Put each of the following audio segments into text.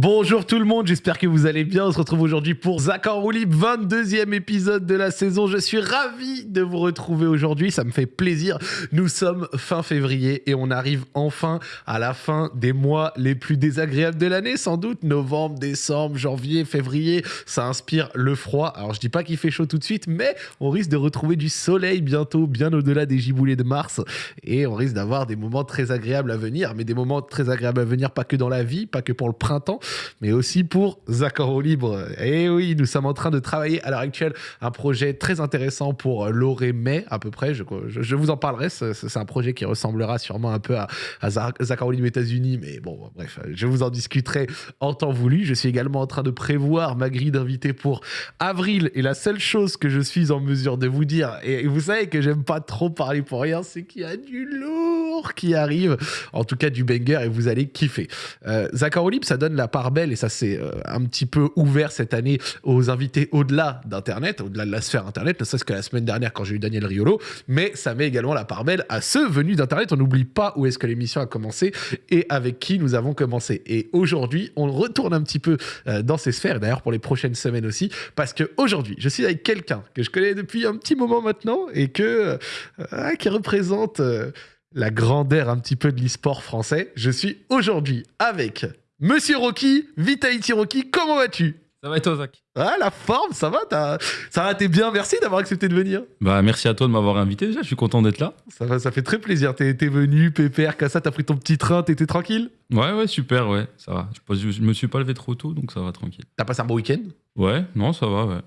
Bonjour tout le monde, j'espère que vous allez bien. On se retrouve aujourd'hui pour Zach en roue libre, 22e épisode de la saison. Je suis ravi de vous retrouver aujourd'hui, ça me fait plaisir. Nous sommes fin février et on arrive enfin à la fin des mois les plus désagréables de l'année, sans doute. Novembre, décembre, janvier, février, ça inspire le froid. Alors je dis pas qu'il fait chaud tout de suite, mais on risque de retrouver du soleil bientôt, bien au-delà des giboulées de mars. Et on risque d'avoir des moments très agréables à venir, mais des moments très agréables à venir, pas que dans la vie, pas que pour le printemps mais aussi pour Zacoro Libre. Et oui, nous sommes en train de travailler à l'heure actuelle un projet très intéressant pour l'Oré-Mai, à peu près. Je, je, vous en parlerai. C'est un projet qui ressemblera sûrement un peu à, à Zacaro Libre États-Unis, mais bon, bref, je vous en discuterai en temps voulu. Je suis également en train de prévoir ma grille d'invités pour avril. Et la seule chose que je suis en mesure de vous dire, et vous savez que j'aime pas trop parler pour rien, c'est qu'il y a du lourd qui arrive. En tout cas, du banger et vous allez kiffer. Euh, Libre, ça donne la part belle et ça c'est euh, un petit peu ouvert cette année aux invités au-delà d'Internet, au-delà de la sphère Internet, ne serait-ce que la semaine dernière quand j'ai eu Daniel Riolo, mais ça met également la part belle à ceux venus d'Internet. On n'oublie pas où est-ce que l'émission a commencé et avec qui nous avons commencé. Et aujourd'hui, on retourne un petit peu euh, dans ces sphères, d'ailleurs pour les prochaines semaines aussi, parce que aujourd'hui, je suis avec quelqu'un que je connais depuis un petit moment maintenant et que euh, qui représente la grandeur un petit peu de l'e-sport français. Je suis aujourd'hui avec Monsieur Rocky, Vitality Rocky, comment vas-tu? Ça va et toi, Zach? Ah, la forme, ça va Ça va, t'es bien, merci d'avoir accepté de venir. Bah, merci à toi de m'avoir invité déjà, je suis content d'être là. Ça, va, ça fait très plaisir, t'es venu, pépère, ça, t'as pris ton petit train, t'étais tranquille? Ouais, ouais, super, ouais, ça va. Je, je me suis pas levé trop tôt, donc ça va tranquille. T'as passé un bon week-end? Ouais, non, ça va, ouais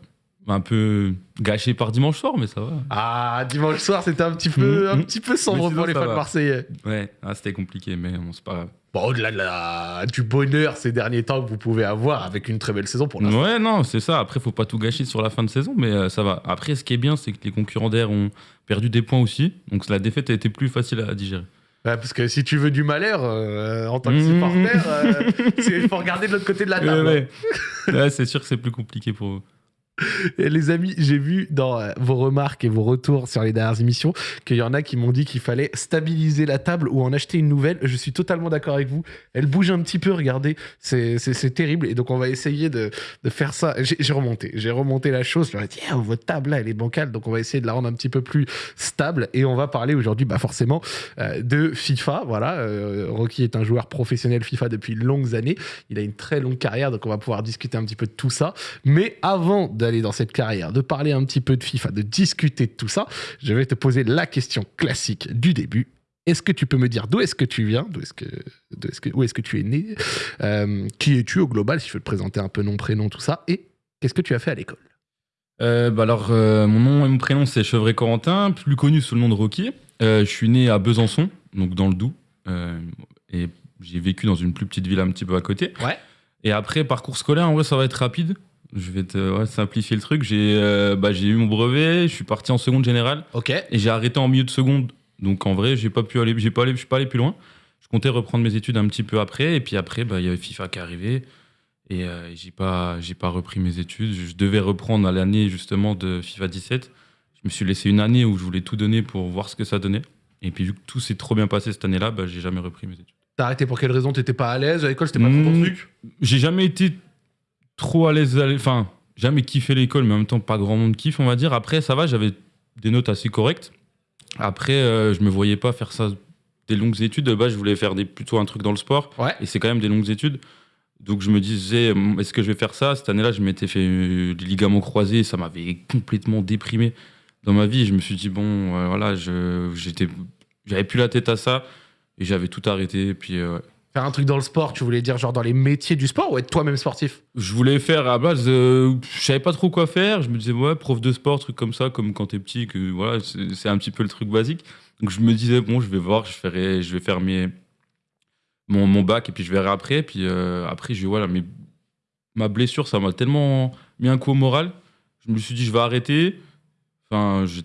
un peu gâché par dimanche soir, mais ça va. Ah, dimanche soir, c'était un petit peu, un petit peu sombre pour les fans marseillais. Ouais, ah, c'était compliqué, mais bon, c'est pas grave. Bon, au-delà du bonheur ces derniers temps que vous pouvez avoir avec une très belle saison pour l'instant. Ouais, non, c'est ça. Après, faut pas tout gâcher sur la fin de saison, mais euh, ça va. Après, ce qui est bien, c'est que les concurrents d'air ont perdu des points aussi. Donc la défaite a été plus facile à digérer. Ouais, parce que si tu veux du malheur euh, en tant que mmh. supporter, il euh, faut regarder de l'autre côté de la table. Ouais, ouais. c'est sûr que c'est plus compliqué pour eux. Les amis, j'ai vu dans euh, vos remarques et vos retours sur les dernières émissions qu'il y en a qui m'ont dit qu'il fallait stabiliser la table ou en acheter une nouvelle. Je suis totalement d'accord avec vous. Elle bouge un petit peu, regardez. C'est terrible. Et donc, on va essayer de, faire ça. J'ai remonté. J'ai remonté la chose. Je leur ai dit, ah, votre table, là, elle est bancale. Donc, on va essayer de la rendre un petit peu plus stable. Et on va parler aujourd'hui, bah, forcément, euh, de FIFA. Voilà. Euh, Rocky est un joueur professionnel FIFA depuis longues années. Il a une très longue carrière. Donc, on va pouvoir discuter un petit peu de tout ça. Mais avant d'aller dans cette carrière, de parler un petit peu de FIFA, de discuter de tout ça, je vais te poser la question classique du début. Est-ce que tu peux me dire d'où est-ce que tu viens, d'où est-ce que, est-ce que, où est-ce que tu es né, euh, qui es-tu au global, si je veux te présenter un peu nom, prénom, tout ça, et qu'est-ce que tu as fait à l'école? Euh, bah alors, euh, mon nom et mon prénom, c'est Chevret Corentin, plus connu sous le nom de Rocky. je suis né à Besançon, donc dans le Doubs, et j'ai vécu dans une plus petite ville un petit peu à côté. Ouais. Et après, parcours scolaire, en vrai, ça va être rapide. Je vais te simplifier le truc. J'ai euh, bah, eu mon brevet, je suis parti en seconde générale. Ok. Et j'ai arrêté en milieu de seconde. Donc en vrai, j'ai pas pu aller, j'ai pas allé, je suis pas allé plus loin. Je comptais reprendre mes études un petit peu après. Et puis après, bah, il y avait FIFA qui est arrivé. Et euh, j'ai pas, pas repris mes études. Je devais reprendre à l'année justement de FIFA 17. Je me suis laissé une année où je voulais tout donner pour voir ce que ça donnait. Et puis vu que tout s'est trop bien passé cette année-là, bah, j'ai jamais repris mes études. T'as arrêté pour quelle raison? T'étais pas à l'aise à l'école? C'était pas trop ton mmh, truc? J'ai jamais été trop à l'aise. Enfin, jamais kiffé l'école, mais en même temps, pas grand monde kiffe, on va dire. Après, ça va, j'avais des notes assez correctes. Après, euh, je me voyais pas faire ça des longues études. De base, je voulais faire des, plutôt un truc dans le sport. Ouais. Et c'est quand même des longues études. Donc, je me disais, est-ce que je vais faire ça? Cette année-là, je m'étais fait euh, des ligaments croisés. Ça m'avait complètement déprimé dans ma vie. Je me suis dit, bon, euh, voilà, j'étais, j'avais plus la tête à ça. Et j'avais tout arrêté. Et puis, Faire un truc dans le sport, tu voulais dire genre dans les métiers du sport ou être toi-même sportif? Je voulais faire à base, euh, je savais pas trop quoi faire. Je me disais ouais, prof de sport, truc comme ça, comme quand t'es petit, que voilà, c'est un petit peu le truc basique. Donc je me disais bon, je vais voir, je ferai, je vais faire mes, mon, mon bac et puis je verrai après. Puis euh, après, je voilà, mais ma blessure, ça m'a tellement mis un coup au moral. Je me suis dit je vais arrêter. Enfin, je,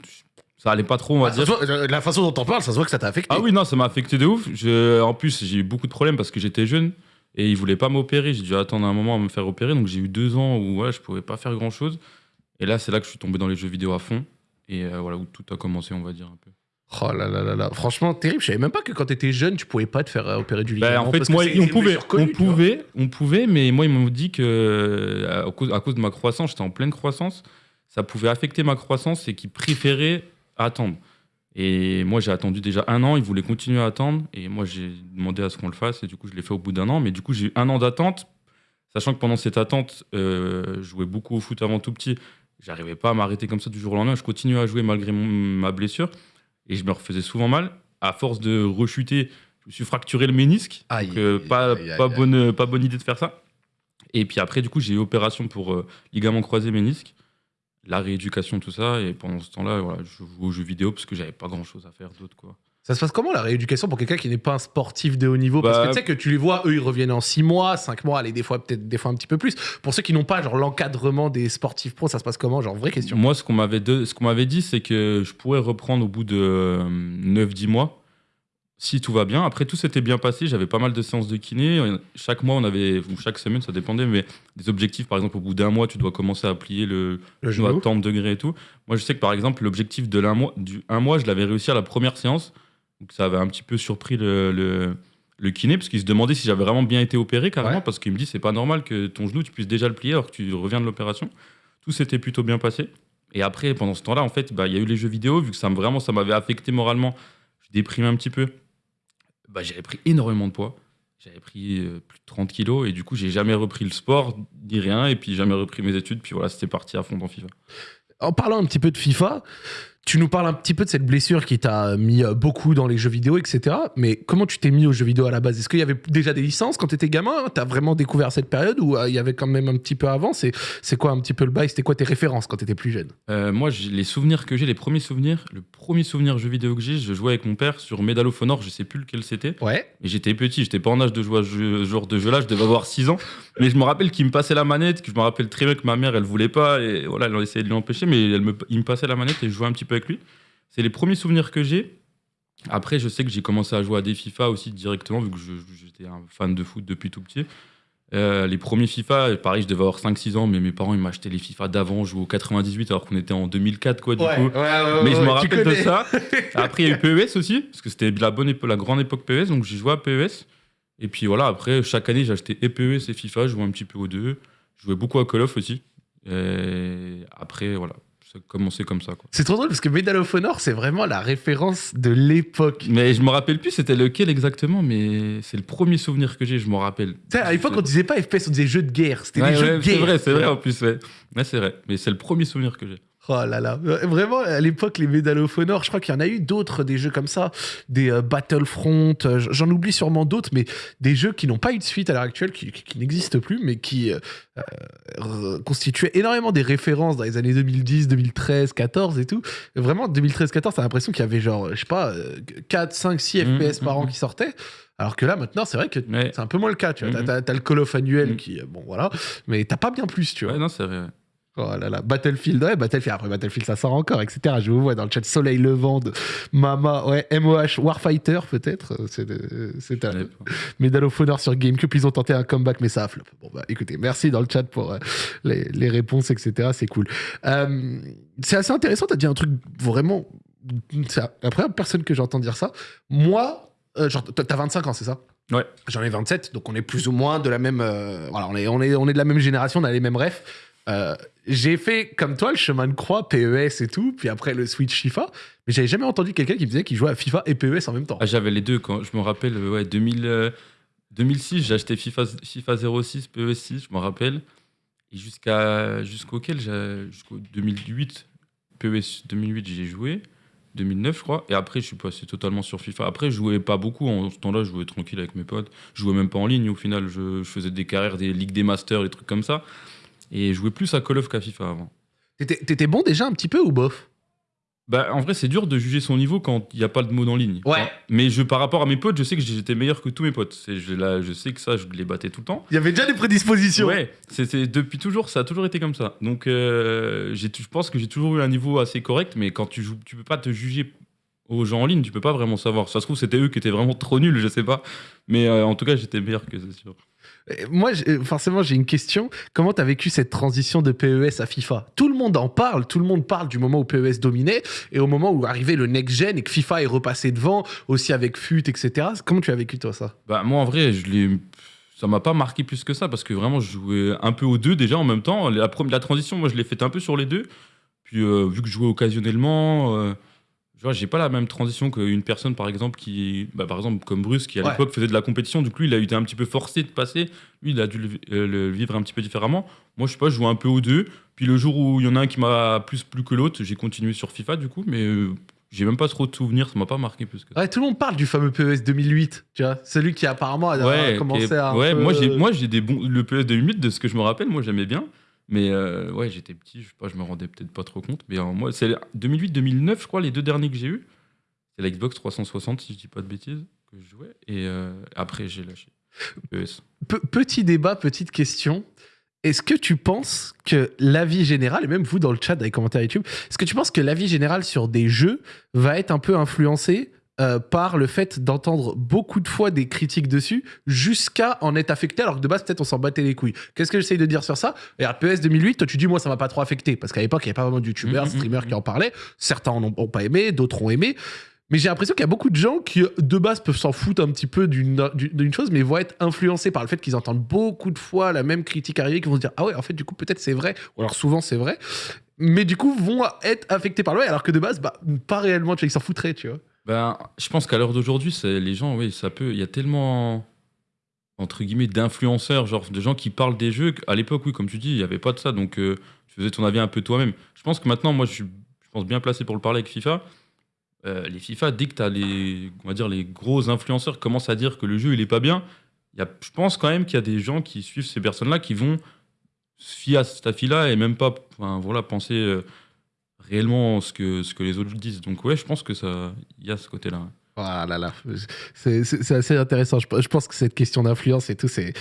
ça allait pas trop, on va bah, dire. La façon dont t'en parles, ça se voit que ça t'a affecté. Ah oui, non, ça m'a affecté de ouf. Je, en plus, j'ai eu beaucoup de problèmes parce que j'étais jeune et ils voulaient pas m'opérer. J'ai dû attendre un moment à me faire opérer. Donc j'ai eu deux ans où ouais, je pouvais pas faire grand chose. Et là, c'est là que je suis tombé dans les jeux vidéo à fond. Et euh, voilà, où tout a commencé, on va dire un peu. Oh là là là là. Franchement, terrible. Je savais même pas que quand t'étais jeune, tu pouvais pas te faire euh, opérer du Bah, ligament. en fait, moi, on pouvait, on pouvait, on pouvait, mais moi, ils m'ont dit que euh, à cause, à cause de ma croissance, j'étais en pleine croissance, ça pouvait affecter ma croissance et qu'ils préféraient attendre. Et moi, j'ai attendu déjà un an, ils voulaient continuer à attendre, et moi, j'ai demandé à ce qu'on le fasse, et du coup, je l'ai fait au bout d'un an, mais du coup, j'ai eu un an d'attente, sachant que pendant cette attente, euh, je jouais beaucoup au foot avant tout petit, j'arrivais pas à m'arrêter comme ça du jour au lendemain, je continuais à jouer malgré mon- ma blessure, et je me refaisais souvent mal. À force de rechuter, je me suis fracturé le ménisque, Aïe, donc, euh, aïe, pas, aïe, bonne, pas bonne idée de faire ça. Et puis après, du coup, j'ai eu opération pour euh, ligament croisé ménisque, la rééducation, tout ça. Et pendant ce temps-là, voilà, je joue aux jeux vidéo parce que j'avais pas grand-chose à faire d'autre. quoi. Ça se passe comment la rééducation pour quelqu'un qui n'est pas un sportif de haut niveau? Parce que Bah- tu sais que tu les vois, eux, ils reviennent en 6 mois, 5 mois, allez, des fois, peut-être des fois un petit peu plus. Pour ceux qui n'ont pas genre l'encadrement des sportifs pros, ça se passe comment? Genre, vraie question. Moi, ce qu'on m'avait de- ce qu'on m'avait dit, c'est que je pourrais reprendre au bout de euh, 9-10 mois, si tout va bien. Après, tout s'était bien passé. J'avais pas mal de séances de kiné. Chaque mois, on avait, ou chaque semaine, ça dépendait, mais des objectifs. Par exemple, au bout d'un mois, tu dois commencer à plier le, Le genou à tant de degrés et tout. Moi, je sais que par exemple, l'objectif de l'un mois, du un mois, je l'avais réussi à la première séance. Donc, ça avait un petit peu surpris le, le, le kiné, parce qu'il se demandait si j'avais vraiment bien été opéré, carrément, Ouais. parce qu'il me dit c'est pas normal que ton genou, tu puisses déjà le plier alors que tu reviens de l'opération. Tout s'était plutôt bien passé. Et après, pendant ce temps-là, en fait, bah, il y a eu les jeux vidéo, vu que ça me, vraiment ça m'avait affecté moralement. Je déprimais un petit peu. Bah, j'avais pris énormément de poids. J'avais pris euh, plus de 30 kilos et du coup, j'ai jamais repris le sport, ni rien, et puis jamais repris mes études. Puis voilà, c'était parti à fond dans FIFA. En parlant un petit peu de FIFA, tu nous parles un petit peu de cette blessure qui t'a mis euh, beaucoup dans les jeux vidéo, etc. Mais comment tu t'es mis aux jeux vidéo à la base? Est-ce qu'il y avait déjà des licences quand tu étais gamin? T'as vraiment découvert cette période ou euh, il y avait quand même un petit peu avant? C'est c'est quoi un petit peu le bail? C'était quoi tes références quand t'étais plus jeune? Euh, moi, les souvenirs que j'ai, les premiers souvenirs, le premier souvenir jeu vidéo que j'ai, je jouais avec mon père sur Medal of Honor, je sais plus lequel c'était. Ouais. Et j'étais petit, j'étais pas en âge de jouer à ce genre de jeu-là, je devais avoir 6 ans. Mais je me rappelle qu'il me passait la manette, que je me rappelle très bien que ma mère, elle voulait pas, et voilà, elle a essayé de l'empêcher, mais elle me, il me passait la manette et je jouais un petit peu avec lui. C'est les premiers souvenirs que j'ai. Après, je sais que j'ai commencé à jouer à des FIFA aussi directement, vu que j'étais un fan de foot depuis tout petit. Euh, les premiers FIFA, pareil, je devais avoir 5-6 ans, mais mes parents ils m'achetaient les FIFA d'avant, je jouais au 98 alors qu'on était en 2004, quoi, du coup. Mais je me rappelle de ça. Après, il y a eu PES aussi, parce que c'était la, bonne la grande époque PES, donc j'ai joué à PES. Et puis voilà, après, chaque année, j'achetais et PES et FIFA, je jouais un petit peu aux deux. Je jouais beaucoup à Call of aussi. Et après, voilà, ça a commencé comme ça. Quoi. C'est trop drôle parce que Medal of Honor, c'est vraiment la référence de l'époque. Mais je me rappelle plus c'était lequel exactement, mais c'est le premier souvenir que j'ai, je me rappelle. à l'époque, on disait pas FPS, on disait jeux de guerre. C'était Ouais, des jeux de c'est guerre. vrai, c'est vrai en plus, ouais. Ouais, c'est vrai. Mais c'est le premier souvenir que j'ai. Oh là là. Vraiment, à l'époque, les Medal of Honor, je crois qu'il y en a eu d'autres, des jeux comme ça, des euh, Battlefront, euh, j'en oublie sûrement d'autres, mais des jeux qui n'ont pas eu de suite à l'heure actuelle, qui, qui- qui n'existent plus, mais qui euh, constituaient énormément des références dans les années 2010, 2013, 14 et tout. Et vraiment, 2013-14, t'as l'impression qu'il y avait genre, je sais pas, euh, 4, 5, 6 Mhm, FPS par an mhm. qui sortaient. Alors que là, maintenant, c'est vrai que Ouais. c'est un peu moins le cas, tu vois. T'as- Mhm. T'as t'as le Call of annuel qui, bon voilà, mais t'as pas bien plus, tu vois. Ouais, non, c'est vrai. ouais. Oh là là, Battlefield, ouais, Battlefield, après Battlefield ça sort encore, etc. Je vous vois dans le chat Soleil Levant de Mama, ouais, MOH, Warfighter peut-être, euh, c'est euh, un. Medal of Honor sur GameCube, ils ont tenté un comeback mais ça a flop. Bon bah écoutez, merci dans le chat pour euh, les, les réponses, etc. C'est cool. Euh, c'est assez intéressant, t'as dit un truc vraiment... C'est la première personne que j'entends dire ça. Moi, euh, genre, t'as t'as 25 ans, c'est ça? Ouais. J'en ai 27, donc on est plus ou moins de la même. voilà, on est, on, est, on est de la même génération, on a les mêmes refs. Euh, j'ai fait comme toi le chemin de croix, PES et tout, puis après le Switch FIFA, mais j'avais jamais entendu quelqu'un qui me disait qu'il jouait à FIFA et PES en même temps. Ah, j'avais les deux quand je me rappelle, ouais, 2000, euh, 2006, j'ai acheté FIFA, FIFA 06, PES 6, je me rappelle. Et jusqu'à jusqu'auquel jusqu'au 2008, PES 2008, j'ai joué. 2009, je crois. Et après, je suis passé totalement sur FIFA. Après, je jouais pas beaucoup. En ce temps-là, je jouais tranquille avec mes potes. Je jouais même pas en ligne. Au final, je, je faisais des carrières, des ligues des masters, des trucs comme ça. Et je jouais plus à Call of qu'à FIFA avant. T'étais bon déjà un petit peu ou bof? Bah, en vrai, c'est dur de juger son niveau quand il n'y a pas de mode en ligne. Ouais. Enfin, Mais je, par rapport à mes potes, je sais que j'étais meilleur que tous mes potes. C'est- Je, là, je sais que ça, je les battais tout le temps. Il y avait déjà des prédispositions. Ouais, c'est c'est- depuis toujours, ça a toujours été comme ça. Donc, euh, je pense que j'ai toujours eu un niveau assez correct, mais quand tu joues, tu peux pas te juger aux gens en ligne, tu peux pas vraiment savoir. Ça se trouve, c'était eux qui étaient vraiment trop nuls, je sais pas. Mais euh, en tout cas, j'étais meilleur que c'est sûr. Euh, Moi, j'ai- forcément, j'ai une question. Comment tu as vécu cette transition de PES à FIFA? Tout le monde en parle. Tout le monde parle du moment où PES dominait et au moment où arrivait le next-gen et que FIFA est repassé devant, aussi avec FUT, etc. Comment tu as vécu, toi, ça? Bah, moi, en vrai, je l'ai. Ça m'a pas marqué plus que ça parce que vraiment, je jouais un peu aux deux déjà en même temps. La, la transition, moi, je l'ai faite un peu sur les deux. Puis, euh, vu que je jouais occasionnellement, euh, tu vois, j'ai pas la même transition qu'une personne, par exemple, qui. Bah, par exemple, comme Bruce, qui à Ouais. l'époque faisait de la compétition. Du coup, lui, il a été un petit peu forcé de passer. Lui, il a dû le, euh, le vivre un petit peu différemment. Moi, je sais pas, je jouais un peu aux deux. Puis, le jour où il y en a un qui m'a plus plu que l'autre, j'ai continué sur FIFA, du coup. Mais euh, j'ai même pas trop de souvenirs. Ça m'a pas marqué plus que ça. Ouais, tout le monde parle du fameux PES 2008, tu vois, celui qui apparemment a ouais, commencé à. ouais, peu- moi j'ai des bons le PS 2008 de ce que je me rappelle, moi j'aimais bien. Mais euh, ouais, j'étais petit, je sais pas, je me rendais peut-être pas trop compte. Mais euh, moi, c'est 2008-2009, je crois, les deux derniers que j'ai eu. C'est la Xbox 360, si je dis pas de bêtises, que je jouais. Et euh, après, j'ai lâché. E. Pe- petit débat, petite question. Est-ce que tu penses que l'avis général, et même vous dans le chat, dans les commentaires YouTube, est-ce que tu penses que l'avis général sur des jeux va être un peu influencé euh, par le fait d'entendre beaucoup de fois des critiques dessus jusqu'à en être affecté alors que de base peut-être on s'en battait les couilles. Qu'est-ce que j'essaye de dire sur ça? Et PS 2008, toi tu dis moi ça m'a pas trop affecté parce qu'à l'époque il n'y avait pas vraiment de youtubeurs, Mhm, streamers qui en parlaient. Certains en ont, ont pas aimé, d'autres ont aimé. Mais j'ai l'impression qu'il y a beaucoup de gens qui, de base, peuvent s'en foutre un petit peu d'une chose, mais vont être influencés par le fait qu'ils entendent beaucoup de fois la même critique arriver, qui vont se dire Ah ouais, en fait, du coup, peut-être c'est vrai, ou alors souvent c'est vrai, mais du coup, vont être affectés par le ouais, alors que de base, bah, pas réellement, tu vois, ils s'en foutraient, tu vois. Ben, je pense qu'à l'heure d'aujourd'hui, les gens, oui, ça peut. Il y a tellement entre guillemets d'influenceurs, genre de gens qui parlent des jeux. À l'époque, oui, comme tu dis, il n'y avait pas de ça, donc euh, tu faisais ton avis un peu toi-même. Je pense que maintenant, moi, je suis, pense bien placé pour le parler avec FIFA. Euh, les FIFA, dès que tu les, on va dire, les gros influenceurs commencent à dire que le jeu il est pas bien, y a, je pense quand même qu'il y a des gens qui suivent ces personnes-là qui vont se fier à cet avis-là et même pas enfin, voilà, penser euh, réellement ce que, ce que les autres disent. Donc ouais, je pense que ça, il y a ce côté-là. Ah là là, c'est assez intéressant. Je, je pense que cette question d'influence et tout, c'est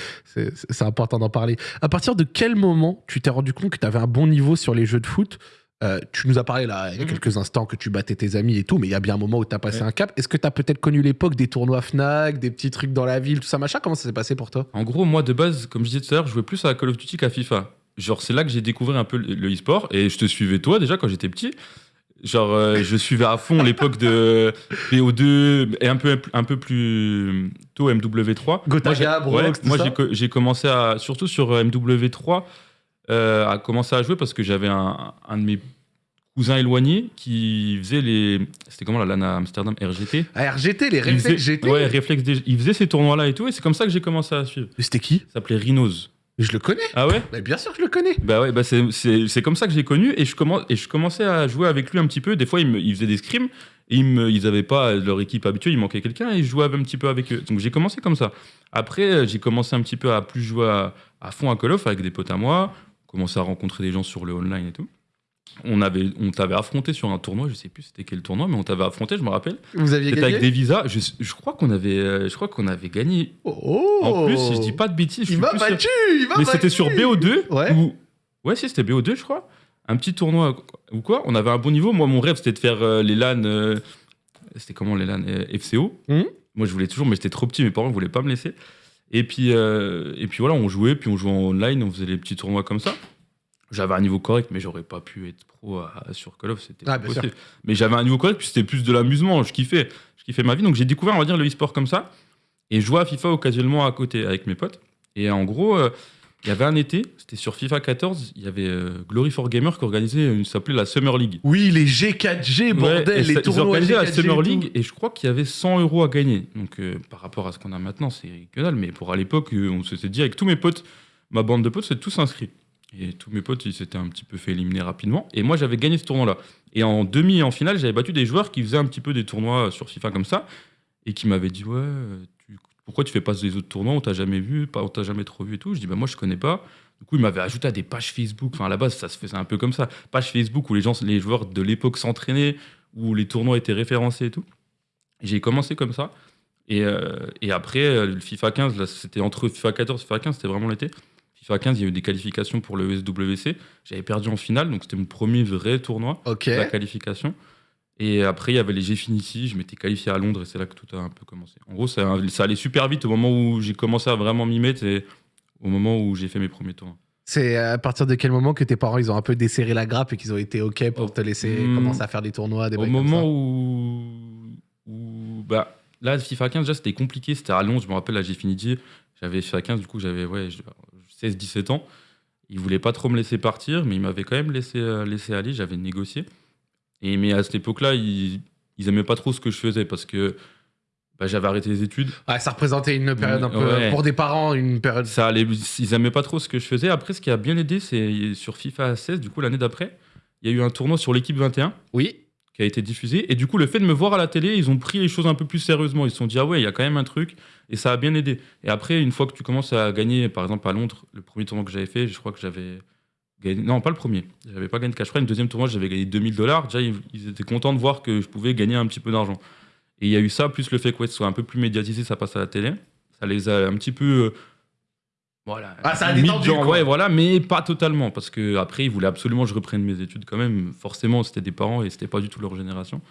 important d'en parler. À partir de quel moment tu t'es rendu compte que tu avais un bon niveau sur les jeux de foot? Euh, Tu nous as parlé là, il y a Mhm. quelques instants que tu battais tes amis et tout, mais il y a bien un moment où tu as passé Ouais. un cap. Est-ce que tu as peut-être connu l'époque des tournois Fnac, des petits trucs dans la ville, tout ça, machin? Comment ça s'est passé pour toi? En gros, moi de base, comme je disais tout à l'heure, je jouais plus à Call of Duty qu'à FIFA. Genre, c'est là que j'ai découvert un peu le e-sport et je te suivais toi déjà quand j'étais petit. Genre, euh, je suivais à fond l'époque de BO2 et un peu, un peu plus tôt MW3. Gotaga, moi, j'ai- commencé à, surtout sur euh, MW3, euh, à commencer à jouer parce que j'avais un, un de mes cousins éloignés qui faisait les. C'était comment la LAN à Amsterdam RGT Ah, RGT, les réflexes faisait- GT Ouais, réflexe DG. Il faisait ces tournois-là et tout, et c'est comme ça que j'ai commencé à suivre. C'était qui? Ça s'appelait Rhinos. Je le connais. Ah ouais Mais bien sûr que je le connais. Bah ouais, bah c'est- comme ça que j'ai connu et je, commence, et je commençais à jouer avec lui un petit peu. Des fois, il, me, il faisait des scrims et ils, me, ils avaient pas leur équipe habituelle, il manquait quelqu'un et je jouais un petit peu avec eux. Donc j'ai commencé comme ça. Après, euh, j'ai commencé un petit peu à plus jouer à, à fond à Call of avec des potes à moi, commencé à rencontrer des gens sur le online et tout. On avait, on t'avait affronté sur un tournoi, je sais plus c'était quel tournoi, mais on t'avait affronté, je me rappelle. Vous aviez C'était gagné avec des visas. Je, je crois qu'on avait, euh, je crois qu'on avait gagné. Oh En plus, si je dis pas de bêtises, je Il suis m'a plus sûr- battu Il m'a mais c'était battu sur BO2 Ouais. ou ouais si c'était BO2 je crois un petit tournoi ou quoi on avait un bon niveau moi mon rêve c'était de faire euh, les LAN euh, c'était comment les LAN euh, FCO Mhm. moi je voulais toujours mais j'étais trop petit mes parents voulaient pas me laisser et puis et puis voilà on jouait puis on jouait en online on faisait les petits tournois comme ça j'avais un niveau correct mais j'aurais pas pu être pro à- sur Call of c'était Ah, mais j'avais un niveau correct puis c'était plus de l'amusement je kiffais je kiffais ma vie donc j'ai découvert on va dire le e-sport comme ça et je jouais à FIFA occasionnellement à côté avec mes potes et en gros euh, il y avait un été, c'était sur FIFA 14, il y avait euh, Glory for Gamer qui organisait une, s'appelait la Summer League. Oui, les G4G, Ouais, et bordel, les ça- ils tournois organisaient la G4G. Summer et. League et je crois qu'il y avait 100 euros à gagner. Donc euh, par rapport à ce qu'on a maintenant, c'est que dalle. Mais pour à l'époque, on s'était dit avec tous mes potes, ma bande de potes, c'est tous inscrits. Et tous mes potes, ils s'étaient un petit peu fait éliminer rapidement. Et moi, j'avais gagné ce tournoi-là. Et en demi et en finale, j'avais battu des joueurs qui faisaient un petit peu des tournois sur FIFA comme ça et qui m'avaient dit ouais, pourquoi tu fais pas des autres tournois? On t'a jamais vu, on t'a jamais trop vu et tout. Je dis bah moi, je connais pas. Du coup, ils m'avaient ajouté à des pages Facebook. Enfin, à la base, ça se faisait un peu comme ça. Page Facebook où les gens, les joueurs de l'époque s'entraînaient, où les tournois étaient référencés et tout. J'ai commencé comme ça. Et, euh, et après, euh, le FIFA 15, là, c'était entre FIFA 14 et FIFA 15, c'était vraiment l'été. FIFA 15, il y a eu des qualifications pour le SWC. J'avais perdu en finale, donc c'était mon premier vrai tournoi, Ok. la qualification. Et après, il y avait les Gfinity, je m'étais qualifié à Londres et c'est là que tout a un peu commencé. En gros, ça, ça allait super vite au moment où j'ai commencé à vraiment m'y mettre et au moment où j'ai fait mes premiers tours. C'est à partir de quel moment que tes parents ils ont un peu desserré la grappe et qu'ils ont été OK pour Oh. te laisser Hmm. commencer à faire des tournois, des Au comme moment ça où, où. Bah, là, FIFA 15, déjà, c'était compliqué. C'était à Londres, je me rappelle, la Gfinity. J'avais FIFA 15, du coup, j'avais ouais, 16-17 ans. Ils voulaient pas trop me laisser partir, mais ils m'avaient quand même laissé, euh, laissé aller. J'avais négocié. Et, mais à cette époque-là, ils, ils aimaient pas trop ce que je faisais parce que bah, j'avais arrêté les études. Ça représentait une période un peu Ouais. pour des parents, une période. Ça allait, ils aimaient pas trop ce que je faisais. Après, ce qui a bien aidé, c'est sur FIFA 16, du coup, l'année d'après, il y a eu un tournoi sur l'équipe 21 Oui. qui a été diffusé. Et du coup, le fait de me voir à la télé, ils ont pris les choses un peu plus sérieusement. Ils se sont dit, ah ouais, il y a quand même un truc. Et ça a bien aidé. Et après, une fois que tu commences à gagner, par exemple à Londres, le premier tournoi que j'avais fait, je crois que j'avais gagné. Non, pas le premier. J'avais pas gagné de cash prize. Le deuxième tournoi, j'avais gagné 2000 dollars. Déjà, ils, étaient contents de voir que je pouvais gagner un petit peu d'argent. Et il y a eu ça, plus le fait que ouais, ce soit un peu plus médiatisé, ça passe à la télé. Ça les a un petit peu. euh, voilà. Ah, ça a détendu, quoi. ouais, voilà, mais pas totalement. Parce que après, ils voulaient absolument que je reprenne mes études quand même. Forcément, c'était des parents et c'était pas du tout leur génération.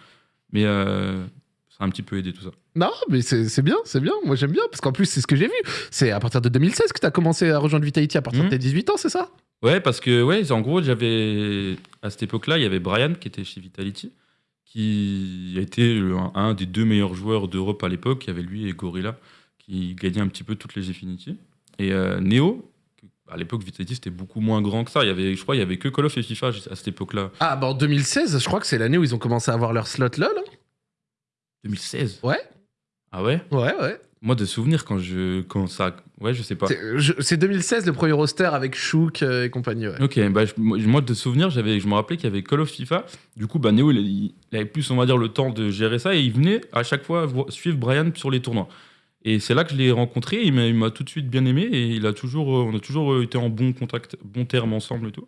Mais euh, ça a un petit peu aidé tout ça. Non, mais c'est bien, c'est bien. Moi j'aime bien parce qu'en plus c'est ce que j'ai vu. C'est à partir de 2016 que tu as commencé à rejoindre Vitality à partir de Mhm. tes 18 ans, c'est ça? Ouais, parce que, ouais, en gros, j'avais. À cette époque-là, il y avait Brian qui était chez Vitality, qui le- un, un des deux meilleurs joueurs d'Europe à l'époque. Il y avait lui et Gorilla qui gagnaient un petit peu toutes les Infinity. Et euh, Neo, à l'époque, Vitality c'était beaucoup moins grand que ça. Il y avait, je crois, il y avait que Call of et FIFA à cette époque-là. Ah, bah en 2016, je crois que c'est l'année où ils ont commencé à avoir leur slot LOL. hein. 2016 Ouais. Ah ouais? Ouais, ouais. Moi, de souvenirs, quand, je, quand ça. Ouais, je sais pas. C'est je- c'est 2016 le premier roster avec Shook euh, et compagnie. Ouais. Ok, bah, je- moi de souvenir, je me rappelais qu'il y avait Call of FIFA. Du coup, bah, Neo, il, il avait plus, on va dire, le temps de gérer ça et il venait à chaque fois suivre Brian sur les tournois. Et c'est là que je l'ai rencontré. Il m'a, il m'a tout de suite bien aimé et il a toujours, euh, on a toujours euh, été en bon contact, bon terme ensemble et tout.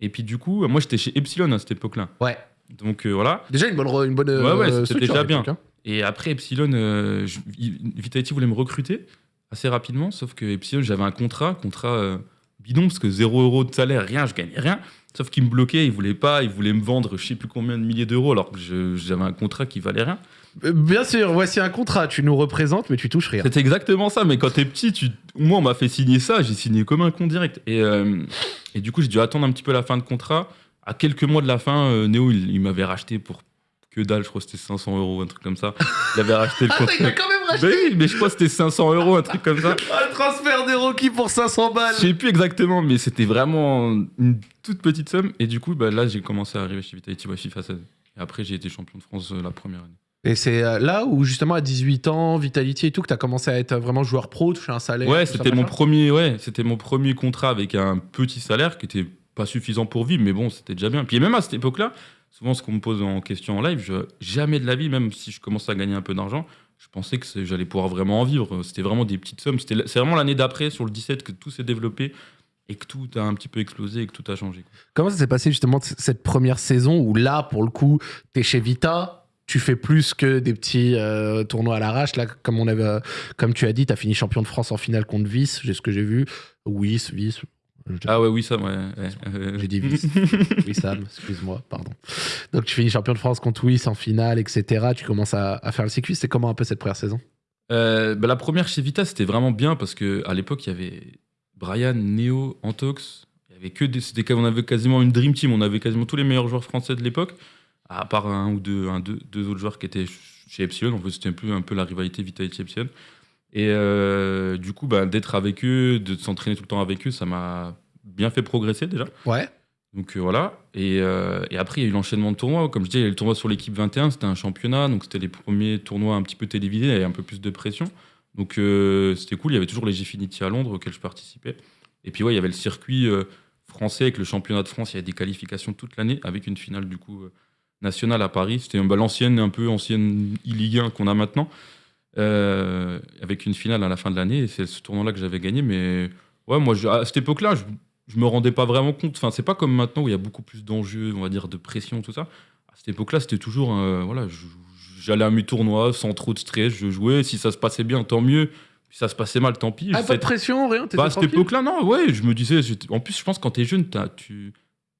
Et puis du coup, moi j'étais chez Epsilon à cette époque-là. Ouais. Donc euh, voilà. Déjà une bonne, une bonne Ouais, ouais, euh, c'était déjà bien. hein. Et après Epsilon, euh, je- Vitality voulait me recruter assez rapidement, sauf que Epsilon, j'avais un contrat, contrat bidon, parce que 0 euros de salaire, rien, je gagnais rien. Sauf qu'il me bloquait, il voulait pas, il voulait me vendre je sais plus combien de milliers d'euros, alors que j'avais un contrat qui valait rien. Bien sûr, voici un contrat. Tu nous représentes, mais tu touches rien. C'était exactement ça, mais quand t'es petit, tu... moi on m'a fait signer ça, j'ai signé comme un con direct. Et, euh, et du coup, j'ai dû attendre un petit peu la fin de contrat. À quelques mois de la fin, euh, Néo, il, il m'avait racheté pour que dalle, je crois que c'était 500 euros, un truc comme ça. Il avait racheté le Ah, contrat. il a quand même racheté Ben oui, mais je crois que c'était 500 euros, un truc comme ça. Ah, le transfert des Rocky pour 500 balles. Je sais plus exactement, mais c'était vraiment une toute petite somme. Et du coup, bah, là, j'ai commencé à arriver chez Vitality ouais, FIFA 16. Et après, j'ai été champion de France euh, la première année. Et c'est euh, là où justement à 18 ans, Vitality et tout, que tu as commencé à être vraiment joueur pro, toucher un salaire. Ouais, c'était mon premier, ouais, c'était mon premier contrat avec un petit salaire qui était pas suffisant pour vivre, mais bon, c'était déjà bien. Puis même à cette époque-là, souvent ce qu'on me pose en question en live, jamais de la vie, même si je commençais à gagner un peu d'argent, je pensais que j'allais pouvoir vraiment en vivre. C'était vraiment des petites sommes. C'est vraiment l'année d'après, sur le 17, que tout s'est développé et que tout a un petit peu explosé et que tout a changé. Comment ça s'est passé justement cette première saison où là, pour le coup, t'es chez Vita, tu fais plus que des petits euh, tournois à l'arrache. Là, comme, on avait, euh, comme tu as dit, t'as fini champion de France en finale contre Vice, j'ai ce que j'ai vu. Wiss, Vice. Ah ouais, oui, ça, ouais. ouais, J'ai dit Vice. Wissam, excuse-moi, pardon. Donc tu finis champion de France contre Wiss en finale, etc. Tu commences à, à faire le circuit. C'est comment un peu cette première saison? Euh, bah, la première chez Vita, c'était vraiment bien parce que à l'époque, il y avait Brian, Neo, Antox. Il y avait que des, c'était, on avait quasiment une dream team. On avait quasiment tous les meilleurs joueurs français de l'époque, à part un ou deux, un, deux, deux autres joueurs qui étaient chez Epsilon. En fait, c'était un peu, un peu la rivalité Vitality Epsilon. Et euh, du coup, bah, d'être avec eux, de s'entraîner tout le temps avec eux, ça m'a bien fait progresser déjà. Ouais. Donc euh, voilà. Et, euh, et après, il y a eu l'enchaînement de tournois. Comme je disais, il y a eu le tournoi sur l'équipe 21, c'était un championnat. Donc c'était les premiers tournois un petit peu télévisés et un peu plus de pression. Donc c'était cool. Il y avait toujours les Gfinity à Londres auxquels je participais. Et puis ouais, il y avait le circuit français avec le championnat de France. Il y avait des qualifications toute l'année avec une finale du coup nationale à Paris. C'était bah, l'ancienne, un peu ancienne e-Ligue 1 qu'on a maintenant. Euh, avec une finale à la fin de l'année. Et c'est ce tournoi-là que j'avais gagné. Mais ouais, moi, je- à cette époque-là, je, je me rendais pas vraiment compte. Enfin, c'est pas comme maintenant où il y a beaucoup plus d'enjeux, on va dire, de pression, tout ça. À cette époque-là, c'était toujours, euh, voilà, j'allais à mes tournois sans trop de stress, je jouais. Si ça se passait bien, tant mieux. Si ça se passait mal, tant pis. Ah, pas de pression, rien. bah, à cette époque-là, non, ouais, je me disais. En plus, je pense que quand t'es jeune, tu,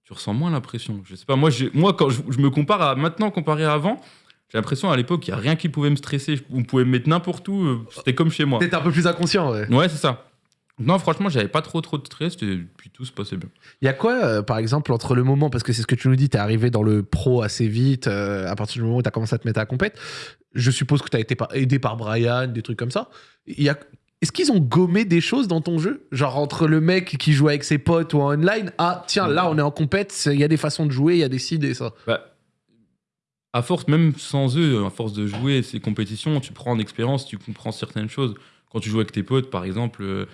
tu ressens moins la pression. Je sais pas, moi, moi quand je, je me compare à maintenant comparé à avant, j'ai l'impression à l'époque, il n'y a rien qui pouvait me stresser. On pouvait me mettre n'importe où, euh, c'était comme chez moi. T'étais un peu plus inconscient, ouais. Ouais, c'est ça. Non, franchement, j'avais pas trop trop de stress, et puis tout se passait bien. Il y a quoi, euh, par exemple, entre le moment, parce que c'est ce que tu nous dis, t'es arrivé dans le pro assez vite, euh, à partir du moment où t'as commencé à te mettre à la compète, je suppose que t'as été par- aidé par Brian, des trucs comme ça. Il y a... Est-ce qu'ils ont gommé des choses dans ton jeu? Genre entre le mec qui joue avec ses potes ou en online, ah tiens, là on est en compète, il y a des façons de jouer, il y a des cides et ça. Bah, à force, même sans eux, à force de jouer ces compétitions, tu prends en expérience, tu comprends certaines choses. Quand tu joues avec tes potes, par exemple, euh,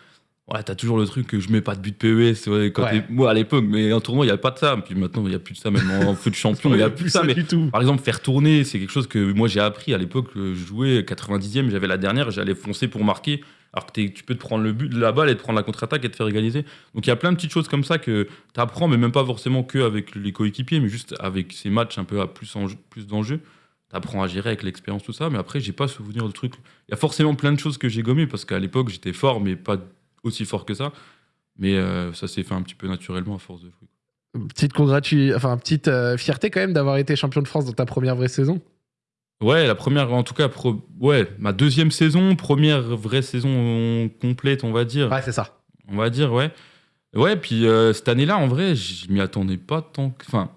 ouais, t'as toujours le truc que je mets pas de but PES. ouais, quand Ouais. Moi, à l'époque, mais en tournoi, il n'y a pas de ça. Puis maintenant, il n'y a plus de ça, même en foot champion, il n'y a plus de ça. Mais du tout. par exemple, faire tourner, c'est quelque chose que moi j'ai appris à l'époque. euh, Je jouais 90e, j'avais la dernière, j'allais foncer pour marquer. Alors que tu peux te prendre le but la balle et te prendre la contre-attaque et te faire égaliser. Donc il y a plein de petites choses comme ça que tu apprends, mais même pas forcément que avec les coéquipiers, mais juste avec ces matchs un peu à plus, plus d'enjeux. Tu apprends à gérer avec l'expérience, tout ça. Mais après, j'ai pas souvenir de trucs. Il y a forcément plein de choses que j'ai gommées parce qu'à l'époque, j'étais fort, mais pas aussi fort que ça. Mais euh, ça s'est fait un petit peu naturellement à force de jouer. Petite congratu... enfin petite euh, fierté quand même d'avoir été champion de France dans ta première vraie saison. Ouais, la première, en tout cas, pro- ouais, ma deuxième saison, première vraie saison complète, on va dire. Ouais, c'est ça. On va dire, ouais. Ouais, puis euh, cette année-là, en vrai, je m'y attendais pas tant que, enfin,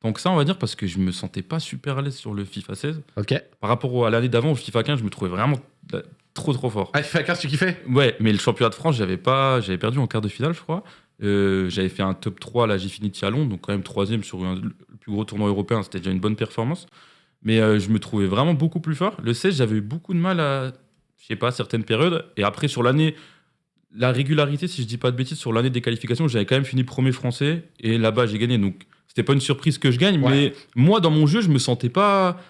tant que ça, on va dire, parce que je me sentais pas super à l'aise sur le FIFA 16. Ok. Par rapport à l'année d'avant, au FIFA 15, je me trouvais vraiment euh, trop, trop fort. Ah, FIFA 15, tu kiffais? Ouais, mais le championnat de France, j'avais pas, j'avais perdu en quart de finale, je crois. Euh, j'avais fait un top 3 à la Gfinity à Londres, donc quand même troisième sur un- le plus gros tournoi européen, c'était déjà une bonne performance. Mais euh, je me trouvais vraiment beaucoup plus fort. Le 16, j'avais eu beaucoup de mal à, je sais pas, certaines périodes. Et après, sur l'année, la régularité, si je dis pas de bêtises, sur l'année des qualifications, j'avais quand même fini premier français. Et là-bas, j'ai gagné. Donc, c'était pas une surprise que je gagne. Ouais. Mais moi, dans mon jeu, je me sentais pas,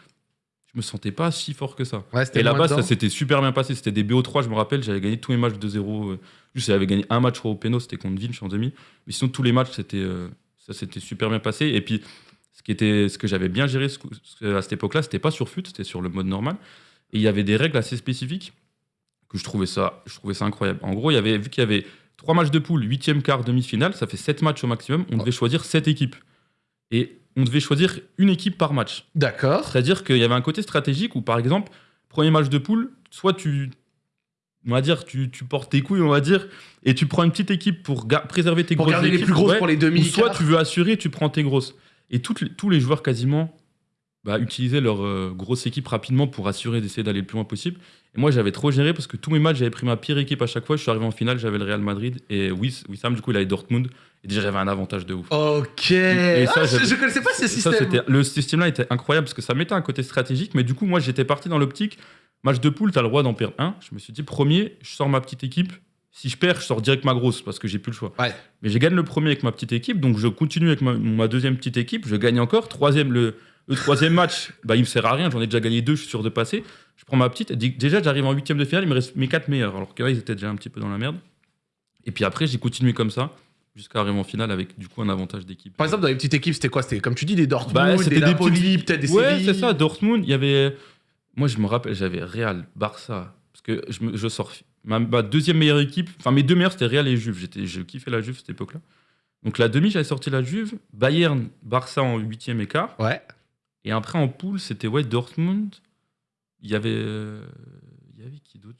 je me sentais pas si fort que ça. Ouais, Et là-bas, ça s'était super bien passé. C'était des BO3, je me rappelle. J'avais gagné tous mes matchs 2-0. euh, Juste, j'avais gagné un match au péno, c'était contre Vinch en demi. Mais sinon, tous les matchs, c'était, euh, ça s'était super bien passé. Et puis, ce, qui était, ce que j'avais bien géré ce- ce- à cette époque-là, c'était pas sur FUT, c'était sur le mode normal. Et il y avait des règles assez spécifiques que je trouvais ça, je trouvais ça incroyable. En gros, il y avait, vu qu'il y avait trois matchs de poule, huitième, quart, demi-finale, ça fait sept matchs au maximum. On devait choisir sept équipes. Et on devait choisir une équipe par match. D'accord. C'est-à-dire qu'il y avait un côté stratégique où, par exemple, premier match de poule, soit tu, on va dire, tu, tu portes tes couilles, on va dire, et tu prends une petite équipe pour préserver tes Pour grosses garder les plus grosses ouais, pour les demi ou soit tu veux assurer, tu prends tes grosses. Et toutes tous les joueurs quasiment bah, utilisaient leur euh, grosse équipe rapidement pour assurer d'essayer d'aller le plus loin possible. Et moi, j'avais trop géré parce que tous mes matchs, j'avais pris ma pire équipe à chaque fois. Je suis arrivé en finale, j'avais le Real Madrid et Wiss- Wissam, du coup, il avait Dortmund. Et déjà, j'avais un avantage de ouf. Ok. Et ça, Ah, je, je connaissais pas ce Ça, système. c'était- le système-là était incroyable parce que ça mettait un côté stratégique, mais du coup, moi, j'étais parti dans l'optique match de poule, t'as le droit d'en perdre un. Je me suis dit, premier, je sors ma petite équipe. Si je perds, je sors direct ma grosse parce que j'ai plus le choix. Ouais. Mais j'ai gagné le premier avec ma petite équipe, donc je continue avec ma, ma deuxième petite équipe. Je gagne encore. Troisième, le, le troisième match, bah, il me sert à rien. J'en ai déjà gagné deux, je suis sûr de passer. Je prends ma petite. Déjà, j'arrive en huitième de finale, il me reste mes quatre meilleurs. Alors que là, ils étaient déjà un petit peu dans la merde. Et puis après, j'ai continué comme ça jusqu'à arriver en finale avec du coup un avantage d'équipe. Par exemple, dans les petites équipes, c'était quoi? C'était comme tu dis, des Dortmund, Bah, des Napoli, peut-être des Ouais, c'est ça, Dortmund, il y avait. Moi, je me rappelle, j'avais Real, Barça. Parce que je, me- je sors. Ma, ma deuxième meilleure équipe, enfin mes deux meilleures, c'était Real et Juve. J'étais, je kiffais la Juve cette époque-là. Donc la demi, j'avais sorti la Juve, Bayern, Barça en huitième et quart. Ouais. Et après en poule, c'était ouais, Dortmund. Il y avait. euh, Il y avait qui d'autre?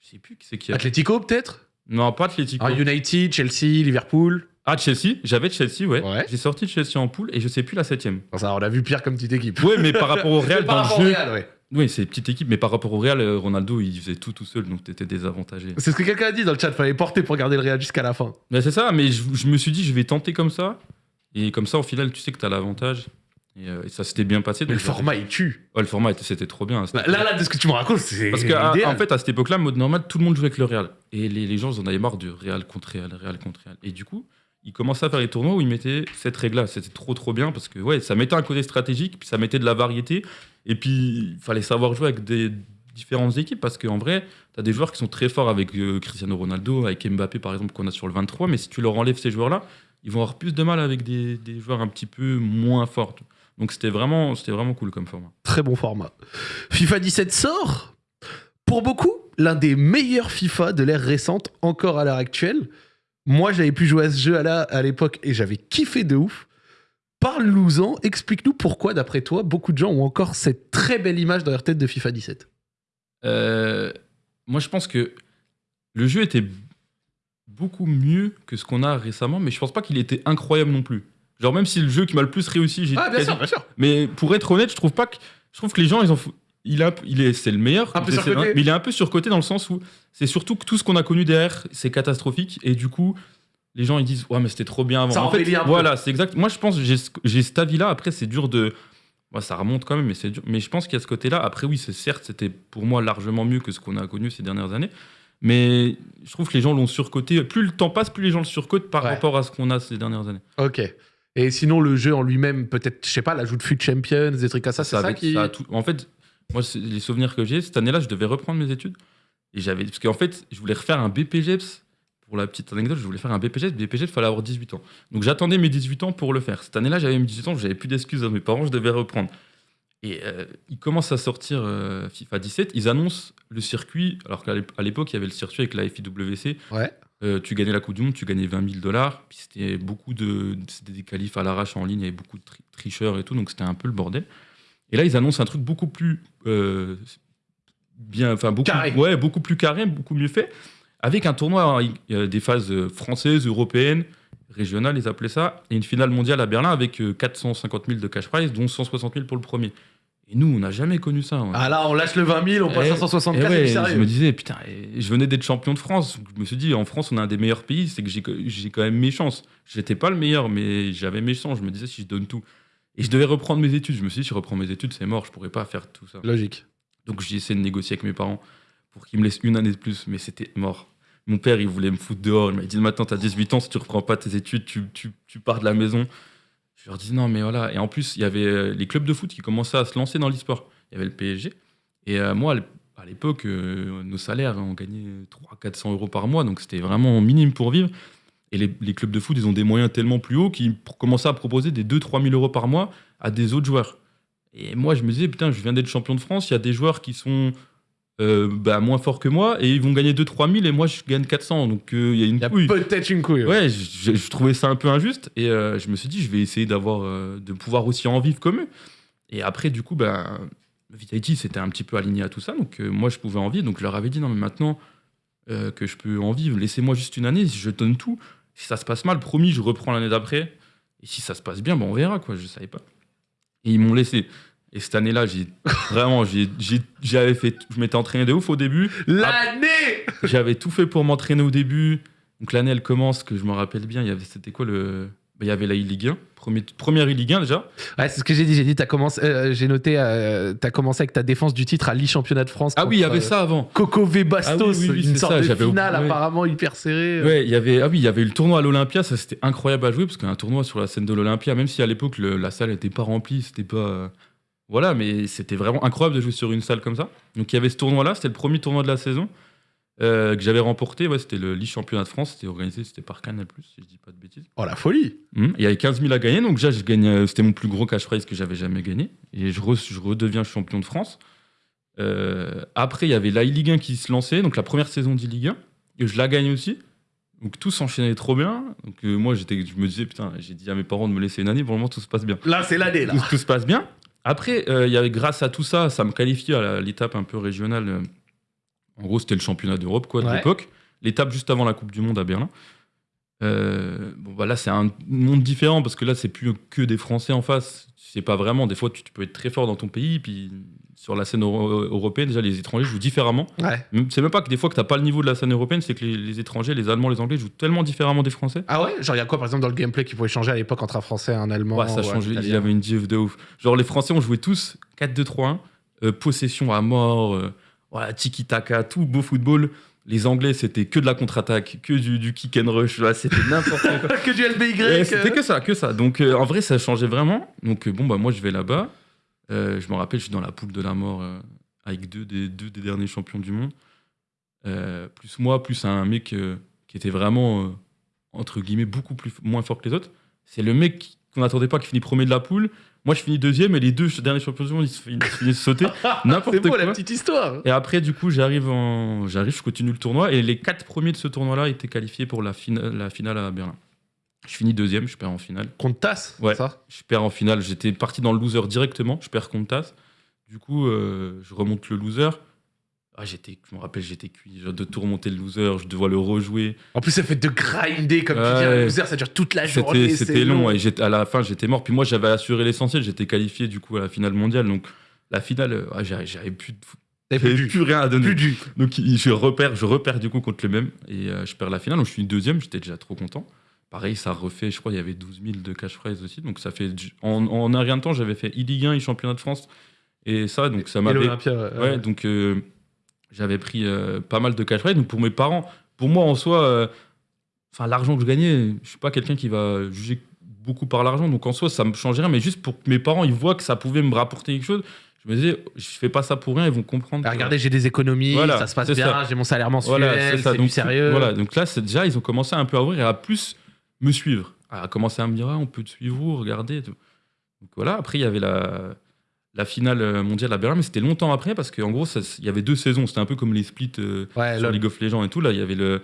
Je sais plus qui c'est qui a. Atlético, peut-être? Non, pas Atletico. Ah, United, Chelsea, Liverpool. Ah, Chelsea, j'avais Chelsea, ouais. Ouais. J'ai sorti Chelsea en poule et je sais plus la septième. Ça, on a vu pire comme petite équipe. Ouais, mais par rapport au Real, dans le jeu. Real, ouais. Oui, c'est une petite équipe, mais par rapport au Real, euh, Ronaldo, il faisait tout tout seul, donc t'étais désavantagé. C'est ce que quelqu'un a dit dans le chat, fallait porter pour garder le Real jusqu'à la fin. Mais c'est ça, mais je, je me suis dit, je vais tenter comme ça. Et comme ça, au final, tu sais que t'as l'avantage. Et, euh, et ça s'était bien passé. Mais le format, il tue. Ouais, le format, était- c'était trop bien. c'était Bah, Là, là, de ce que tu me racontes, c'est. Parce que, à- idéal. en fait, à cette époque-là, mode normal, tout le monde jouait avec le Real. Et les, les gens, ils en avaient marre du Real contre Real, Real contre Real. Et du coup, ils commençaient à faire les tournois où ils mettaient cette règle-là. C'était trop, trop bien parce que, ouais, ça mettait un côté stratégique, puis ça mettait de la variété. Et puis, il fallait savoir jouer avec des différentes équipes parce qu'en vrai, tu as des joueurs qui sont très forts avec euh, Cristiano Ronaldo, avec Mbappé, par exemple, qu'on a sur le 23. Mais si tu leur enlèves ces joueurs-là, ils vont avoir plus de mal avec des, joueurs un petit peu moins forts. Donc, c'était vraiment, vraiment cool comme format. Très bon format. FIFA 17 sort. Pour beaucoup, l'un des meilleurs FIFA de l'ère récente, encore à l'heure actuelle. Moi, j'avais pu jouer à ce jeu à l'époque et j'avais kiffé de ouf. Parle-nous-en, explique-nous pourquoi, d'après toi, beaucoup de gens ont encore cette très belle image dans leur tête de FIFA 17. Euh, moi, je pense que le jeu était beaucoup mieux que ce qu'on a récemment, mais je pense pas qu'il était incroyable non plus. Genre, même si le jeu qui m'a le plus réussi, j'ai Ah, bien quasi- sûr, bien sûr. Mais pour être honnête, je trouve pas que. Je trouve que les gens, ils en Il, a, il est, c'est le meilleur, Un peu mais il est un peu surcoté dans le sens où c'est surtout que tout ce qu'on a connu derrière, c'est catastrophique, et du coup, les gens ils disent ouais mais c'était trop bien avant. Ça en fait, un voilà, c'est exact. Moi je pense j'ai ce- j'ai cet avis-là. Après c'est dur de, Ouais, ça remonte quand même, mais c'est dur. Mais je pense qu'il y a ce côté-là. Après oui, c'est certes c'était pour moi largement mieux que ce qu'on a connu ces dernières années, mais je trouve que les gens l'ont surcoté. Plus le temps passe, plus les gens le surcotent par Ouais. rapport à ce qu'on a ces dernières années. Ok. Et sinon, le jeu en lui-même, peut-être, je sais pas, l'ajout de Fut Champions, des trucs comme ça, c'est ça, avec- qui. ça tout- En fait, moi, les souvenirs que j'ai, cette année-là, je devais reprendre mes études. Et j'avais. Parce qu'en fait, je voulais refaire un BPGEPS. Pour la petite anecdote, je voulais faire un BPGEPS. BPGEPS, il fallait avoir 18 ans. Donc j'attendais mes 18 ans pour le faire. Cette année-là, j'avais mes 18 ans, j'avais plus d'excuses à mes parents, je devais reprendre. Et euh, ils commencent à sortir euh, FIFA 17. Ils annoncent le circuit. Alors qu'à l'époque, il y avait le circuit avec la FIWC. Ouais. Euh, tu gagnais la Coupe du Monde, tu gagnais 20 000 dollars. Puis c'était beaucoup de. C'était des qualifs à l'arrache en ligne, il y avait beaucoup de tri- tricheurs et tout, donc c'était un peu le bordel. Et là, ils annoncent un truc beaucoup plus. euh, bien. Enfin, beaucoup, Carré. Ouais, beaucoup plus carré, beaucoup mieux fait. Avec un tournoi, hein, euh, des phases euh, françaises, européennes, régionales, ils appelaient ça, et une finale mondiale à Berlin avec euh, 450 000 de cash prize, dont 160 000 pour le premier. Et nous, on n'a jamais connu ça. hein. Ah là, on lâche le 20 000, on passe Eh, à 164, et c'est ouais, du je sérieux. me disais, putain, et je venais d'être champion de France. Je me suis dit, en France, on a un des meilleurs pays, c'est que j'ai j'ai quand même mes chances. J'étais pas le meilleur, mais j'avais mes chances. Je me disais, si je donne tout. Et je devais reprendre mes études. Je me suis dit, si je reprends mes études, c'est mort, je pourrais pas faire tout ça. Logique. Donc j'ai essayé de négocier avec mes parents pour qu'ils me laissent une année de plus, mais c'était mort. Mon père, il voulait me foutre dehors. Il m'a dit Maintenant, tu as 18 ans, si tu reprends pas tes études, tu, pars de la maison. Je leur dis Non, mais voilà. Et en plus, il y avait euh, les clubs de foot qui commençaient à se lancer dans l'e-sport. Il y avait le PSG. Et euh, moi, à l'ép- à l'époque, euh, nos salaires, on gagnait 300-400 euros par mois, donc c'était vraiment minime pour vivre. Et les, les clubs de foot, ils ont des moyens tellement plus hauts qu'ils commençaient à proposer des 2-3 000 euros par mois à des autres joueurs. Et moi, je me disais, putain, je viens d'être champion de France, il y a des joueurs qui sont euh, bah, moins forts que moi et ils vont gagner 2-3 000 et moi, je gagne 400. Donc, euh, il y a une Il y a couille. peut-être une couille. Ouais, je, je- je trouvais ça un peu injuste et euh, je me suis dit, je vais essayer d'avoir, euh, de pouvoir aussi en vivre comme eux. Et après, du coup, ben, Vitality c'était un petit peu aligné à tout ça, donc euh, moi, je pouvais en vivre. Donc, je leur avais dit, non, mais maintenant euh, que je peux en vivre, laissez-moi juste une année, je donne tout. Si ça se passe mal, promis, je reprends l'année d'après. Et si ça se passe bien, ben, on verra, quoi. Je savais pas. Et ils m'ont laissé. Et cette année-là, j'ai vraiment, j'ai- j'ai- j'avais fait, je m'étais entraîné de ouf au début. L'année J'avais tout fait pour m'entraîner au début. Donc l'année, elle commence, que je me rappelle bien. Il y avait, c'était quoi le. bah, Il y avait la e-Ligue 1, premier, première e-Ligue 1 déjà. Ouais, c'est ce que j'ai dit. J'ai dit, t'as commencé, euh, j'ai noté, euh, t'as commencé avec ta défense du titre à l'e-championnat de France. Ah oui, il y avait euh, ça avant. Coco V Bastos, Ah oui, oui, oui, une sorte ça, de finale apparemment hyper serrée. Ouais, il y avait, ah oui, il y avait eu le tournoi à l'Olympia, ça c'était incroyable à jouer parce qu'un tournoi sur la scène de l'Olympia, même si à l'époque la salle n'était pas remplie, c'était pas. Voilà, mais c'était vraiment incroyable de jouer sur une salle comme ça. Donc il y avait ce tournoi-là, c'était le premier tournoi de la saison euh, que j'avais remporté. Ouais, c'était le championnat de France, c'était organisé, c'était par Canal, si je dis pas de bêtises. Oh la folie Hum, Il y avait 15 000 à gagner, donc déjà, je euh, c'était mon plus gros cash prize que j'avais jamais gagné. Et je, re- je redeviens champion de France. Euh, après, il y avait la Ligue 1 qui se lançait, donc la première saison de Ligue 1, et je la gagne aussi. Donc tout s'enchaînait trop bien. Donc euh, moi, j'étais, je me disais, putain, j'ai dit à mes parents de me laisser une année, pour le moment, tout se passe bien. Là, c'est l'année là. Tout, tout se passe bien. Après, euh, il y avait, grâce à tout ça, ça me qualifiait à l'étape un peu régionale. euh, En gros, c'était le championnat d'Europe, quoi, de Ouais. l'époque. L'étape juste avant la Coupe du Monde à Berlin. Euh, bon, bah là, c'est un monde différent parce que là, c'est plus que des Français en face. C'est pas vraiment. Des fois, tu, tu peux être très fort dans ton pays, puis sur la scène euro- européenne, déjà, les étrangers jouent différemment. Ouais. C'est même pas que des fois que t'as pas le niveau de la scène européenne, c'est que les, les étrangers, les Allemands, les Anglais jouent tellement différemment des Français. Ah ouais? Genre, il y a quoi par exemple dans le gameplay qui pouvait changer à l'époque entre un français et un allemand Ouais, ça changé. Il y avait une div de ouf. Genre, les Français, on jouait tous 4-2-3-1, euh, possession à mort, euh, voilà, tiki-taka, tout beau football. Les Anglais, c'était que de la contre-attaque, que du, du kick and rush. c'était n'importe quoi. que du LBY C'était que ça, que ça. Donc, euh, en vrai, ça changeait vraiment. Donc, bon, bah, moi, je vais là-bas. Euh, je me rappelle, je suis dans la poule de la mort euh, avec deux des, deux des derniers champions du monde. Euh, plus moi, plus un mec qui était vraiment, entre guillemets, beaucoup plus, moins fort que les autres. C'est le mec qu'on n'attendait pas, qui finit premier de la poule. Moi, je finis deuxième et les deux derniers champions du monde, ils se fin- ils finissent sauter. N'importe C'est quoi. la petite histoire. Et après, du coup, j'arrive, en... j'arrive, je continue le tournoi. Et les quatre premiers de ce tournoi-là étaient qualifiés pour la, fina- la finale à Berlin. Je finis deuxième, je perds en finale. Contre tasse, Ouais. ça? Je perds en finale. J'étais parti dans le loser directement. Je perds contre Tass. Du coup, euh, je remonte le loser. Ah, j'étais, je me rappelle, j'étais cuit. Genre de tout remonter le loser, je devais le rejouer. En plus, ça fait de grinder, comme tu dis, un loser, ça dure toute la journée. C'était, long. Et à la fin, j'étais mort. Puis moi, j'avais assuré l'essentiel. J'étais qualifié du coup à la finale mondiale. Donc la finale, euh, ah, j'avais, plus, de- j'avais plus, plus rien à donner. plus du. Donc je repère, je repère du coup contre le même et euh, je perds la finale. Donc je suis deuxième, j'étais déjà trop content. Pareil, ça refait, je crois, il y avait 12 000 de cash prize aussi. Donc ça fait, du- en, en un rien de temps, j'avais fait e-Ligue 1 et championnat de France et ça, donc ça m'avait. ouais. Ouais, donc euh, j'avais pris euh, pas mal de cash prize. Donc pour mes parents, pour moi en soi, euh, enfin l'argent que je gagnais, je suis pas quelqu'un qui va juger beaucoup par l'argent. Donc en soi, ça me change rien. Mais juste pour que mes parents ils voient que ça pouvait me rapporter quelque chose, je me disais, je fais pas ça pour rien, ils vont comprendre. Ah, regardez, j'ai des économies, Voilà, ça se passe bien, j'ai mon salaire mensuel, Voilà, c'est du sérieux. Voilà, donc là, déjà, ils ont commencé un peu à ouvrir et à plus me suivre. À commencer à me dire, ah, on peut te suivre, tout. Donc voilà, après, il y avait la, la finale mondiale à Berlin, mais c'était longtemps après parce qu'en gros, il y avait deux saisons. C'était un peu comme les splits euh, Ouais, sur. League of Legends et tout. Là, il y avait le,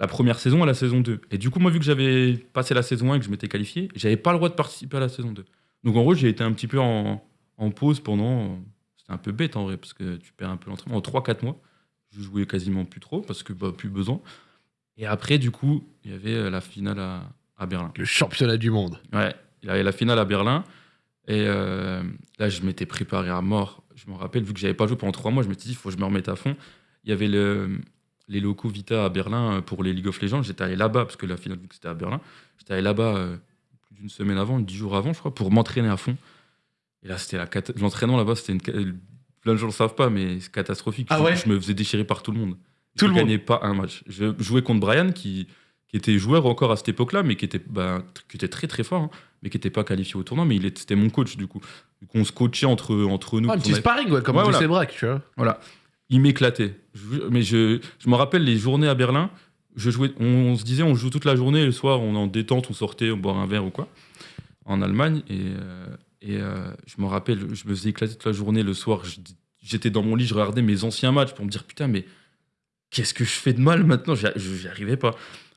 la première saison et la saison 2. Et du coup, moi, vu que j'avais passé la saison 1 et que je m'étais qualifié, j'avais pas le droit de participer à la saison 2. Donc en gros, j'ai été un petit peu en, en pause pendant. C'était un peu bête en vrai, parce que tu perds un peu l'entraînement. En 3-4 mois, je jouais quasiment plus trop, parce que bah, plus besoin. Et après, du coup, il y avait euh, la finale à, à Berlin. Le championnat du monde. Ouais, il y avait la finale à Berlin. Et euh, là, je m'étais préparé à mort. Je me rappelle, vu que j'avais pas joué pendant trois mois, je m'étais dit, il faut que je me remette à fond. Il y avait le- les locaux Vita à Berlin euh, pour les League of Legends. J'étais allé là-bas, parce que la finale, vu que c'était à Berlin, j'étais allé là-bas euh, plus d'une semaine avant, dix jours avant, je crois, pour m'entraîner à fond. Et là, c'était la l'entraînement là-bas, c'était une. Plein de gens le savent pas, mais c'est catastrophique. Ah ouais? Je me faisais déchirer par tout le monde. Tout je le monde. gagnais pas un match. Je jouais contre Brian, qui, qui était joueur encore à cette époque-là, mais qui était, bah, tr- qui était très très fort, hein, mais qui n'était pas qualifié au tournoi. Mais il était- c'était mon coach, du coup. Du coup, on se coachait entre, entre nous. Ah, un petit avait- sparring, ouais, comme Ouais, tous voilà. braques, tu vois. voilà. Il m'éclatait. Je- Mais je, je me rappelle les journées à Berlin. Je jouais, on, on se disait, on joue toute la journée. Et le soir, on est en détente, on sortait, on boire un verre ou quoi. En Allemagne. Et, euh, et euh, je me rappelle, je me faisais éclater toute la journée. Le soir, j'étais dans mon lit, je regardais mes anciens matchs pour me dire, putain, mais qu'est-ce que je fais de mal maintenant? J'y j'y arrivais pas.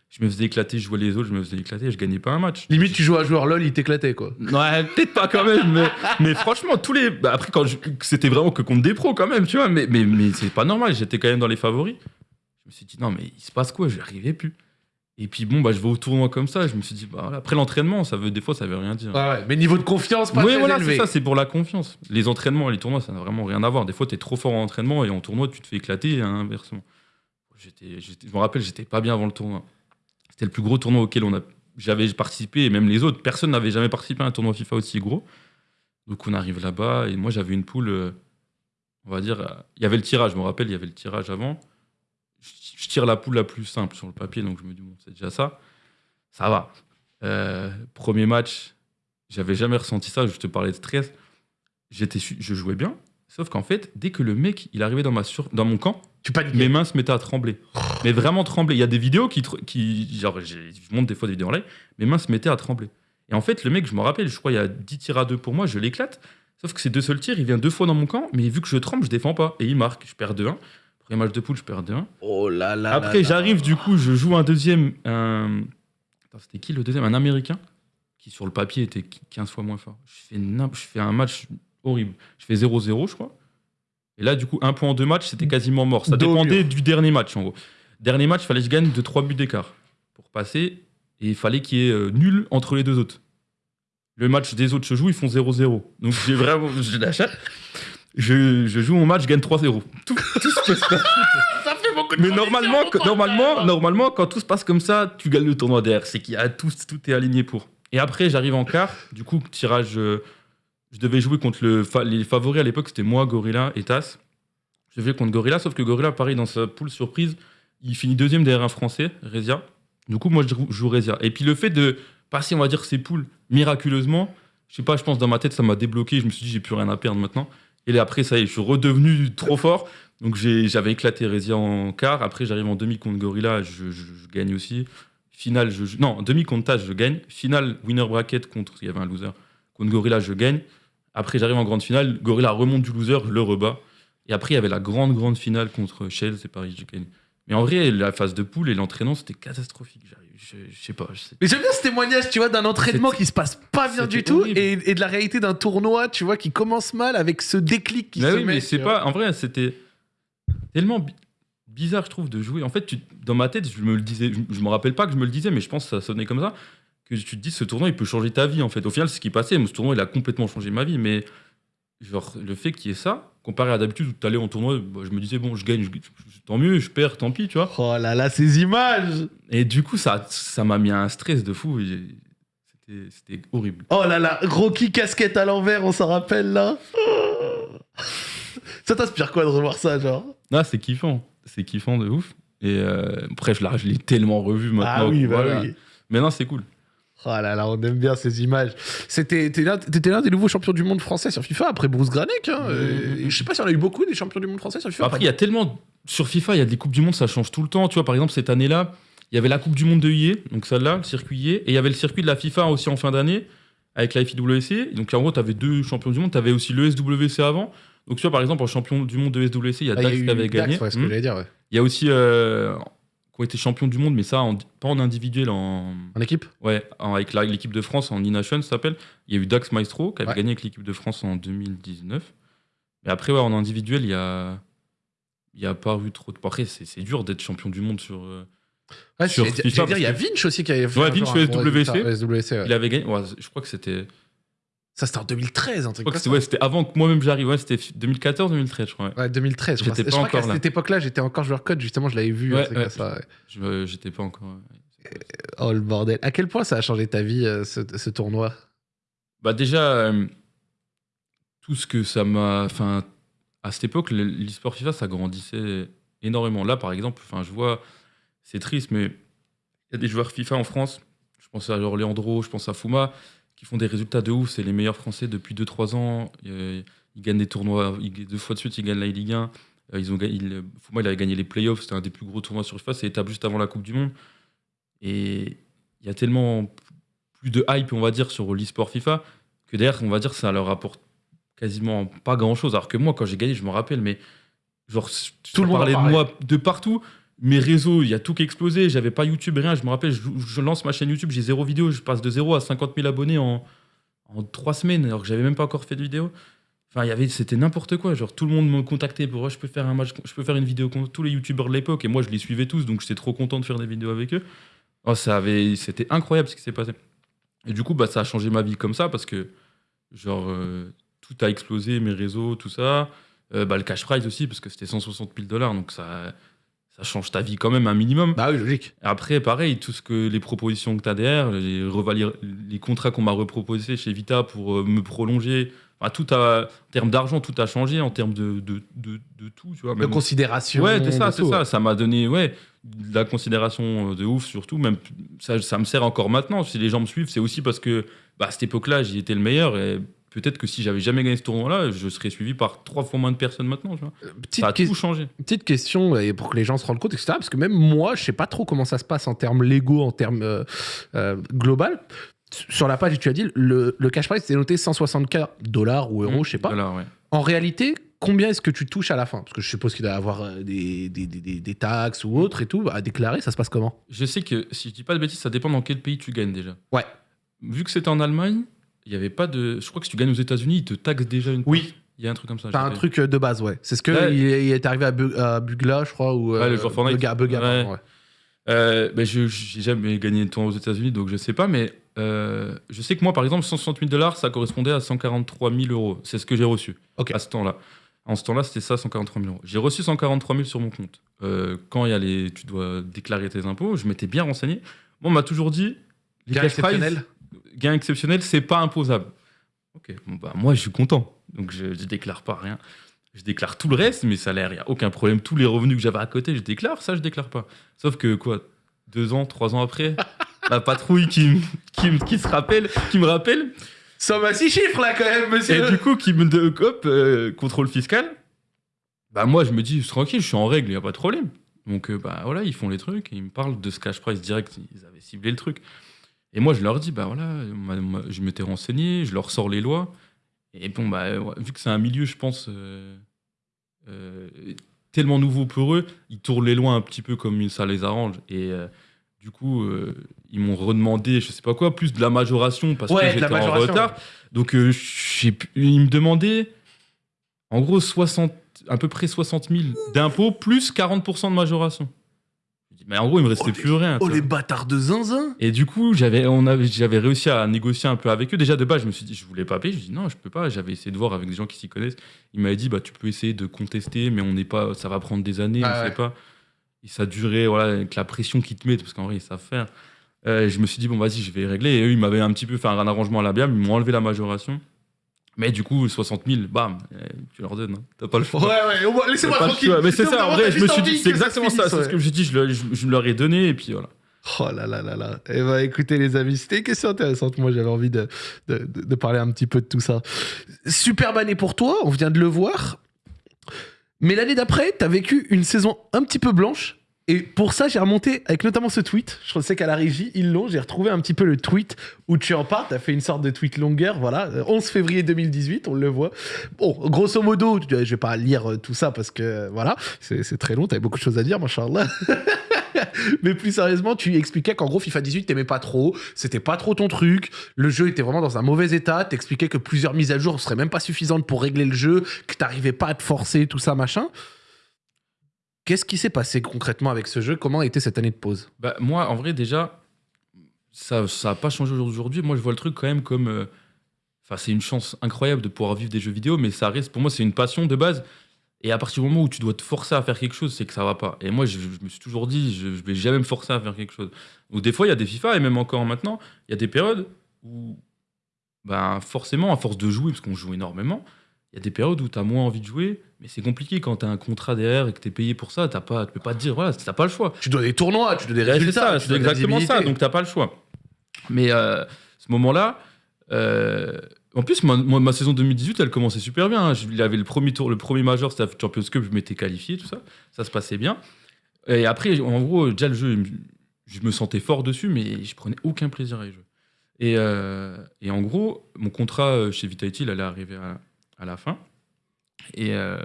Je me faisais éclater, je jouais les autres, je me faisais éclater, je gagnais pas un match. Limite, tu joues à un joueur LOL, il t'éclatait, quoi. Ouais, peut-être pas quand même, mais, mais franchement, tous les. bah, après, quand je- c'était vraiment que contre des pros quand même, tu vois, mais, mais, mais c'est pas normal, j'étais quand même dans les favoris. Je me suis dit, non, mais il se passe quoi? Je arrivais plus. Et puis bon, bah, je vais au tournoi comme ça, je me suis dit, bah, voilà. après l'entraînement, ça veut, des fois, ça veut rien dire. Ouais, ouais. Mais niveau de confiance, pas oui, très voilà, élevé. c'est ça, c'est pour la confiance. Les entraînements et les tournois, ça n'a vraiment rien à voir. Des fois, tu es trop fort en entraînement et en tournoi, tu te fais éclater et inversement. J'étais, je me rappelle, j'étais pas bien avant le tournoi. C'était le plus gros tournoi auquel j'avais participé et même les autres. Personne n'avait jamais participé à un tournoi FIFA aussi gros. Donc on arrive là-bas et moi j'avais une poule, euh, on va dire, euh, il y avait le tirage, je me rappelle, il y avait le tirage avant. Je, tire la poule la plus simple sur le papier, donc je me dis, bon, c'est déjà ça. Ça va. Euh, premier match, j'avais jamais ressenti ça, je te parlais de stress. Je jouais bien, sauf qu'en fait, dès que le mec, il arrivait dans, ma sur- dans mon camp, Tu paniques. mes mains se mettaient à trembler. Mais vraiment trembler. Il y a des vidéos qui, qui genre, je monte des fois des vidéos en live, mes mains se mettaient à trembler. Et en fait, le mec, je me rappelle, je crois, il y a 10 tirs à 2 pour moi, je l'éclate. Sauf que ces deux seuls tirs, il vient deux fois dans mon camp, mais vu que je tremble, je défends pas. Et il marque, je perds 2-1. Premier match de poule, je perds 2-1. Oh là là. Après, j'arrive, du coup, je joue un deuxième. Un... C'était qui le deuxième? Un américain qui, sur le papier, était 15 fois moins fort. Je fais, je fais un match horrible. Je fais 0-0, je crois. Et là, du coup, un point en deux matchs, c'était quasiment mort. Ça dépendait du dernier match, en gros. Dernier match, il fallait que je gagne de 3 buts d'écart pour passer. Et il fallait qu'il y ait euh, nul entre les deux autres. Le match des autres, je joue, ils font 0-0. Donc j'ai vraiment. Je l'achète. Je, je joue mon match, je gagne 3-0. Tout, tout se passe Ça fait beaucoup de mais normalement, pote, normalement, normalement, quand tout se passe comme ça, tu gagnes le tournoi derrière. C'est qu'il y a tout, tout est aligné pour. Et après, j'arrive en quart. Du coup, tirage. euh, je devais jouer contre les favoris à l'époque, c'était moi, Gorilla et Tass. Je devais contre Gorilla, sauf que Gorilla, pareil, dans sa poule surprise, il finit deuxième derrière un Français, Rezia. Du coup, moi, je joue- Rezia. Et puis le fait de passer, on va dire, ces poules miraculeusement, je sais pas, je pense dans ma tête, ça m'a débloqué. Je me suis dit, j'ai plus rien à perdre maintenant. Et après, ça y est, je suis redevenu trop fort. Donc j'avais éclaté Rezia en quart. Après, j'arrive en demi contre Gorilla, je, gagne aussi. Finale, je, non, demi contre Tâche, je gagne. Finale, winner bracket contre, il y avait un loser, contre Gorilla, je gagne. Après, j'arrive en grande finale, Gorilla remonte du loser, je le rebats. Et après, il y avait la grande, grande finale contre Shell, c'est Paris, je gagne. Mais en vrai, la phase de poule et l'entraînement, c'était catastrophique. Je, je sais pas. Mais j'aime bien ce témoignage, tu vois, d'un entraînement qui se passe pas bien du tout et, et de la réalité d'un tournoi, tu vois, qui commence mal avec ce déclic qui Bah se oui, met. mais c'est pas. En vrai, c'était tellement bi- bizarre, je trouve, de jouer. En fait, tu- dans ma tête, je me le disais. Je, je me rappelle pas que je me le disais, mais je pense que ça sonnait comme ça. Que tu te dis, ce tournoi, il peut changer ta vie, en fait. Au final, c'est ce qui passait. Ce tournoi, il a complètement changé ma vie. Mais genre, le fait qu'il y ait ça, comparé à d'habitude où tu allais en tournoi, bah, je me disais, bon, je gagne, je- je- tant mieux, je perds, tant pis, tu vois. Oh là là, ces images Et du coup, ça ça m'a mis un stress de fou. C'était horrible. Oh là là, Rocky casquette à l'envers, on s'en rappelle là Ça t'inspire quoi de revoir ça, genre? Ah, c'est kiffant. C'est kiffant de ouf. Et euh, après, je l'ai tellement revu maintenant. Ah oui, bah voilà. oui. Mais non, c'est cool. Oh là là, on aime bien ces images. C'était, t'es l'un, des nouveaux champions du monde français sur FIFA après Bruce Granek. Hein, et je sais pas si on a eu beaucoup des champions du monde français sur FIFA. Après, il y a tellement. Sur FIFA, il y a des Coupes du Monde, ça change tout le temps. Tu vois, par exemple, cette année-là, il y avait la Coupe du Monde de IE, donc celle-là, le circuit IE, et il y avait le circuit de la FIFA aussi en fin d'année, avec la FIWC. Donc en gros, tu avais deux champions du monde. Tu avais aussi le SWC avant. Donc tu vois, par exemple, en champion du monde de SWC, il y a Ah, il y a Dax qui avait gagné. ouais, ce que Hmm. Il y a aussi. euh, qui ont été champions du monde, mais ça, en- pas en individuel, en. En équipe? Ouais, en- avec l'équipe de France en E-Nation, ça s'appelle. Il y a eu Dax Maestro qui avait Ouais. gagné avec l'équipe de France en 2019. Mais après, ouais, en individuel, il y a. Il n'y a pas eu trop de. Après, c'est dur d'être champion du monde sur. euh, Ouais, Sur FIFA, dire, il y a Vinch aussi qui avait fait. Ouais, Vinch SWC. SWC, ouais. Il avait gagné. je crois que c'était. Ça, c'était en 2013, un truc comme ça. c'était ouais, c'était avant que moi-même j'arrive. Ouais, c'était 2014-2013, je crois. ouais. Ouais, 2013. je crois. J'étais pas encore là. cette époque-là, j'étais encore joueur code, justement, je l'avais vu. Ouais, euh, J'étais pas encore. ouais. Oh le bordel. À quel point ça a changé ta vie, euh, ce, ce tournoi? Bah déjà, euh, tout ce que ça m'a... Enfin, à cette époque, le- l'e-sport FIFA, ça grandissait énormément. Là, par exemple, enfin, je vois, c'est triste, mais il y a des joueurs FIFA en France, je pense à genre Leandro, je pense à Fuma, qui font des résultats de ouf. C'est les meilleurs Français depuis 2-3 ans. Euh, Ils gagnent des tournois, deux fois de suite, ils gagnent la Ligue 1. Euh, Ils ont, gagné- il- Fuma, il avait gagné les playoffs, c'était un des plus gros tournois sur FIFA, c'est étape juste avant la Coupe du Monde. Et il y a tellement plus de hype, on va dire, sur l'e-sport FIFA, que derrière, on va dire, ça leur apporte quasiment pas grand-chose. Alors que moi, quand j'ai gagné, je me rappelle, mais genre, Tout le monde parlait de moi de partout. Mes réseaux, il y a tout qui a explosé. J'avais pas YouTube, rien. Je me rappelle, je, lance ma chaîne YouTube, j'ai zéro vidéo. Je passe de zéro à 50 000 abonnés en, en trois semaines, alors que j'avais même pas encore fait de vidéo. Enfin, il y avait, c'était n'importe quoi. Genre, tout le monde me contactait pour, Oh, je peux faire un match, je peux faire une vidéo contre tous les youtubeurs de l'époque. Et moi, je les suivais tous, donc j'étais trop content de faire des vidéos avec eux. Oh, ça avait, c'était incroyable ce qui s'est passé. Et du coup, bah, ça a changé ma vie comme ça parce que, genre, euh, tout a explosé, mes réseaux, tout ça. Euh, bah, le cash prize aussi, parce que c'était 160 000 dollars, donc ça, ça change ta vie quand même un minimum. Bah oui, logique. Après, pareil, tout ce que les propositions que tu as derrière, les, contrats qu'on m'a reproposés chez Vita pour euh, me prolonger, tout a, en termes d'argent, tout a changé, en termes de, de, de, de tout, tu vois. De considération. Ouais, c'est ça, c'est ça. Ça m'a donné ouais, de la considération euh, de ouf, surtout. Même ça, ça me sert encore maintenant. Si les gens me suivent, c'est aussi parce que bah, à cette époque-là, j'y étais le meilleur. Et peut-être que si j'avais jamais gagné ce tournoi-là, je serais suivi par trois fois moins de personnes maintenant. Tu vois. Euh, Petite, Ça a tout changé. petite question, et pour que les gens se rendent compte, etc. Parce que même moi, je sais pas trop comment ça se passe en termes légaux, en termes euh, euh, global. Sur la page, tu as dit, le, le cash prize, c'est noté 160K dollars ou euros, je sais pas. Ouais. En réalité, combien est-ce que tu touches à la fin? Parce que je suppose qu'il doit y avoir euh, des, des, des- des- des taxes ou autres et tout. À déclarer, ça se passe comment? Je sais que si je dis pas de bêtises, ça dépend dans quel pays tu gagnes déjà. Ouais. Vu que c'était en Allemagne, il y avait pas de. Je crois que si tu gagnes aux États-Unis, ils te taxent déjà une. Oui. Il y a un truc comme ça. T'as un truc euh, de base, ouais. C'est ce que Ouais. il, est, il est arrivé à, Bu- à Bugla, je crois, ou Ouais, le joueur Fortnite. Ouais. pardon, ouais. Euh, ben, je j'ai jamais gagné de tournoi aux États-Unis, donc je sais pas, mais euh, je sais que moi, par exemple, 160 000 dollars, ça correspondait à 143 000 euros. C'est ce que j'ai reçu à ce temps-là. En ce temps-là, c'était ça, 143 000 euros. J'ai reçu 143 000 sur mon compte. Euh, quand il y a les, tu dois déclarer tes impôts, je m'étais bien renseigné. Bon, on m'a toujours dit, les cash prizes, gain exceptionnel, c'est pas imposable. Ok, bon, bah, moi, je suis content. Donc, je, je déclare pas rien. Je déclare tout le reste, mes salaires, il n'y a aucun problème. Tous les revenus que j'avais à côté, je déclare. Ça, je déclare pas. Sauf que, quoi, deux ans, trois ans après, la patrouille qui, qui, qui se rappelle, qui me rappelle, Somme à six chiffres, là, quand même, monsieur et du coup, qui me donne hop, euh, contrôle fiscal. Bah, moi, je me dis, tranquille, je suis en règle, il n'y a pas de problème. Donc, euh, bah voilà, ils font les trucs et ils me parlent de ce cash price direct. Ils avaient ciblé le truc. Et moi, je leur dis, bah voilà, je m'étais renseigné, je leur sors les lois. Et bon, bah, vu que c'est un milieu, je pense, euh, euh, tellement nouveau pour eux, ils tournent les lois un petit peu comme ça les arrange. Et euh, du coup, ils m'ont redemandé, je sais pas quoi, plus de la majoration parce Ouais, que j'étais en retard. Donc, ils me demandaient, en gros, 60, à peu près 60 000 d'impôts plus 40% de majoration. Mais en gros, il me restait Oh, plus rien. Oh les bâtards de zinzin Et du coup, j'avais, réussi à négocier un peu avec eux. Déjà de base, je me suis dit, je voulais pas payer. Je dis non, je peux pas. J'avais essayé de voir avec des gens qui s'y connaissent. Il m'avait dit, bah tu peux essayer de contester, mais on n'est pas, ça va prendre des années, Ah on ouais. sait pas. Et ça durait, voilà, avec la pression qu'ils te mettent, parce qu'en vrai, ils savent faire. Euh, je me suis dit, bon, vas-y, je vais régler. Et eux, ils m'avaient un petit peu fait un arrangement à la biable. Ils m'ont enlevé la majoration. Mais du coup, 60 000, bam, tu leur donnes. hein. T'as pas le choix. Ouais, ouais, laissez-moi tranquille. Mais c'est ça, en vrai, je me suis dit, c'est exactement ça. C'est ce que je me suis dit, je, je- je leur ai donné, et puis voilà. Oh là là là là. Eh ben, écoutez, les amis, c'était une question intéressante. Moi, j'avais envie de, de, de- de parler un petit peu de tout ça. Superbe année pour toi, on vient de le voir. Mais l'année d'après, t'as vécu une saison un petit peu blanche. Et pour ça, j'ai remonté avec notamment ce tweet. Je sais qu'à la régie, ils l'ont. J'ai retrouvé un petit peu le tweet où tu en parles. T'as fait une sorte de tweet longueur. Voilà. Euh, 11 février 2018, on le voit. Bon, grosso modo, je vais pas lire euh, tout ça parce que, euh, voilà, c'est très long. T'avais beaucoup de choses à dire, machallah. Mais plus sérieusement, tu expliquais qu'en gros, FIFA 18, t'aimais pas trop, c'était pas trop ton truc, le jeu était vraiment dans un mauvais état, t'expliquais que plusieurs mises à jour seraient même pas suffisantes pour régler le jeu, que t'arrivais pas à te forcer, tout ça, machin. Qu'est-ce qui s'est passé concrètement avec ce jeu? Comment a été cette année de pause? Bah, moi, en vrai, déjà, ça n'a pas changé aujourd'hui. Moi, je vois le truc quand même comme. euh, Enfin, c'est une chance incroyable de pouvoir vivre des jeux vidéo, mais ça reste, pour moi, c'est une passion de base. Et à partir du moment où tu dois te forcer à faire quelque chose, c'est que ça va pas. Et moi, je, me suis toujours dit, je, je vais jamais me forcer à faire quelque chose. Donc, des fois, il y a des FIFA, et même encore maintenant, il y a des périodes où, ben, forcément, à force de jouer, parce qu'on joue énormément, il y a des périodes où tu as moins envie de jouer, mais c'est compliqué quand tu as un contrat derrière et que tu es payé pour ça, t'as pas, tu peux pas te dire, voilà, t'as pas le choix. Tu dois des tournois, tu dois des résultats. c'est exactement ça. Donc t'as pas le choix. Mais euh, ce moment-là, euh, en plus, ma, saison 2018, elle commençait super bien. hein. Il y avait le premier tour, le premier major, c'était la Champions Cup, je m'étais qualifié, tout ça. Ça se passait bien. Et après, en gros, déjà le jeu, je me sentais fort dessus, mais je prenais aucun plaisir à y jouer. Et, euh, et en gros, mon contrat euh, chez Vitality, il allait arriver à, à la fin. Et euh,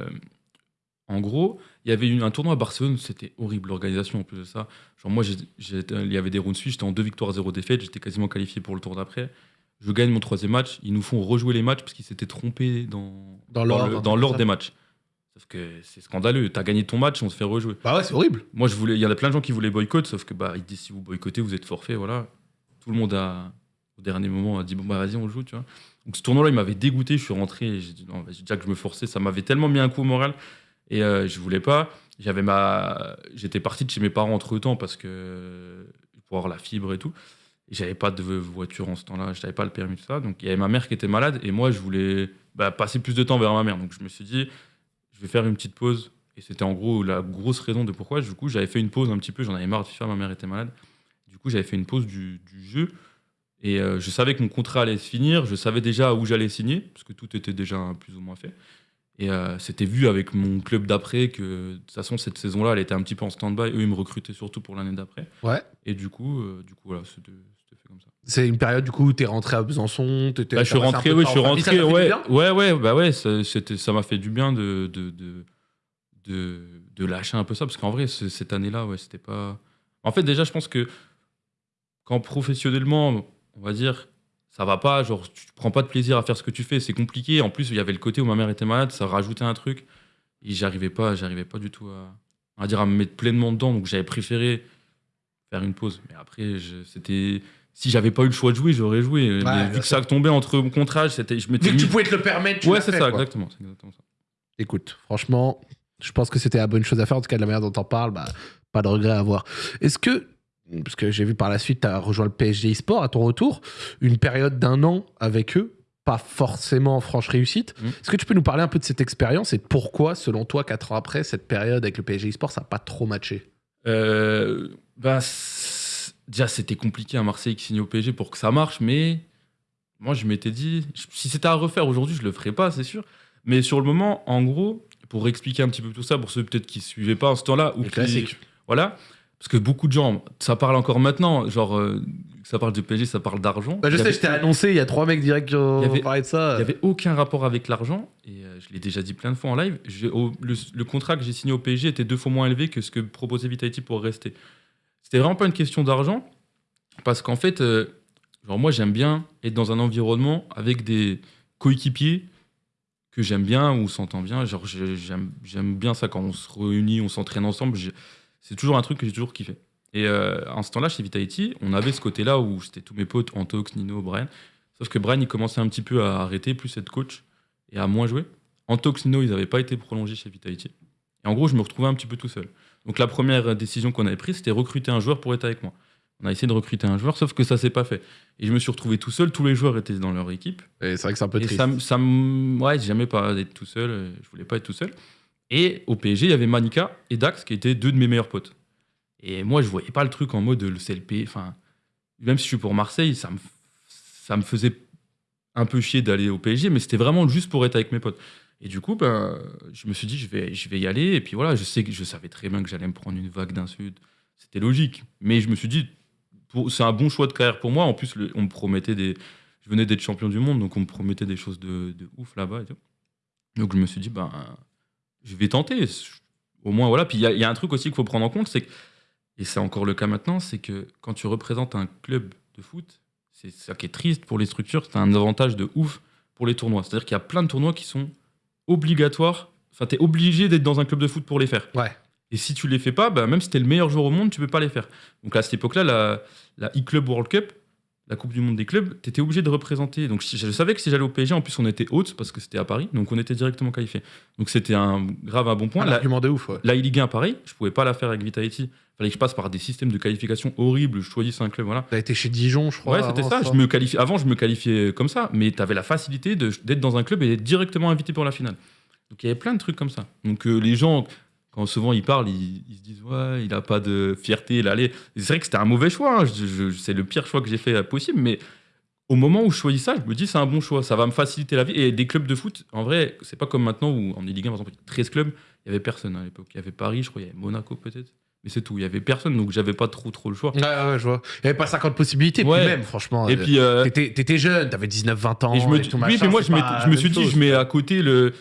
en gros, il y avait un tournoi à Barcelone, c'était horrible l'organisation en plus de ça. Genre moi, il y avait des rounds suisses, j'étais en deux victoires, zéro défaite, j'étais quasiment qualifié pour le tour d'après. Je gagne mon troisième match, ils nous font rejouer les matchs parce qu'ils s'étaient trompés dans, Dans l'ordre, comme des matchs. Sauf que c'est scandaleux, t'as gagné ton match, on se fait rejouer. Bah ouais, c'est horrible. Moi, je voulais, il y en a plein de gens qui voulaient boycott, sauf que bah, ils disent si vous boycottez, vous êtes forfait, voilà. Tout le monde a, au dernier moment, a dit bon bah vas-y, on joue, tu vois. Donc ce tournoi-là, il m'avait dégoûté, je suis rentré, j'ai dit non, déjà que je me forçais, ça m'avait tellement mis un coup au moral, et euh, je voulais pas. J'avais ma, j'étais parti de chez mes parents entre temps parce que pour avoir la fibre et tout. J'avais pas de voiture en ce temps-là, je n'avais pas le permis, tout ça. Donc il y avait ma mère qui était malade, et moi, je voulais bah, passer plus de temps vers ma mère. Donc je me suis dit, je vais faire une petite pause. Et c'était en gros la grosse raison de pourquoi. Du coup, j'avais fait une pause un petit peu, j'en avais marre de FIFA, ma mère était malade. Du coup, j'avais fait une pause du jeu. Et euh, je savais que mon contrat allait se finir, je savais déjà où j'allais signer, parce que tout était déjà plus ou moins fait. Et euh, c'était vu avec mon club d'après que de toute façon, cette saison-là, elle était un petit peu en stand-by. Eux, ils me recrutaient surtout pour l'année d'après. Ouais. Et du coup, euh, du coup voilà, c'était fait comme ça. C'est une période, du coup, où t'es rentré à Besançon, t'étais- Bah, je suis rentré, oui, je suis rentré, ouais, ouais, ouais, bah ouais, ça, m'a fait du bien de, de, de, de, de lâcher un peu ça, parce qu'en vrai, ce- cette année-là, ouais, c'était pas. En fait, déjà, je pense que quand professionnellement, on va dire, ça va pas, genre, tu prends pas de plaisir à faire ce que tu fais, c'est compliqué. En plus, il y avait le côté où ma mère était malade, ça rajoutait un truc, et j'arrivais pas, j'arrivais pas du tout à, à dire à me mettre pleinement dedans, donc j'avais préféré faire une pause. Mais après, c'était. Si j'avais pas eu le choix de jouer, j'aurais joué. Mais bien vu que ça tombait entre mon contrat, c'était, je m'étais Vu que tu mis- pouvais te le permettre, tu Ouais, c'est ça, exactement, c'est exactement ça. Écoute, franchement, je pense que c'était la bonne chose à faire. En tout cas, de la manière dont t'en parles, bah, pas de regret à avoir. Est-ce que, parce que j'ai vu par la suite, tu as rejoint le PSG eSport à ton retour, une période d'un an avec eux, pas forcément franche réussite. Mm. Est-ce que tu peux nous parler un peu de cette expérience et de pourquoi, selon toi, quatre ans après, cette période avec le PSG eSport, ça n'a pas trop matché? Euh, bah, déjà, c'était compliqué à Marseille qui signe au PSG pour que ça marche, mais moi, je m'étais dit, si c'était à refaire aujourd'hui, je le ferais pas, c'est sûr. Mais sur le moment, en gros, pour expliquer un petit peu tout ça, pour ceux peut-être qui suivaient pas en ce temps-là, ou qui- voilà, parce que beaucoup de gens, ça parle encore maintenant, genre, euh, ça parle de PSG, ça parle d'argent. Bah, je sais, je t'ai annoncé, il y a trois mecs directs qui ont avait- parlé de ça. Il n'y avait aucun rapport avec l'argent, et euh, je l'ai déjà dit plein de fois en live. au- le, le contrat que j'ai signé au PSG était deux fois moins élevé que ce que proposait Vitality pour rester. C'était vraiment pas une question d'argent, parce qu'en fait, euh, genre moi j'aime bien être dans un environnement avec des coéquipiers que j'aime bien, on s'entend bien. Genre j'aime bien ça quand on se réunit, on s'entraîne ensemble. C'est toujours un truc que j'ai toujours kiffé. Et euh, en ce temps-là, chez Vitality, on avait ce côté-là où c'était tous mes potes, Antox, Nino, Brian. Sauf que Brian, il commençait un petit peu à arrêter, plus être coach et à moins jouer. Antox, Nino, ils n'avaient pas été prolongés chez Vitality. Et en gros, je me retrouvais un petit peu tout seul. Donc la première décision qu'on avait prise, c'était recruter un joueur pour être avec moi. On a essayé de recruter un joueur, sauf que ça s'est pas fait. Et je me suis retrouvé tout seul. Tous les joueurs étaient dans leur équipe. Et c'est vrai que c'est un peu Et triste. ça, ça ouais, j'ai jamais pas d'être tout seul. Je voulais pas être tout seul. Et au PSG, il y avait Manika et Dax qui étaient deux de mes meilleurs potes. Et moi, je voyais pas le truc en mode le CLP. Enfin, même si je suis pour Marseille, ça me, ça me faisait un peu chier d'aller au PSG, mais c'était vraiment juste pour être avec mes potes. Et du coup, ben, je me suis dit, je vais, je vais y aller. Et puis voilà, je sais je savais très bien que j'allais me prendre une vague d'insultes. C'était logique. Mais je me suis dit, c'est un bon choix de carrière pour moi. En plus, on me promettait des. Je venais d'être champion du monde, donc on me promettait des choses de, de ouf là-bas. Donc je me suis dit, ben, je vais tenter. Au moins, voilà. Puis il y, a- il y a un truc aussi qu'il faut prendre en compte, c'est que, et c'est encore le cas maintenant, c'est que quand tu représentes un club de foot, c'est ça qui est triste pour les structures, c'est un avantage de ouf pour les tournois. C'est-à-dire qu'il y a plein de tournois qui sont obligatoires. Enfin, tu es obligé d'être dans un club de foot pour les faire. Ouais. Et si tu les fais pas, bah, même si tu es le meilleur joueur au monde, tu peux pas les faire. Donc à cette époque-là, la, la e-Club World Cup, la Coupe du Monde des clubs, tu étais obligé de représenter. Donc je savais que si j'allais au PSG, en plus on était haute parce que c'était à Paris, donc on était directement qualifié. Donc c'était un grave un bon point. Un La, de ouf, ouais. la Ligue 1, pareil, je pouvais pas la faire avec Vitality. fallait que je passe par des systèmes de qualification horribles, je choisisse un club, voilà. T'as été chez Dijon, je crois. Ouais, c'était ça. Je me qualifiais, avant, je me qualifiais comme ça, mais tu avais la facilité d'être dans un club et d'être directement invité pour la finale. Donc il y avait plein de trucs comme ça. Donc euh, les gens, quand souvent ils parlent, ils, ils se disent Ouais, il a pas de fierté, il allait. C'est vrai que c'était un mauvais choix. hein. C'est le pire choix que j'ai fait euh, possible, mais au moment où je choisis ça, je me dis c'est un bon choix. Ça va me faciliter la vie. Et des clubs de foot, en vrai, c'est pas comme maintenant où en Ligue 1, par exemple, 13 clubs, il y avait personne à l'époque. Il y avait Paris, je crois, il y avait Monaco peut-être. Mais c'est tout. Il y avait personne, donc j'avais pas trop trop le choix. Ouais, ouais, je vois. Il n'y avait pas 50 possibilités, Ouais. puis même, franchement. Et euh, puis. euh, T'étais jeune, t'avais 19-20 ans. Et je me et tout oui, machin, mais moi, je, m'étais- pas je me suis dit, je mets à côté le.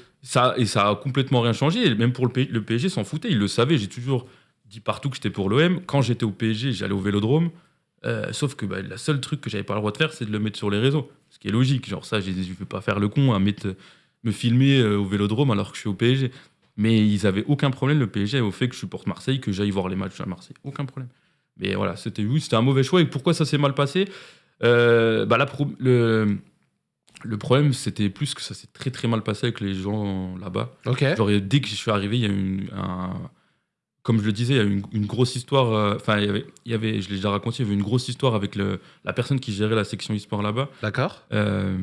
Et ça a complètement rien changé. Même pour le, P- le PSG, s'en foutait. Il le savait. J'ai toujours dit partout que j'étais pour l'OM. Quand j'étais au PSG, j'allais au vélodrome. Euh, sauf que bah, la seule truc que j'avais pas le droit de faire, c'est de le mettre sur les réseaux. Ce qui est logique. Genre, ça, je ne vais pas faire le con à me filmer euh, au vélodrome alors que je suis au PSG. Mais ils avaient aucun problème, le PSG, au fait que je supporte Marseille, que j'aille voir les matchs à Marseille. Aucun problème. Mais voilà, c'était oui, un mauvais choix. Et pourquoi ça s'est mal passé? Euh, bah, la le problème, c'était plus que ça s'est très très mal passé avec les gens là-bas. Genre, dès que je suis arrivé, il y a eu une, un- comme je le disais, il y a eu une, une grosse histoire. euh, Enfin, il y avait, il y avait, je l'ai déjà raconté, il y avait une grosse histoire avec le, la personne qui gérait la section e-sport là-bas. D'accord. Euh,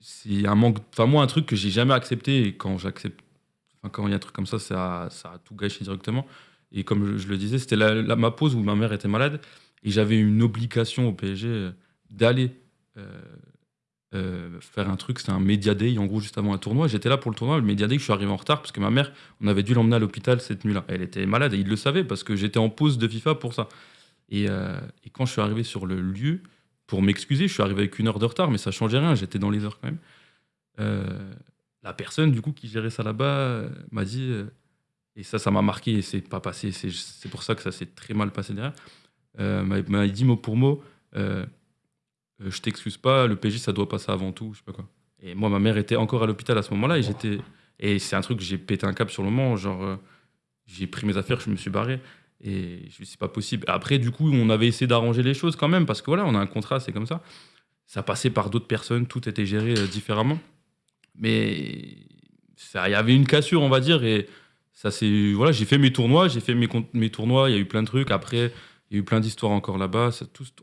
c'est un manque. Enfin, moi, un truc que j'ai jamais accepté, et quand j'accepte. Enfin, quand il y a un truc comme ça, ça, ça a tout gâché directement. Et comme je, je le disais, c'était la, la- ma pause où ma mère était malade, et j'avais une obligation au PSG euh, d'aller. euh, euh, faire un truc, c'était un Media Day, en gros, juste avant un tournoi. J'étais là pour le tournoi, le Media Day, je suis arrivé en retard parce que ma mère, on avait dû l'emmener à l'hôpital cette nuit-là. Elle était malade et il le savait parce que j'étais en pause de FIFA pour ça. Et, euh, et quand je suis arrivé sur le lieu, pour m'excuser, je suis arrivé avec une heure de retard, mais ça changeait rien, j'étais dans les heures quand même. Euh, la personne, du coup, qui gérait ça là-bas, m'a dit, et ça, ça m'a marqué, et c'est pas passé, c'est pour ça que ça s'est très mal passé derrière, m'a dit mot pour mot, euh, je t'excuse pas, le PJ, ça doit passer avant tout, je sais pas quoi. Et moi, ma mère était encore à l'hôpital à ce moment-là, et j'étais. Et c'est un truc j'ai pété un cap sur le moment, genre, euh, j'ai pris mes affaires, je me suis barré. Et je me suis pas possible. Après, du coup, on avait essayé d'arranger les choses quand même, parce que voilà, on a un contrat, c'est comme ça. Ça passait par d'autres personnes, tout était géré euh, différemment. Mais il y avait une cassure, on va dire, et ça c'est voilà, j'ai fait mes tournois, j'ai fait mes, mes tournois, il y a eu plein de trucs. Après, il y a eu plein d'histoires encore là-bas.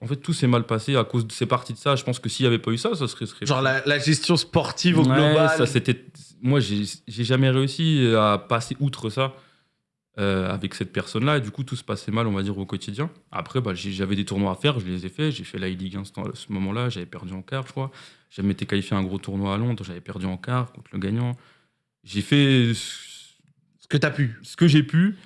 En fait, tout s'est mal passé à cause de ces parties de ça. Je pense que s'il n'y avait pas eu ça, ça serait. serait Genre la, la gestion sportive au Ouais, global. ça c'était. Moi, j'ai jamais réussi à passer outre ça. euh, avec cette personne-là. Et du coup, tout se passait mal, on va dire, au quotidien. Après, bah, j'avais des tournois à faire, je les ai faits. J'ai fait la E-League 1 à ce moment-là, j'avais perdu en quart, je crois. J'avais été qualifié à un gros tournoi à Londres, j'avais perdu en quart contre le gagnant. J'ai fait Ce que t'as pu. ce que j'ai pu,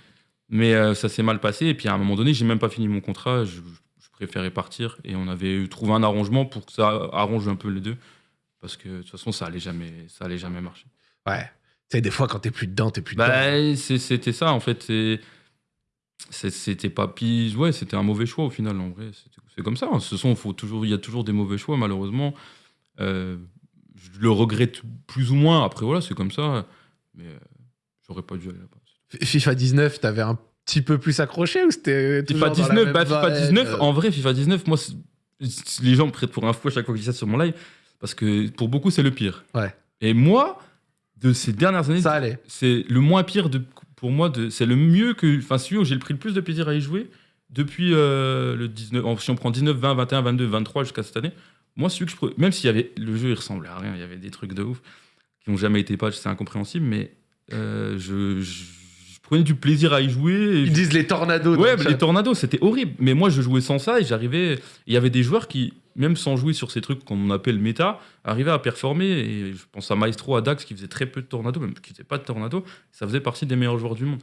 mais euh, ça s'est mal passé. Et puis à un moment donné, j'ai même pas fini mon contrat. Je, je préférais partir. Et on avait trouvé un arrangement pour que ça arrange un peu les deux. Parce que de toute façon, ça allait jamais, ça allait jamais marcher. Ouais. Tu sais, des fois, quand t'es plus dedans, t'es plus dedans. Bah, c'était ça, en fait. C'était pas pis. Ouais, c'était un mauvais choix au final, en vrai. C'est comme ça. hein. Ce sont, faut toujours, il y a toujours des mauvais choix, malheureusement. Euh, je le regrette plus ou moins. Après, voilà, c'est comme ça. Mais euh, j'aurais pas dû aller là-bas. FIFA 19, t'avais un petit peu plus accroché ou c'était FIFA toujours dans la 19, même bah, FIFA vibe, 19, euh, en vrai, FIFA 19, moi, les gens me prêtent pour un fou à chaque fois que je dis ça sur mon live, parce que pour beaucoup, c'est le pire. Ouais. Et moi, de ces dernières années, c'est le moins pire de, pour moi, c'est le mieux que, enfin, celui où j'ai le pris le plus de plaisir à y jouer depuis euh, le 19, en- si on prend 19, 20, 21, 22, 23 jusqu'à cette année. Moi, celui que je, pre- même s'il y avait, le jeu, il ressemblait à rien, il y avait des trucs de ouf qui n'ont jamais été patch, c'est incompréhensible, mais euh, je prenais du plaisir à y jouer. et Ils disent les tornados. Ouais, les tornados, c'était horrible. Mais moi, je jouais sans ça et j'arrivais. Il y avait des joueurs qui, même sans jouer sur ces trucs qu'on appelle méta, arrivaient à performer. Et je pense à Maestro, à Dax, qui faisait très peu de tornados, même qui faisait pas de tornado. Ça faisait partie des meilleurs joueurs du monde.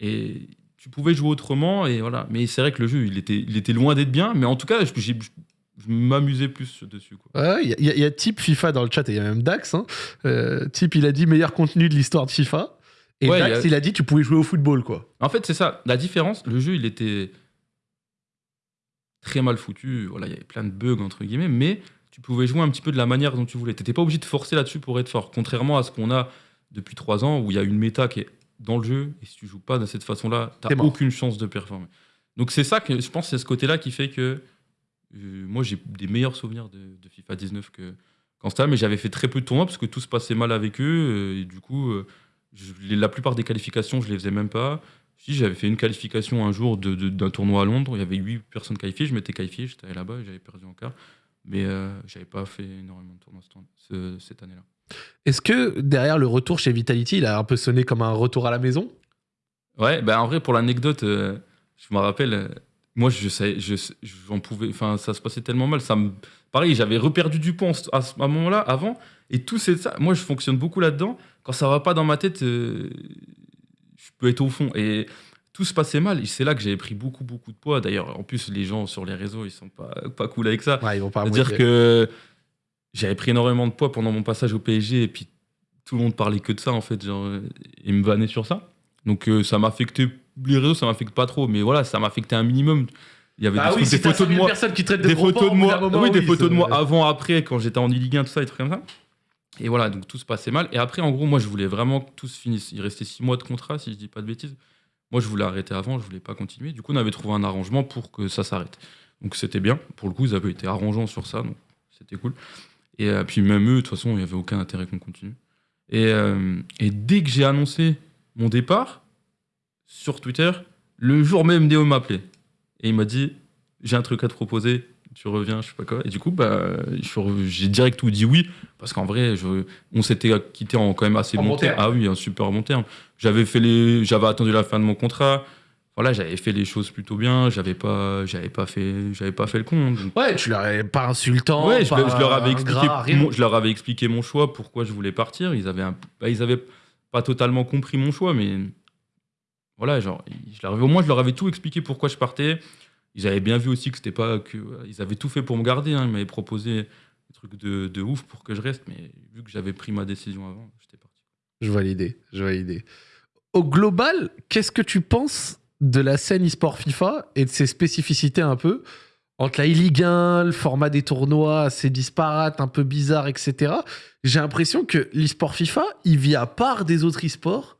Et tu pouvais jouer autrement. Et voilà. Mais c'est vrai que le jeu, il était, il était loin d'être bien. Mais en tout cas, je, j'ai- je m'amusais plus dessus. Quoi. Ouais, il y, a- il y a Type FIFA dans le chat et il y a même Dax. Hein. Euh, Type, il a dit meilleur contenu de l'histoire de FIFA. Et Ouais, Dax, il a- dit tu pouvais jouer au football, quoi. En fait, c'est ça. La différence, le jeu, il était très mal foutu. Voilà, il y avait plein de bugs, entre guillemets, mais tu pouvais jouer un petit peu de la manière dont tu voulais. Tu n'étais pas obligé de forcer là-dessus pour être fort. Contrairement à ce qu'on a depuis trois ans, où il y a une méta qui est dans le jeu, et si tu joues pas de cette façon-là, tu n'as aucune chance de performer. Donc c'est ça que je pense, c'est ce côté-là qui fait que euh, moi, j'ai des meilleurs souvenirs de, de FIFA 19 que qu'en mais j'avais fait très peu de tournois parce que tout se passait mal avec eux, euh, et du coup, euh, je- la plupart des qualifications, je les faisais même pas. Si j'avais fait une qualification un jour de- de- d'un tournoi à Londres, il y avait 8 personnes qualifiées, je m'étais qualifié, j'étais allé là-bas et j'avais perdu en quart. Mais euh, j'avais pas fait énormément de tournois ce- ce- cette année-là. Est-ce que derrière le retour chez Vitality, il a un peu sonné comme un retour à la maison? Ouais, bah en vrai, pour l'anecdote, euh, je me rappelle, euh, moi, je savais, je, j'en pouvais, enfin, ça se passait tellement mal. Ça me, pareil, j'avais reperdu du ce- à ce moment-là, avant, et tout c'est ça. Moi, je fonctionne beaucoup là-dedans. Quand ça va pas dans ma tête, euh, je peux être au fond. Et tout se passait mal. C'est là que j'avais pris beaucoup, beaucoup de poids. D'ailleurs, en plus, les gens sur les réseaux, ils sont pas, pas cool avec ça. Ouais, ils vont pas mouiller. que j'avais pris énormément de poids pendant mon passage au PSG et puis tout le monde parlait que de ça en fait, genre euh, et me vannait sur ça. Donc euh, ça m'affectait les réseaux, ça m'affecte pas trop, mais voilà, ça m'affectait un minimum. Il y avait Ah des, oui, trucs- si des t'as photos de 5000 moi, personnes qui traitent de des photos de moi, d'un moment, oui, des oui, photos de ça- moi avant, après, quand j'étais en Ligue 1, tout ça, des trucs comme ça. Et voilà, donc tout se passait mal. Et après, en gros, moi, je voulais vraiment que tout se finisse. Il restait six mois de contrat, si je dis pas de bêtises. Moi, je voulais arrêter avant, je voulais pas continuer. Du coup, on avait trouvé un arrangement pour que ça s'arrête. Donc c'était bien. Pour le coup, ils avaient été arrangeants sur ça, donc c'était cool. Et euh, puis même eux, de toute façon, il n'y avait aucun intérêt qu'on continue. Et, euh, et dès que j'ai annoncé mon départ, sur Twitter, le jour même, Néo m'a appelé. Et il m'a dit, j'ai un truc à te proposer, tu reviens, je sais pas quoi. Et du coup, bah, j'ai direct tout dit oui, parce qu'en vrai, je- on s'était quitté en quand même assez En bon bon terme. terme. Ah oui, un super bon terme. J'avais fait les, j'avais attendu la fin de mon contrat. Voilà, j'avais fait les choses plutôt bien. J'avais pas, j'avais pas fait, j'avais pas fait le con. donc- Ouais, tu leur es pas insultant. Ouais, je, pas je leur avais expliqué, mon, je leur avais expliqué mon choix, pourquoi je voulais partir. Ils avaient, un- bah, ils avaient pas totalement compris mon choix, mais voilà, genre, je au moins je leur avais tout expliqué pourquoi je partais. Ils avaient bien vu aussi que c'était pas que, ils avaient tout fait pour me garder. hein. Ils m'avaient proposé des trucs de, de ouf pour que je reste, mais vu que j'avais pris ma décision avant, j'étais parti. Je l'idée, je l'idée. Au global, qu'est-ce que tu penses de la scène e-sport FIFA et de ses spécificités un peu entre la e-Ligue 1, le format des tournois assez disparate, un peu bizarre, etc. J'ai l'impression que l'e-sport FIFA, il vit à part des autres e-sports,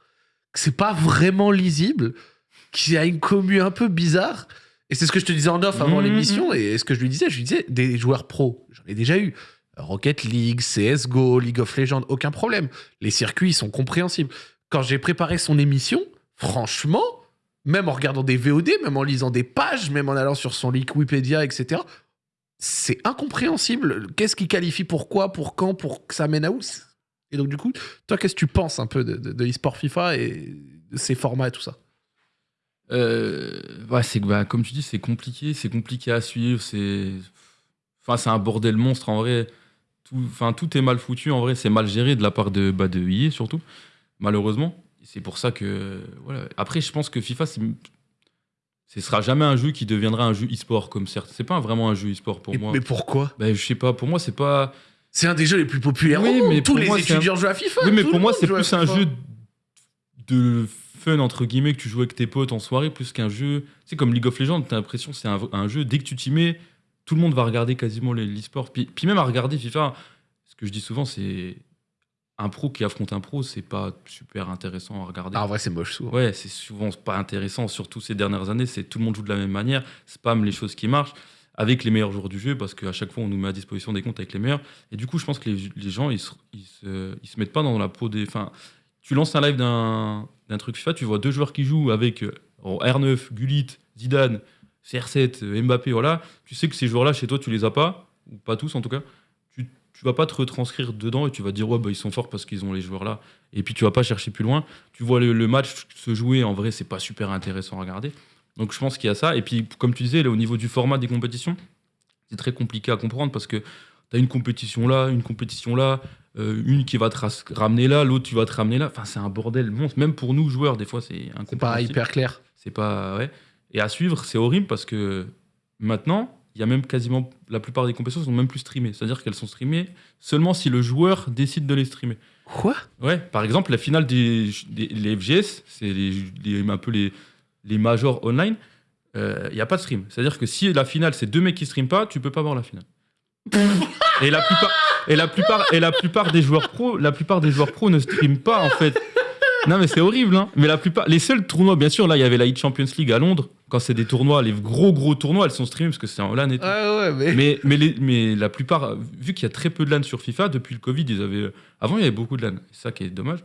que c'est pas vraiment lisible, qu'il y a une commu un peu bizarre. Et c'est ce que je te disais en off avant Mhm. l'émission, et ce que je lui disais, je lui disais, des joueurs pros, j'en ai déjà eu. Rocket League, CSGO, League of Legends, aucun problème. Les circuits ils sont compréhensibles. Quand j'ai préparé son émission, franchement, même en regardant des VOD, même en lisant des pages, même en allant sur son Wikipédia, etc., c'est incompréhensible. Qu'est-ce qui qualifie pourquoi, pour quand, pour que ça mène à où? Et donc, du coup, toi, qu'est-ce que tu penses un peu de, de, de l'e-sport FIFA et de ses formats et tout ça? Euh, ouais, c'est bah, comme tu dis, c'est compliqué, c'est compliqué à suivre, c'est enfin c'est un bordel monstre en vrai. Tout, enfin tout est mal foutu en vrai, c'est mal géré de la part de bah, de EA surtout, malheureusement. C'est pour ça que voilà. Après, je pense que FIFA, ce sera jamais un jeu qui deviendra un jeu e-sport comme certes. C'est pas vraiment un jeu e-sport pour Et- moi. Mais pourquoi? Bah, je sais pas, pour moi c'est pas. C'est un des jeux les plus populaires. Oui, au monde. mais tous les moi, étudiants jouent à FIFA. Oui, mais pour moi, c'est plus un jeu de fun, entre guillemets, que tu joues avec tes potes en soirée, plus qu'un jeu. C'est comme League of Legends, t'as l'impression que c'est un, un jeu, dès que tu t'y mets, tout le monde va regarder quasiment les- l'e-sport. Puis, puis même à regarder FIFA, ce que je dis souvent, c'est. Un pro qui affronte un pro, c'est pas super intéressant à regarder. Ah, en vrai, c'est moche souvent. Ouais, c'est souvent pas intéressant, surtout ces dernières années. C'est tout le monde joue de la même manière, spam les choses qui marchent avec les meilleurs joueurs du jeu parce qu'à chaque fois on nous met à disposition des comptes avec les meilleurs. Et du coup, je pense que les, gens ils se, se, mettent pas dans la peau des. Enfin, tu lances un live d'un truc FIFA, tu vois deux joueurs qui jouent avec euh, en R9, Gullit, Zidane, CR7, euh, Mbappé, voilà. Tu sais que ces joueurs-là, chez toi, tu les as pas, ou pas tous en tout cas. Tu, tu vas pas te retranscrire dedans et tu vas dire ouais bah ils sont forts parce qu'ils ont les joueurs là. Et puis tu vas pas chercher plus loin. Tu vois le, le match se jouer en vrai, c'est pas super intéressant à regarder. Donc je pense qu'il y a ça. Et puis comme tu disais, là, au niveau du format des compétitions, c'est très compliqué à comprendre parce que tu as une compétition là, une compétition là, euh, une qui va te ramener là, l'autre tu vas te ramener là. Enfin c'est un bordel monstre. Même pour nous joueurs, des fois c'est C'est pas hyper clair. C'est pas ouais. Et à suivre, c'est horrible parce que maintenant, il y a même quasiment la plupart des compétitions sont même plus streamées. C'est-à-dire qu'elles sont streamées seulement si le joueur décide de les streamer. Quoi? Ouais, par exemple, la finale des, des les FGS, c'est un peu les, les majors online, il n'y a pas de stream. C'est-à-dire que si la finale, c'est deux mecs qui streament pas, tu peux pas voir la finale. et la plupart et la plupart et la plupart des joueurs pro, la plupart des joueurs pro ne streament pas en fait. Non mais c'est horrible hein. Mais la plupart les seuls tournois bien sûr là, il y avait la Heat Champions League à Londres quand c'est des tournois, les gros gros tournois, elles sont streamées parce que c'est en LAN et tout. Ouais, ouais, mais. Mais, mais, les- mais la plupart, vu qu'il y a très peu de LAN sur FIFA, depuis le Covid, ils avaient. Avant, il y avait beaucoup de LAN. C'est ça qui est dommage.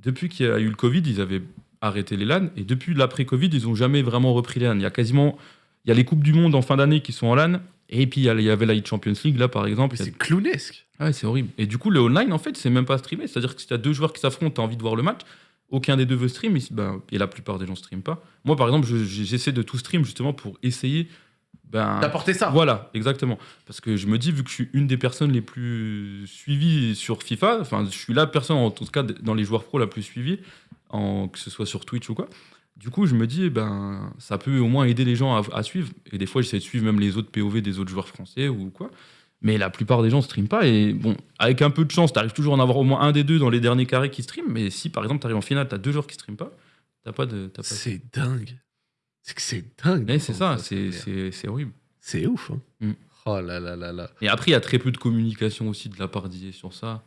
Depuis qu'il y a eu le Covid, ils avaient arrêté les LAN. Et depuis l'après-Covid, ils n'ont jamais vraiment repris les LAN. Il y a quasiment. Il y a les Coupes du Monde en fin d'année qui sont en LAN. Et puis, il y avait la Champions League, là, par exemple. C'est clownesque. Ouais, c'est horrible. Et du coup, le online, en fait, c'est même pas streamé. C'est-à-dire que si tu as deux joueurs qui s'affrontent, tu as envie de voir le match, aucun des deux veut stream, et, ben, et la plupart des gens streament pas. Moi, par exemple, je- j'essaie de tout stream justement pour essayer. Ben, D'apporter ça. voilà, exactement. Parce que je me dis, vu que je suis une des personnes les plus suivies sur FIFA, enfin, je suis la personne, en tout cas, dans les joueurs pro la plus suivie, en, que ce soit sur Twitch ou quoi. Du coup, je me dis, ben, ça peut au moins aider les gens à, à suivre. Et des fois, j'essaie de suivre même les autres POV des autres joueurs français ou quoi. Mais la plupart des gens ne streament pas. Et bon, avec un peu de chance, tu arrives toujours à en avoir au moins un des deux dans les derniers carrés qui streament. Mais si, par exemple, tu arrives en finale, tu as deux joueurs qui streament pas, t'as pas de. t'as pas de- C'est dingue. C'est que c'est dingue. Mais c'est ça, c'est horrible. C'est ouf. hein. Mm. Oh là là là là. Et après, il y a très peu de communication aussi de la part d'IA sur ça.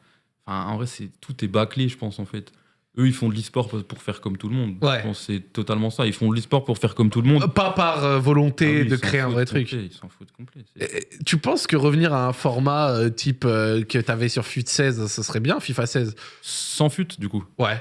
Enfin, en vrai, c'est tout est bâclé, je pense, en fait. Eux, ils font de l'e-sport pour faire comme tout le monde. Ouais. Je pense c'est totalement ça. Ils font de l'e-sport pour faire comme tout le monde. Euh, Pas par euh, volonté Ah oui, de créer un vrai complet, truc. Ils s'en foutent complet. Euh, Tu penses que revenir à un format euh, type euh, que t'avais sur FUT 16, ce serait bien, FIFA 16 Sans fut, du coup. Ouais.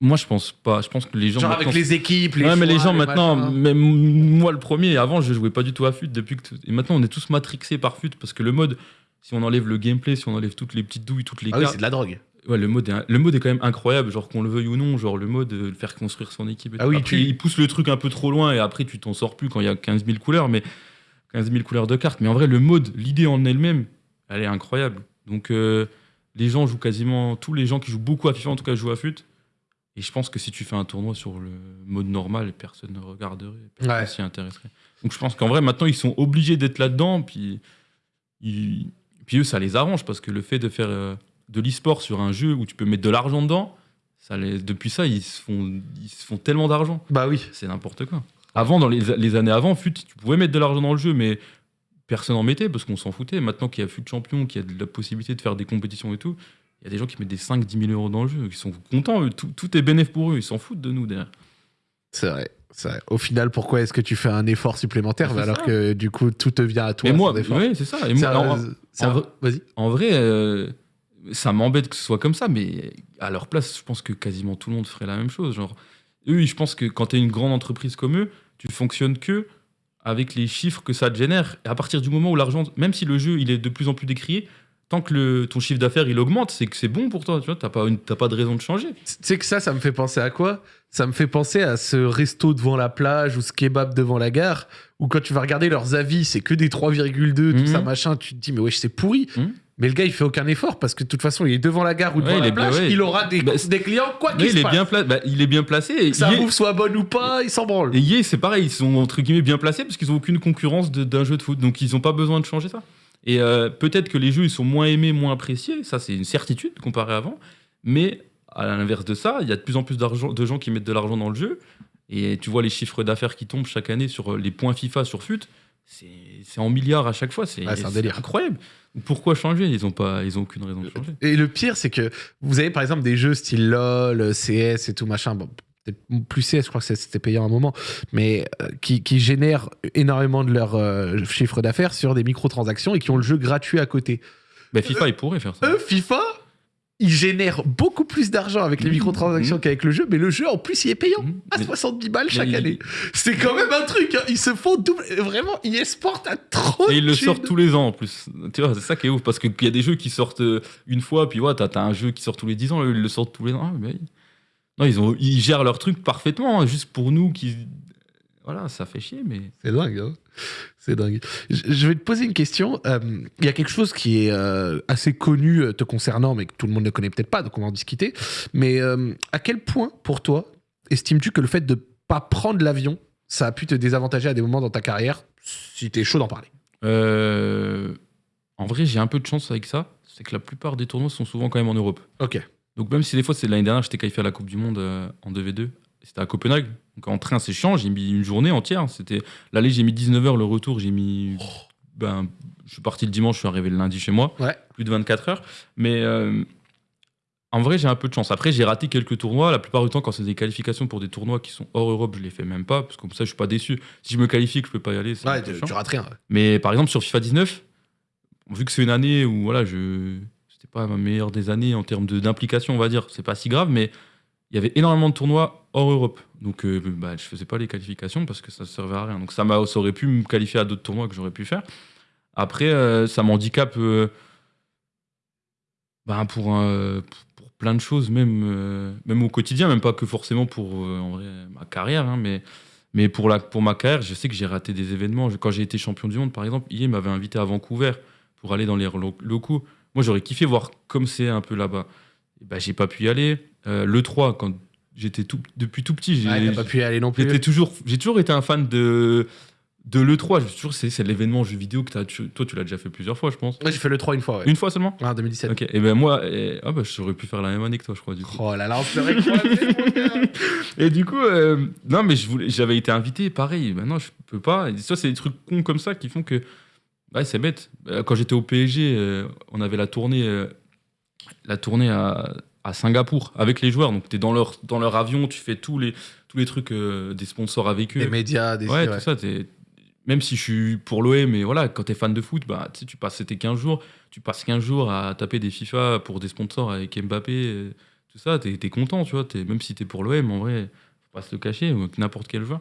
Moi, je pense pas. Je pense que les gens. Genre maintenant- avec les équipes, les ouais, mais les gens maintenant, machins. même moi le premier, avant je jouais pas du tout à FUT depuis que et maintenant on est tous matrixés par FUT parce que le mode, si on enlève le gameplay, si on enlève toutes les petites douilles, toutes les Ah oui, c'est de la drogue. Ouais, le mode, est, le mode est quand même incroyable, genre qu'on le veuille ou non, genre le mode euh, de faire construire son équipe. et Ah tout. oui, Après, tu- il pousse le truc un peu trop loin et après tu t'en sors plus quand il y a 15 000 couleurs, mais 15 000 couleurs de cartes. Mais en vrai, le mode, l'idée en elle-même, elle est incroyable. Donc euh, les gens jouent quasiment, tous les gens qui jouent beaucoup à FIFA en tout cas jouent à FUT. Et je pense que si tu fais un tournoi sur le mode normal, personne ne regarderait, personne Ouais. s'y intéresserait. Donc je pense qu'en vrai, maintenant, ils sont obligés d'être là-dedans. Puis, ils- puis eux, ça les arrange parce que le fait de faire euh, de l'e-sport sur un jeu où tu peux mettre de l'argent dedans, ça les... depuis ça, ils se font, ils se font tellement d'argent. Bah oui. C'est n'importe quoi. Avant, dans les, les années avant, FUT, tu pouvais mettre de l'argent dans le jeu, mais personne en mettait parce qu'on s'en foutait. Maintenant qu'il y a FUT champion, qu'il y a de la possibilité de faire des compétitions et tout, il y a des gens qui mettent des 5-10 000 euros dans le jeu, qui sont contents, eux. Tout, tout est bénéf pour eux, ils s'en foutent de nous derrière. C'est vrai. c'est vrai. Au final, pourquoi est-ce que tu fais un effort supplémentaire alors ça. que du coup tout te vient à toi mais moi, oui, c'est ça. Et moi, un- en, c'est en un- vrai- Vas-y. en vrai, euh, ça m'embête que ce soit comme ça, mais à leur place, je pense que quasiment tout le monde ferait la même chose. Genre, eux, je pense que quand tu es une grande entreprise comme eux, tu fonctionnes que avec les chiffres que ça te génère. Et à partir du moment où l'argent, même si le jeu il est de plus en plus décrié, tant que le, ton chiffre d'affaires il augmente, c'est que c'est bon pour toi. Tu vois, t'as pas, une- t'as pas de raison de changer. Tu sais que ça, ça me fait penser à quoi? Ça me fait penser à ce resto devant la plage ou ce kebab devant la gare, où quand tu vas regarder leurs avis, c'est que des 3,2, tout Mhm. ça, machin, tu te dis, mais wesh, c'est pourri. Mhm. Mais le gars, il fait aucun effort parce que de toute façon, il est devant la gare ou devant la plage, ouais. il aura des, Bah, des clients, quoi qu'il il se est passe. bien bah, il est bien placé. Et Que sa bouffe soit bonne ou pas, il s'en branle. Et Yé, c'est pareil, ils sont entre guillemets bien placés parce qu'ils ont aucune concurrence d'un jeu de foot, donc ils n'ont pas besoin de changer ça. Et euh, peut-être que les jeux ils sont moins aimés, moins appréciés, ça c'est une certitude comparé à avant. Mais à l'inverse de ça, il y a de plus en plus de gens qui mettent de l'argent dans le jeu. Et tu vois les chiffres d'affaires qui tombent chaque année sur euh, les points FIFA sur FUT, c'est en milliards à chaque fois, c'est incroyable. Pourquoi changer? Ils n'ont pas, ils ont aucune raison de changer. Et le pire, c'est que vous avez par exemple des jeux style LOL, CS et tout machin. Bon, plus CS, je crois que c'était payant à un moment, mais euh, qui, qui génèrent énormément de leur euh, chiffre d'affaires sur des microtransactions et qui ont le jeu gratuit à côté. Bah, FIFA, ils pourraient faire ça. Eux, FIFA, ils génèrent beaucoup plus d'argent avec les Mhm. microtransactions Mhm. qu'avec le jeu, mais le jeu en plus il est payant Mhm. à Mais- 70 balles chaque il- année. C'est quand même un truc, hein. ils se font double. Vraiment, ils exportent à trop. Et ils le sortent tous les ans en plus. Tu vois, c'est ça qui est ouf. Parce qu'il y a des jeux qui sortent euh, une fois, puis ouais, t'as as un jeu qui sort tous les 10 ans, ils le sortent tous les ans. Ah, mais... Non, ils, ont, ils gèrent leur truc parfaitement, hein, juste pour nous qui. Voilà, ça fait chier, mais. C'est dingue, hein. C'est dingue. Je vais te poser une question. Euh, Il y a quelque chose qui est euh, assez connu euh, te concernant, mais que tout le monde ne connaît peut-être pas, donc on va en discuter. Mais euh, à quel point, pour toi, estimes-tu que le fait de pas prendre l'avion, ça a pu te désavantager à des moments dans ta carrière, si t'es chaud d'en parler? En vrai, j'ai un peu de chance avec ça. C'est que la plupart des tournois sont souvent quand même en Europe. Ok. Donc même si des fois, c'est l'année dernière, j'étais qualifié à la Coupe du Monde en 2v2. C'était à Copenhague. Donc en train, c'est chiant. J'ai mis une journée entière. C'était L'aller, j'ai mis 19h. Le retour, j'ai mis... Ben, je suis parti le dimanche, je suis arrivé le lundi chez moi. Ouais. Plus de 24 heures. Mais euh, en vrai, j'ai un peu de chance. Après, j'ai raté quelques tournois. La plupart du temps, quand c'est des qualifications pour des tournois qui sont hors Europe, je les fais même pas. Parce que comme ça, je suis pas déçu. Si je me qualifie que je peux pas y aller, Ouais, tu, tu rates rien. Mais par exemple, sur FIFA 19, vu que c'est une année où voilà, je c'était pas ma meilleure des années en termes d'implication, on va dire, c'est pas si grave, mais il y avait énormément de tournois hors Europe. Donc euh, bah, je faisais pas les qualifications parce que ça servait à rien. Donc ça, ça aurait pu me qualifier à d'autres tournois que j'aurais pu faire. Après, euh, ça m'handicape euh, bah, pour, plein de choses, même, euh, même au quotidien, même pas que forcément pour ma carrière, hein, mais mais pour, la, pour ma carrière, je sais que j'ai raté des événements. Quand j'ai été champion du monde, par exemple, Ié m'avait invité à Vancouver pour aller dans les lo- locaux. Moi, j'aurais kiffé voir comme c'est un peu là-bas. Bah, j'ai pas pu y aller. Euh, le 3, quand j'étais tout, depuis tout petit, j'ai Ouais, pas pu y aller non plus. j'étais toujours, j'ai toujours été un fan de, de l'E3. Je suis c'est, c'est l'événement jeu vidéo que tu- toi, tu l'as déjà fait plusieurs fois, je pense. Ouais, j'ai fait le 3 une fois, ouais. Une fois seulement? Ah, en 2017. Ok, et ben moi, et- ah bah, j'aurais pu faire la même année que toi, je crois, du coup. Oh là là, on se serait. Et du coup, euh, non, mais je voulais, j'avais été invité, pareil. Maintenant, je peux pas. Et ça, c'est des trucs cons comme ça qui font que. Ouais, c'est bête. Euh, Quand j'étais au PSG, euh, on avait la tournée, euh, la tournée à, à Singapour avec les joueurs. Donc, tu es dans leur, dans leur avion, tu fais tous les, tous les trucs euh, des sponsors avec eux. Des médias, des ouais, ouais. tout ça. t'es- Même si je suis pour l'OM, mais voilà, quand tu es fan de foot, bah, tu tu passes, c'était 15 jours, tu passes 15 jours à taper des FIFA pour des sponsors avec Mbappé, euh, tout ça, t'es es content, tu vois. t'es- même si t'es pour l'OM, en vrai, faut pas se le cacher, n'importe quel joueur.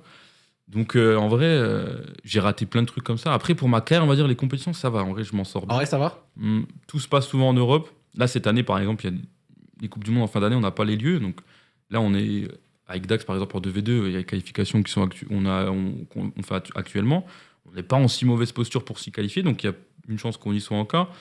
Donc, euh, en vrai, euh, j'ai raté plein de trucs comme ça. Après, pour ma carrière, on va dire, les compétitions, ça va. En vrai, je m'en sors bien. En vrai, ça va? Hum, Tout se passe souvent en Europe. Là, cette année, par exemple, il y a les Coupes du Monde en fin d'année, on n'a pas les lieux. Donc là, on est avec Dax, par exemple, en 2v2, il y a les qualifications qui sont on, a, on, fait actu- actuellement. On n'est pas en si mauvaise posture pour s'y qualifier, donc il y a une chance qu'on y soit encore.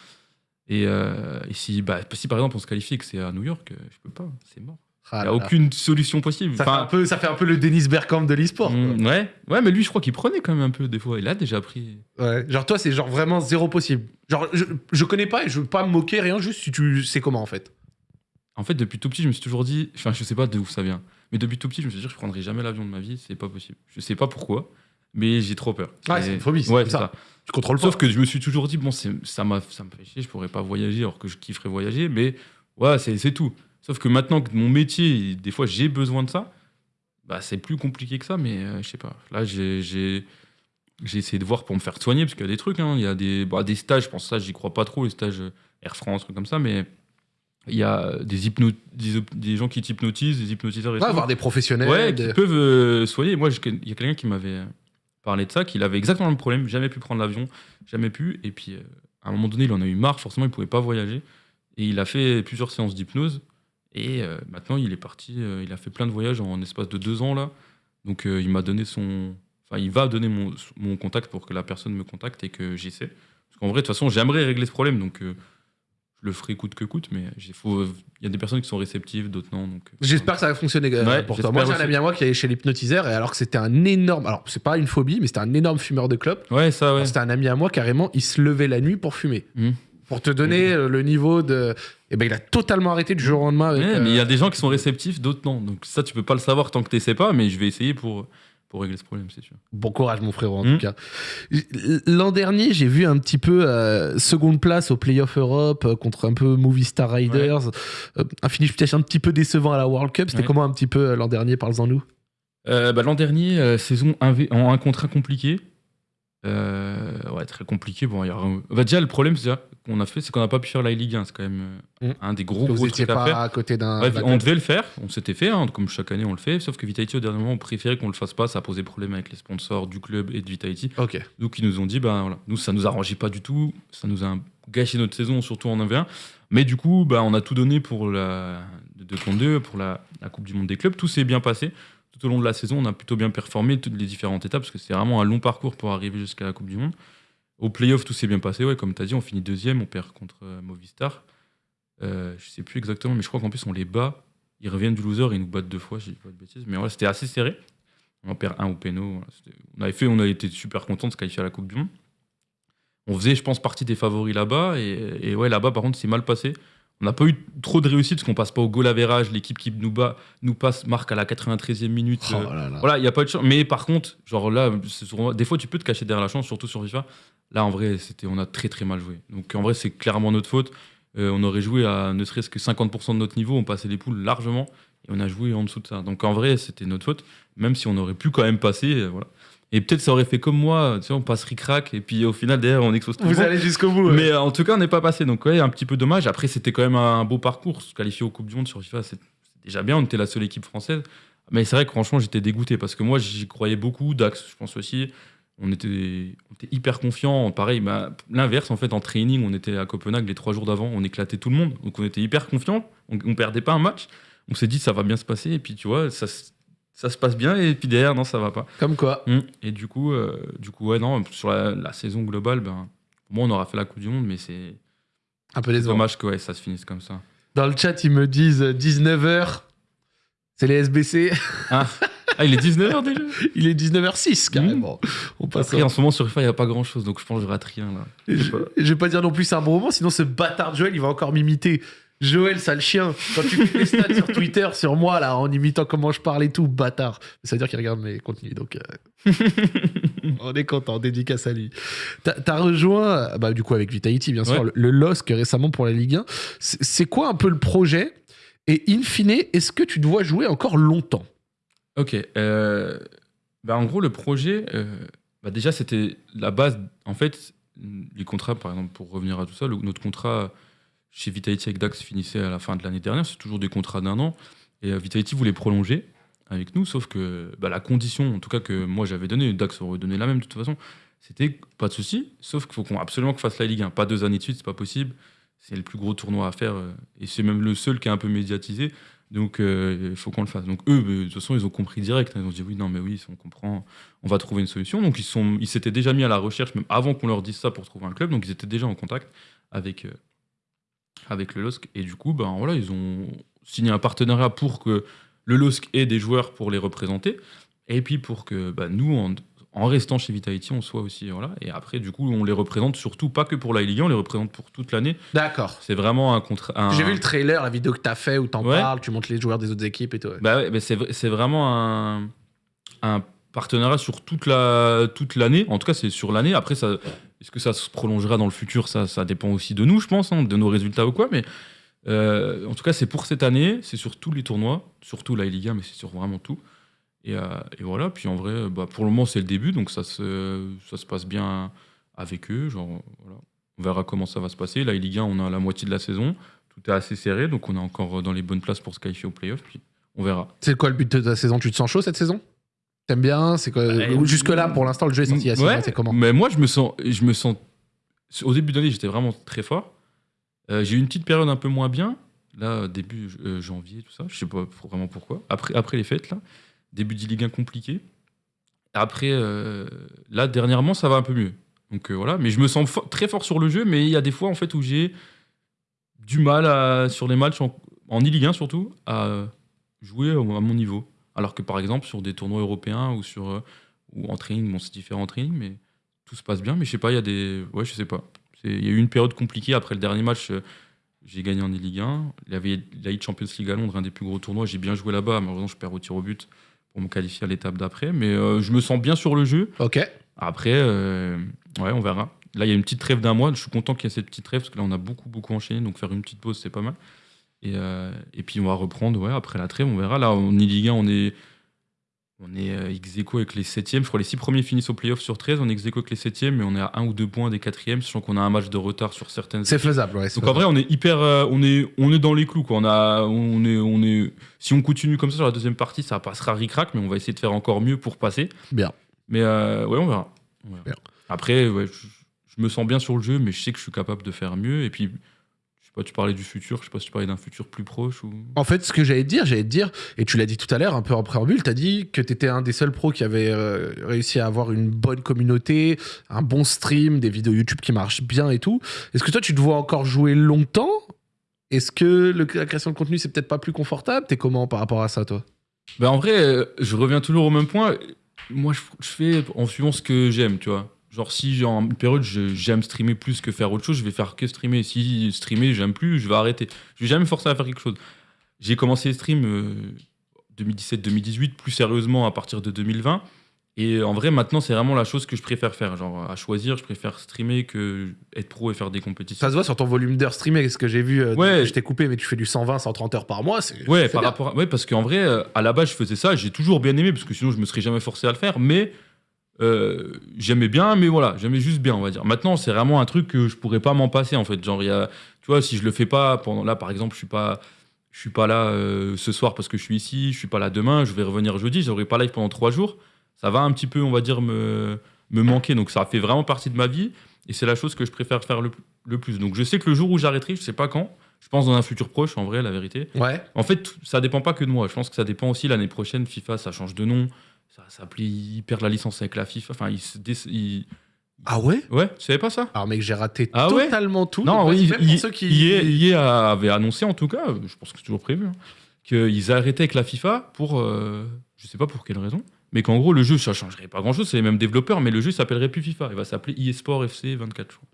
Et, euh, et si, bah, si, par exemple, on se qualifie et que c'est à New York, euh, je peux pas, c'est mort. Ah Il n'y a aucune solution possible. Ça, fait un peu, ça fait un peu le Dennis Bergkamp de l'e-sport. hum, ouais. ouais, mais lui, je crois qu'il prenait quand même un peu des fois. Il a déjà pris. Ouais. Genre, toi, c'est genre vraiment zéro possible. Genre, je, je connais pas et je veux pas me moquer, rien, juste si tu sais comment en fait. En fait, depuis tout petit, je me suis toujours dit, enfin, je sais pas d'où ça vient, mais depuis tout petit, je me suis dit, je prendrai jamais l'avion de ma vie, c'est pas possible. Je sais pas pourquoi, mais j'ai trop peur. Et- c'est une phobie, c'est Ouais, comme c'est ça. contrôles pas. Sauf que je me suis toujours dit, bon, ça m'a ça me fait chier, je pourrais pas voyager alors que je kifferais voyager, mais ouais, c'est tout. Sauf que maintenant que mon métier, des fois, j'ai besoin de ça, bah, c'est plus compliqué que ça, mais euh, je sais pas. Là, j'ai j'ai- essayé de voir pour me faire soigner, parce qu'il y a des trucs, hein. il y a des, bah, des stages, je pense que ça, j'y crois pas trop, les stages Air France, trucs comme ça, mais il y a des, hypno des, gens qui t'hypnotisent, des hypnotiseurs et tout. voir des professionnels. Ouais, des- qui peuvent euh, soigner. Moi, il y a quelqu'un qui m'avait parlé de ça, qu'il avait exactement le même problème, jamais pu prendre l'avion, jamais pu. Et puis, euh, à un moment donné, il en a eu marre, forcément, il pouvait pas voyager. Et il a fait plusieurs séances d'hypnose. Et euh, maintenant, il est parti, euh, il a fait plein de voyages en, espace de deux ans, là. Donc, il m'a donné son. Enfin, il va donner mon, mon contact pour que la personne me contacte et que j'essaie. Parce qu'en vrai, de toute façon, j'aimerais régler ce problème. Donc, le ferai coûte que coûte. Mais il y a des personnes qui sont réceptives, d'autres non. Donc, euh, J'espère que ça va fonctionner euh, Ouais, pour toi. Moi, j'ai un ami à moi qui allait chez l'hypnotiseur et alors que c'était un énorme. Alors, c'est pas une phobie, mais c'était un énorme fumeur de clopes. Ouais, ça, ouais. C'était un ami à moi, carrément, il se levait la nuit pour fumer. Mhm. Pour te donner euh, le niveau de. Eh ben, il a totalement arrêté du jour au lendemain. Avec, Ouais, mais il y a des gens qui sont réceptifs, d'autres non. Donc, ça, tu peux pas le savoir tant que tu sais pas. Mais je vais essayer pour, pour régler ce problème, c'est sûr. Bon courage, mon frérot, en Mhm. tout cas. L'an dernier, j'ai vu un petit peu euh, seconde place au Playoff Europe euh, contre un peu Movie Star Riders. Euh, un finish peut-être un petit peu décevant à la World Cup. C'était Ouais. comment un petit peu l'an dernier Parle-en nous. Euh, bah, L'an dernier, euh, saison 1v en un contrat compliqué. Euh, ouais, très compliqué. Bon, il y a... bah, déjà, le problème c'est déjà, qu'on a fait, c'est qu'on n'a pas pu faire la Ligue 1. C'est quand même euh, Mm. un des gros, gros trucs à faire. pas à côté d'un. Ouais, on devait le faire, on s'était fait, hein, comme chaque année on le fait, sauf que Vitality au dernier moment on préférait qu'on le fasse pas, ça a posé problème avec les sponsors du club et de Vitality. Ok. Donc ils nous ont dit, ben voilà, nous ça nous arrangeait pas du tout, ça nous a gâché notre saison, surtout en 1v1. Mais du coup, bah, on a tout donné pour la de 2 contre 2, pour la, la Coupe du Monde des clubs, tout s'est bien passé. Tout au long de la saison, on a plutôt bien performé toutes les différentes étapes, parce que c'est vraiment un long parcours pour arriver jusqu'à la Coupe du Monde. Au playoff, tout s'est bien passé, ouais, comme tu as dit, on finit deuxième, on perd contre euh, Movistar. Euh, je sais plus exactement, mais je crois qu'en plus on les bat. Ils reviennent du loser et ils nous battent deux fois, je dis pas de bêtises. Mais c'était assez serré. On en perd un au péno. on avait fait, on a été super contents de se qualifier à la Coupe du Monde. On faisait, je pense, partie des favoris là-bas. Et, et ouais, là-bas, par contre, c'est mal passé. On n'a pas eu trop de réussite parce qu'on passe pas au goal average. L'équipe qui nous bat, nous passe, marque à la 93e minute. Oh euh, là là. voilà, il n'y a pas de chance. Mais par contre, genre là, souvent- des fois, tu peux te cacher derrière la chance, surtout sur FIFA. Là, en vrai, c'était, on a très très mal joué. Donc en vrai, c'est clairement notre faute. Euh, on aurait joué à ne serait-ce que 50% de notre niveau, on passait les poules largement, et on a joué en dessous de ça. Donc en vrai, c'était notre faute, même si on aurait pu quand même passer. euh, voilà. Et peut-être ça aurait fait comme moi, tu sais, on passe ric-rac, et puis au final, derrière, on explose tout Vous allez jusqu'au bout. ouais. Mais euh, en tout cas, on n'est pas passé. Donc, ouais, un petit peu dommage. Après, c'était quand même un beau parcours. Se qualifier aux Coupes du Monde sur FIFA, c'est c'est déjà bien. On était la seule équipe française. Mais c'est vrai que franchement, j'étais dégoûté parce que moi, j'y croyais beaucoup. Dax, je pense aussi. On était, on était hyper confiants. Pareil, bah, l'inverse, en fait, en training, on était à Copenhague les trois jours d'avant. On éclatait tout le monde. Donc, on était hyper confiants. On, on perdait pas un match. On s'est dit, ça va bien se passer. Et puis, tu vois, ça, se- ça se passe bien. Et puis derrière, non, ça va pas. Comme quoi. Mm. Et du coup, euh, du coup, ouais, non, sur la, la saison globale, ben, pour moi, on aura fait la Coupe du Monde, mais c'est Un peu c'est décevant. dommage que ouais, ça se finisse comme ça. Dans le chat, ils me disent 19h. C'est les SBC. Ah, il est 19h déjà Il est 19h06 carrément. On passe Après, en ce moment, sur FIFA, il n'y a pas grand chose, donc je pense que je rate rien là. Je, je vais pas dire non plus c'est un bon moment, sinon ce bâtard de Joël, il va encore m'imiter. Joël, sale chien, quand tu fais des stats sur Twitter sur moi, là, en imitant comment je parle et tout, bâtard. Ça veut dire qu'il regarde mes contenus, donc euh, on est content, dédicace à lui. T'as as rejoint, bah, du coup, avec Vitality, bien sûr, Ouais. le, le LOSC récemment pour la Ligue 1. C'est c'est quoi un peu le projet? Et in fine, est-ce que tu dois jouer encore longtemps? Ok. euh, bah, en gros, le projet, euh, bah, déjà, c'était la base. En fait, les contrats, par exemple, pour revenir à tout ça, notre contrat chez Vitality avec Dax finissait à la fin de l'année dernière. C'est toujours des contrats d'un an. Et euh, Vitality voulait prolonger avec nous, sauf que bah, la condition, en tout cas, que moi j'avais donnée, Dax aurait donné la même de toute façon, c'était pas de souci, sauf qu'il faut absolument qu'on fasse la Ligue 1. Pas deux années de suite, c'est pas possible. C'est le plus gros tournoi à faire. euh, et c'est même le seul qui est un peu médiatisé. Donc, euh, il faut qu'on le fasse. Donc, eux, de toute façon, ils ont compris direct. hein. Ils ont dit oui, non, mais oui, on comprend, on va trouver une solution. Donc, ils ils s'étaient déjà mis à la recherche, même avant qu'on leur dise ça pour trouver un club. Donc, ils étaient déjà en contact avec, euh, avec le LOSC. Et du coup, ben, voilà, ils ont signé un partenariat pour que le LOSC ait des joueurs pour les représenter. Et puis, pour que bah, nous, en, en restant chez Vitality, on soit aussi. Voilà. Et après, du coup, on les représente surtout pas que pour la Ligue 1, on les représente pour toute l'année. D'accord. C'est vraiment un contrat. un- J'ai vu le trailer, la vidéo que t'as fait où t'en Ouais. parles, tu montres les joueurs des autres équipes et tout. ouais. Bah ouais, c'est vraiment un, un partenariat sur toute la toute l'année. En tout cas, c'est sur l'année. Après, ça, est-ce que ça se prolongera dans le futur? Ça, ça dépend aussi de nous, je pense, hein, de nos résultats ou quoi. Mais euh, en tout cas, c'est pour cette année. C'est sur tous les tournois, surtout la Liga, mais c'est sur vraiment tout. Et, euh, et voilà. Puis en vrai, bah, pour le moment, c'est le début, donc ça se ça se passe bien avec eux. Genre, voilà. On verra comment ça va se passer. La Ligue 1, on a la moitié de la saison. Tout est assez serré, donc on est encore dans les bonnes places pour se qualifier au playoff. Puis on verra. C'est quoi le but de ta saison? Tu te sens chaud cette saison? T'aimes bien? C'est quoi Ouais. Jusque là, pour l'instant, le jeu est sorti il y a six Ouais, c'est comment? Mais moi, je me sens, je me sens Au début d'année, j'étais vraiment très fort. Euh, j'ai eu une petite période un peu moins bien, là, début euh, janvier, tout ça. Je sais pas vraiment pourquoi. Après, après les fêtes, là, début de Ligue 1 compliqué. Après, euh, là, dernièrement, ça va un peu mieux. Donc euh, voilà, mais je me sens très fort sur le jeu, mais il y a des fois en fait où j'ai du mal sur les matchs en, e-Ligue 1 surtout à jouer à mon niveau. Alors que par exemple sur des tournois européens ou sur euh, ou en training, bon c'est différent en training, mais tout se passe bien. Mais je sais pas, il y a des, ouais je sais pas. Il y a eu une période compliquée après le dernier match. j'ai gagné en e-Ligue 1. Il y avait la Champions League à Londres, un des plus gros tournois. J'ai bien joué là-bas. Malheureusement, je perds au tir au but pour me qualifier à l'étape d'après. Mais euh, je me sens bien sur le jeu. Ok. Après, euh, ouais, on verra. Là, il y a une petite trêve d'un mois. Je suis content qu'il y ait cette petite trêve parce que là, on a beaucoup, beaucoup enchaîné. Donc, faire une petite pause, c'est pas mal. Et, euh, et puis, on va reprendre ouais, après la trêve. On verra. Là, en Ligue 1, on est, on est euh, ex aequo avec les 7 Je crois que les 6 premiers finissent au playoff sur 13. On est ex aequo avec les 7 mais on est à 1 ou 2 points des 4 sachant qu'on a un match de retard sur certaines. C'est faisable, ouais. Donc en vrai, on est hyper, euh, on est, on est dans les clous quoi. On a, on est, on est. Si on continue comme ça sur la deuxième partie, ça passera ric-rac, mais on va essayer de faire encore mieux pour passer. Bien. Mais euh, ouais, on verra. On verra. Bien. Après, ouais, je, je me sens bien sur le jeu, mais je sais que je suis capable de faire mieux. Et puis, sais pas, tu parlais du futur. Je sais pas si tu parlais d'un futur plus proche ou. En fait, ce que j'allais te dire, j'allais te dire, et tu l'as dit tout à l'heure, un peu en préambule, tu as dit que tu étais un des seuls pros qui avait euh, réussi à avoir une bonne communauté, un bon stream, des vidéos YouTube qui marchent bien et tout. Est-ce que toi, tu te vois encore jouer longtemps? Est-ce que le- la création de contenu, c'est peut-être pas plus confortable? T'es comment par rapport à ça, toi? Ben, en vrai, euh, je reviens toujours au même point. Moi, je, je fais en suivant ce que j'aime, tu vois. Genre, si j'ai en une période, j'aime streamer plus que faire autre chose, je vais faire que streamer. Si streamer, j'aime plus, je vais arrêter. Je vais jamais me forcer à faire quelque chose. J'ai commencé les streams euh, 2017-2018, plus sérieusement à partir de 2020. Et en vrai, maintenant, c'est vraiment la chose que je préfère faire. Genre, à choisir, je préfère streamer que être pro et faire des compétitions. Ça se voit sur ton volume d'heures streamé, ce que j'ai vu, euh, Ouais. je t'ai coupé, mais tu fais du 120, 130 heures par mois. Ouais, par bien. rapport à- ouais, parce qu'en vrai, euh, à la base, je faisais ça, j'ai toujours bien aimé, parce que sinon, je me serais jamais forcé à le faire, mais euh, j'aimais bien, mais voilà, j'aimais juste bien, on va dire. Maintenant, c'est vraiment un truc que je pourrais pas m'en passer, en fait. Genre, y a, tu vois, si je le fais pas pendant, là, par exemple, je suis pas, je suis pas là euh, ce soir parce que je suis ici, je suis pas là demain, je vais revenir jeudi, j'aurai pas live pendant trois jours, ça va un petit peu, on va dire, me, me manquer, donc ça fait vraiment partie de ma vie, et c'est la chose que je préfère faire le, le plus. Donc, je sais que le jour où j'arrêterai, je sais pas quand, je pense dans un futur proche, en vrai, la vérité. Ouais. En fait, ça dépend pas que de moi. Je pense que ça dépend aussi l'année prochaine. FIFA, ça change de nom. Ça s'appelle, ils perdent la licence avec la FIFA. Enfin, ils se dé- ils- Ah ouais? Ouais, tu savais pas ça? Alors, mec, j'ai raté Ah ouais? totalement tout. Non, oui, même pour il- ceux qui. EA EA avait annoncé en tout cas, je pense que c'est toujours prévu, hein, qu'ils arrêtaient avec la FIFA pour, euh, je sais pas pour quelle raison, mais qu'en gros le jeu ça changerait pas grand chose, c'est les mêmes développeurs, mais le jeu s'appellerait plus FIFA, il va s'appeler eSport FC 24 je crois.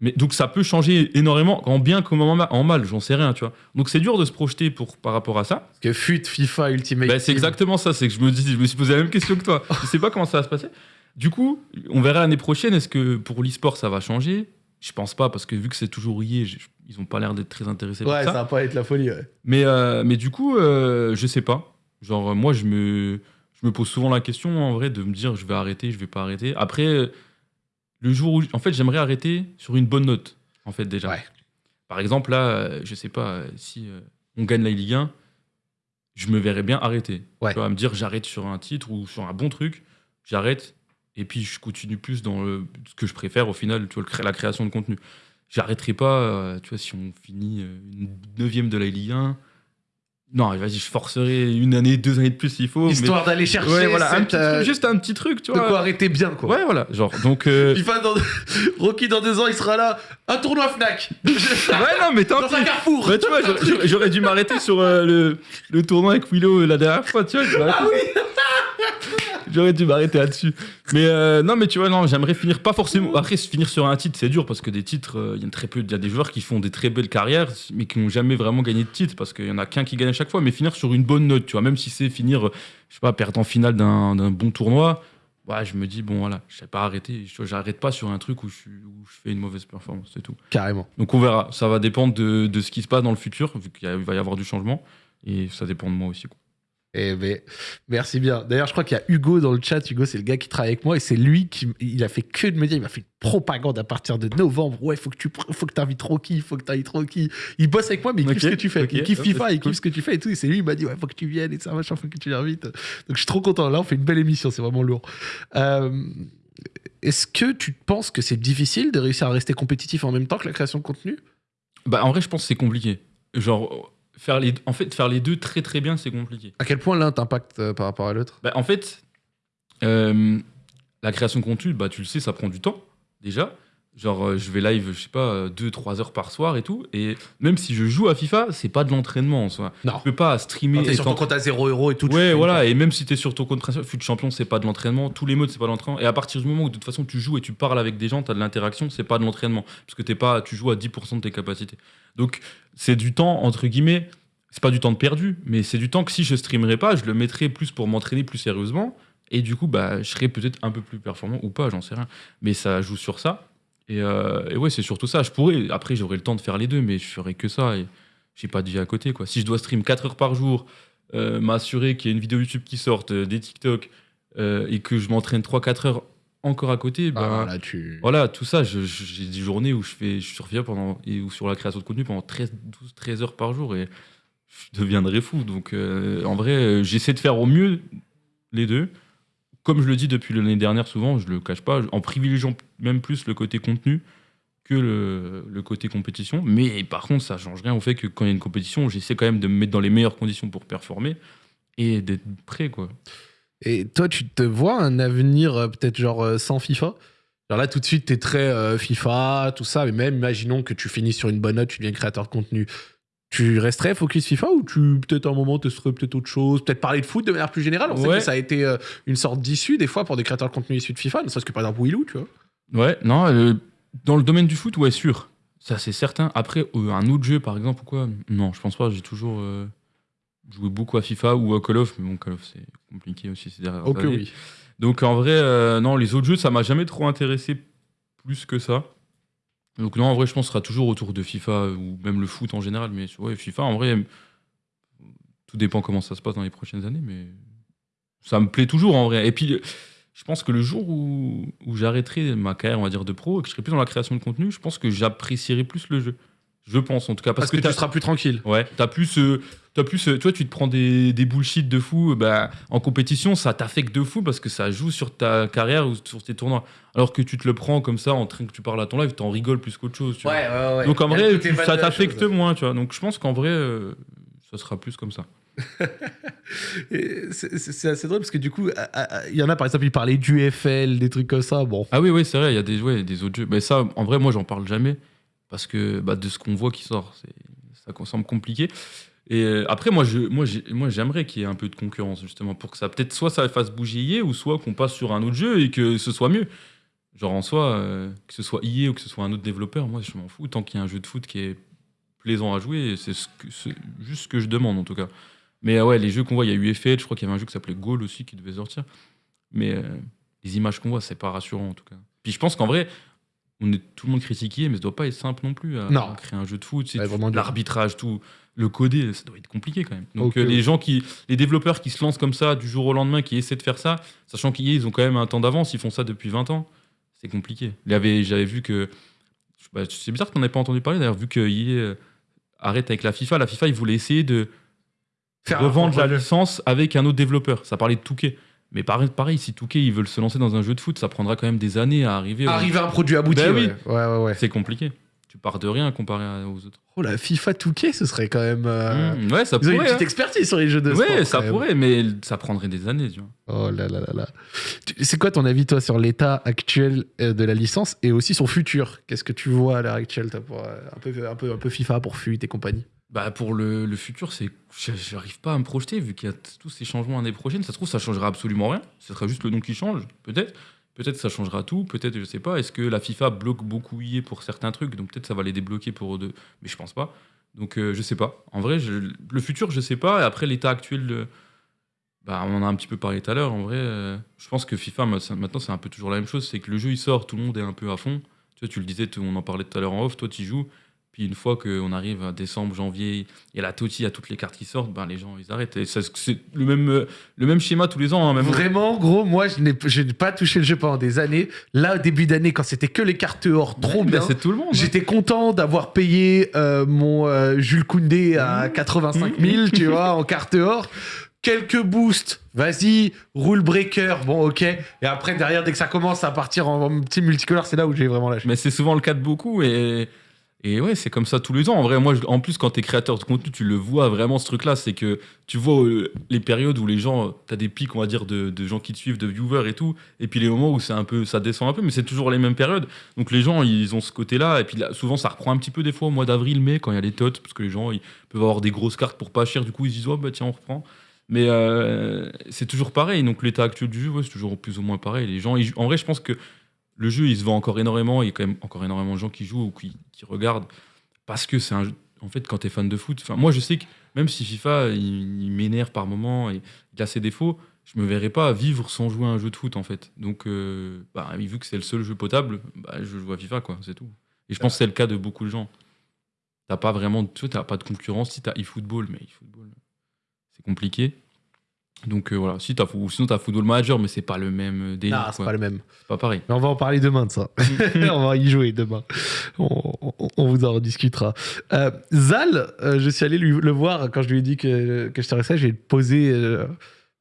Mais donc ça peut changer énormément, en bien comme en ma- en mal, j'en sais rien, tu vois. Donc c'est dur de se projeter pour, par rapport à ça. Parce que fut FIFA Ultimate. Bah, c'est exactement ça, c'est que je me, dis, je me suis posé la même question que toi. Je sais pas comment ça va se passer. Du coup, on verra l'année prochaine, est-ce que pour l'e-sport ça va changer? Je pense pas, parce que vu que c'est toujours j'ai- ils ont pas l'air d'être très intéressés Ouais, par ça ça. va pas être la folie, ouais. Mais, euh, mais du coup, euh, je sais pas. Genre, moi, je me, je me pose souvent la question, en vrai, de me dire, je vais arrêter, je vais pas arrêter. Après, le jour où... En fait, j'aimerais arrêter sur une bonne note, en fait, déjà. Ouais. Par exemple, là, euh, je sais pas, euh, si euh, on gagne la Ligue 1, je me verrais bien arrêter. Ouais. Tu vois, me dire, j'arrête sur un titre ou sur un bon truc, j'arrête, et puis je continue plus dans le, ce que je préfère, au final, tu vois, la création de contenu. J'arrêterai pas, tu vois, si on finit une neuvième de la Ligue 1. Non, vas-y, je forcerai une année, deux années de plus s'il faut. mais- Histoire d'aller chercher Ouais, voilà, un cette, petit euh, truc, juste un petit truc, tu de vois. quoi arrêter bien, quoi. Ouais, voilà, genre, donc. euh, FIFA dans... Rocky dans deux ans, il sera là. Un tournoi Fnac. ouais, non, mais tant dans un carrefour. Ouais, tu vois, j'aurais- dû m'arrêter sur euh, le, le tournoi avec Willow euh, la dernière fois, tu vois. Ah oui J'aurais dû m'arrêter là-dessus. Mais euh, non, mais tu vois, non, j'aimerais finir pas forcément. Après, finir sur un titre, c'est dur parce que des titres, euh, il y a très peu. Il y a des joueurs qui font des très belles carrières, mais qui n'ont jamais vraiment gagné de titre parce qu'il y en a qu'un qui gagne à chaque fois. Mais finir sur une bonne note, tu vois, même si c'est finir, euh, je sais pas, perdre en finale d'un bon tournoi, ouais, je me dis, bon, voilà, je sais pas arrêter. Je- J'arrête pas sur un truc où je, suis- où je fais une mauvaise performance, c'est tout. Carrément. Donc on verra. Ça va dépendre de, de ce qui se passe dans le futur, vu qu'il va y avoir du changement. Et ça dépend de moi aussi. quoi. Eh ben, merci bien. D'ailleurs, je crois qu'il y a Hugo dans le chat. Hugo, c'est le gars qui travaille avec moi et c'est lui qui il a fait que de me dire, il m'a fait une propagande à partir de novembre. Ouais, faut que tu faut que t'invites Rocky, faut que t'invites Rocky. Il bosse avec moi, mais il kiffe ce que tu fais. ok. Il kiffe FIFA, il cool. kiffe ce que tu fais et tout. Et c'est lui, il m'a dit, ouais, faut que tu viennes et ça, machin, faut que tu l'invites. Donc je suis trop content. Là, on fait une belle émission, c'est vraiment lourd. Euh, est-ce que tu penses que c'est difficile de réussir à rester compétitif en même temps que la création de contenu? Bah, en vrai, je pense que c'est compliqué. Genre, faire les, en fait, faire les deux très très bien, c'est compliqué. À quel point l'un t'impacte euh, par rapport à l'autre? Bah, en fait, euh, la création de contenu, bah, tu le sais, ça prend du temps, déjà. Genre, euh, je vais live, je sais pas, 2-3 heures par soir et tout. Et même si je joue à FIFA, c'est pas de l'entraînement en soi. Non. Tu peux pas streamer. T'es et sur ton t'en- compte à 0 euros et tout. Ouais, voilà, et même si t'es sur ton compte principal, fut champion, c'est pas de l'entraînement. Tous les modes, c'est pas de l'entraînement. Et à partir du moment où de toute façon tu joues et tu parles avec des gens, t'as de l'interaction, c'est pas de l'entraînement. Parce que t'es pas, tu joues à 10% de tes capacités. Donc, c'est du temps, entre guillemets, c'est pas du temps de perdu, mais c'est du temps que si je streamerais pas, je le mettrais plus pour m'entraîner plus sérieusement. Et du coup, bah, je serais peut-être un peu plus performant ou pas, j'en sais rien. Mais ça joue sur ça. Et, euh, et ouais, c'est surtout ça. Je pourrais, après, j'aurais le temps de faire les deux, mais je ferais que ça. Et j'ai pas de vie à côté, quoi. Si je dois stream 4 heures par jour, euh, m'assurer qu'il y a une vidéo YouTube qui sorte, euh, des TikTok, euh, et que je m'entraîne 3-4 heures encore à côté, bah, Ah, là, tu. voilà, tout ça, j'ai des journées où je fais, je surviens pendant, et, ou sur la création de contenu pendant 13, 12, 13 heures par jour et je deviendrai fou. Donc, en vrai, j'essaie de faire au mieux les deux. Comme je le dis depuis l'année dernière, souvent, je le cache pas, en privilégiant même plus le côté contenu que le, côté compétition. Mais par contre, ça change rien au fait que quand il y a une compétition, j'essaie quand même de me mettre dans les meilleures conditions pour performer et d'être prêt, quoi. Et toi, tu te vois un avenir euh, peut-être genre euh, sans FIFA? Genre là, tout de suite, t'es très euh, FIFA, tout ça, mais même imaginons que tu finis sur une bonne note, tu deviens créateur de contenu. Tu resterais focus FIFA ou tu peut-être un moment te serais peut-être autre chose, peut-être parler de foot de manière plus générale? On sait que ça a été euh, une sorte d'issue des fois pour des créateurs de contenu issus de FIFA, ne serait-ce que par exemple Willou, tu vois. Ouais, non, euh, dans le domaine du foot, ouais, sûr. Ça, c'est certain. Après, euh, un autre jeu, par exemple, ou quoi Non, je pense pas. J'ai toujours joué beaucoup à FIFA ou à Call of, mais bon, Call of, c'est compliqué aussi ces dernières Ok, années. oui. Donc, en vrai, non, les autres jeux, ça m'a jamais trop intéressé plus que ça. Donc, non, en vrai, je pense que ce sera toujours autour de FIFA ou même le foot en général. Mais ouais, FIFA, en vrai, tout dépend comment ça se passe dans les prochaines années, mais ça me plaît toujours en vrai. Et puis, je pense que le jour où, où j'arrêterai ma carrière, on va dire, de pro et que je serai plus dans la création de contenu, je pense que j'apprécierai plus le jeu. Je pense en tout cas. Parce, Parce, que, que, tu seras plus tranquille. Ouais, t'as plus, euh, t'as plus, euh, toi tu te prends des, des bullshit de fou, euh, bah, en compétition ça t'affecte de fou parce que ça joue sur ta carrière ou sur tes tournois. Alors que tu te le prends comme ça en train que tu parles à ton live, t'en rigoles plus qu'autre chose. tu vois. ouais, ouais. Donc en vrai, tu- ça t'affecte moins, tu vois. Donc je pense qu'en vrai, euh, ça sera plus comme ça. C'est assez drôle parce que du coup, il y en a par exemple, ils parlaient du FL, des trucs comme ça. Bon, Ah oui, oui, c'est vrai, il y a des, ouais, des autres jeux. Mais ça, en vrai, moi, j'en parle jamais parce que bah, de ce qu'on voit qui sort, ça semble compliqué. Et euh, après, moi, moi, moi, j'aimerais qu'il y ait un peu de concurrence justement pour que ça, peut-être, soit ça fasse bouger EA ou soit qu'on passe sur un autre jeu et que ce soit mieux. Genre en soi, euh, que ce soit EA ou que ce soit un autre développeur, moi, je m'en fous tant qu'il y a un jeu de foot qui est plaisant à jouer. C'est, juste ce que je demande en tout cas. Mais euh, ouais, les jeux qu'on voit, il y a eu FL, je crois qu'il y avait un jeu qui s'appelait Goal aussi qui devait sortir. Mais euh, les images qu'on voit, c'est pas rassurant en tout cas. Puis je pense qu'en vrai, on est tout le monde critiqué, mais ça doit pas être simple non plus à, Non. à créer un jeu de foot. C'est Ouais, l'arbitrage, tout, le coder, ça doit être compliqué quand même. Donc euh, les gens qui, les développeurs qui se lancent comme ça du jour au lendemain, qui essaient de faire ça, sachant qu'ils ils ont quand même un temps d'avance, ils font ça depuis 20 ans, c'est compliqué. J'avais vu que, bah, c'est bizarre qu'on n'ait pas entendu parler d'ailleurs, vu que EA, euh, arrête avec la FIFA. La FIFA, ils voulaient essayer de revendre la licence avec un autre développeur. Ça parlait de Touquet. Mais pareil, pareil, si Touquet ils veulent se lancer dans un jeu de foot, ça prendra quand même des années à arriver. au- arriver à un produit abouti. Ben oui. ouais, ouais, ouais. C'est compliqué. Tu pars de rien comparé aux autres. Oh, la FIFA Touquet, ce serait quand même. euh, Mmh, ouais, ça Ils ont une pourrait. petite hein. expertise sur les jeux de sport. Ouais, ça pourrait, mais ça prendrait des années, tu vois. Oh là là là là. C'est quoi ton avis, toi, sur l'état actuel euh, de la licence et aussi son futur? Qu'est-ce que tu vois à l'heure actuelle toi, pour, euh, un, peu, un, peu, un peu FIFA pour FUT et compagnie? Bah pour le, le futur, c'est j'arrive pas à me projeter vu qu'il y a tous ces changements l'année prochaine. Ça se trouve, ça changera absolument rien. Ce sera juste le nom qui change, peut-être. Peut-être ça changera tout. Peut-être, je sais pas. Est-ce que la FIFA bloque beaucoup EA pour certains trucs Donc peut-être ça va les débloquer pour deux. Mais je pense pas. Donc euh, je sais pas. En vrai, le futur, je sais pas. Et après l'état actuel, bah on en a un petit peu parlé tout à l'heure. En vrai, euh, je pense que FIFA maintenant c'est un peu toujours la même chose. C'est que le jeu il sort, tout le monde est un peu à fond. Tu tu le disais, on en parlait tout à l'heure en off. Toi, tu joues. Puis une fois qu'on arrive à décembre, janvier, il y a la TOTI, il y a toutes les cartes qui sortent, ben les gens ils arrêtent. Et c'est le même, le même schéma tous les ans. hein, même Vraiment, gros, moi, je n'ai je n'ai pas touché le jeu pendant des années. Là, au début d'année, quand c'était que les cartes or, trop Ouais, bien. c'est tout le monde. hein. J'étais content d'avoir payé euh, mon euh, Jules Koundé à Mmh. 85 000, tu vois, en carte or. quelques boosts, vas-y, rule breaker, bon ok. Et après, derrière, dès que ça commence à partir en, en petit multicolore, c'est là où j'ai vraiment lâché. Mais c'est souvent le cas de beaucoup et, et ouais, c'est comme ça tous les ans. En vrai, moi, en plus, quand t'es créateur de contenu, tu le vois vraiment ce truc-là. C'est que tu vois euh, les périodes où les gens, t'as des pics, on va dire, de, gens qui te suivent, de viewers et tout. Et puis les moments où c'est un peu, ça descend un peu, mais c'est toujours les mêmes périodes. Donc les gens, ils ont ce côté-là. Et puis souvent, ça reprend un petit peu des fois au mois d'avril, mai, quand il y a les tots, parce que les gens, ils peuvent avoir des grosses cartes pour pas cher. Du coup, ils se disent, oh bah tiens, on reprend. Mais euh, c'est toujours pareil. Donc l'état actuel du jeu, c'est toujours plus ou moins pareil. Les gens, en vrai, je pense que le jeu, il se vend encore énormément. Il y a quand même encore énormément de gens qui jouent ou qui, regardent parce que c'est un jeu. En fait, quand tu es fan de foot, moi, je sais que même si FIFA, il, m'énerve par moment et il a ses défauts, je me verrais pas vivre sans jouer à un jeu de foot, en fait. Donc, euh, bah, vu que c'est le seul jeu potable, bah, je joue à FIFA, quoi, c'est tout. Et je pense que c'est le cas de beaucoup de gens. T'as pas vraiment, tu pas de concurrence. Si t'as eFootball, mais eFootball, c'est compliqué. Donc euh, voilà, si t'as, ou sinon t'as Football Manager, mais c'est pas le même euh, délire. Non, c'est pas le même. C'est pas pareil. Mais on va en parler demain de ça. on va y jouer demain. On, on- on vous en rediscutera. Euh, Zal, euh, je suis allé lui, le voir quand je lui ai dit que, que je t'intéressais. J'ai posé.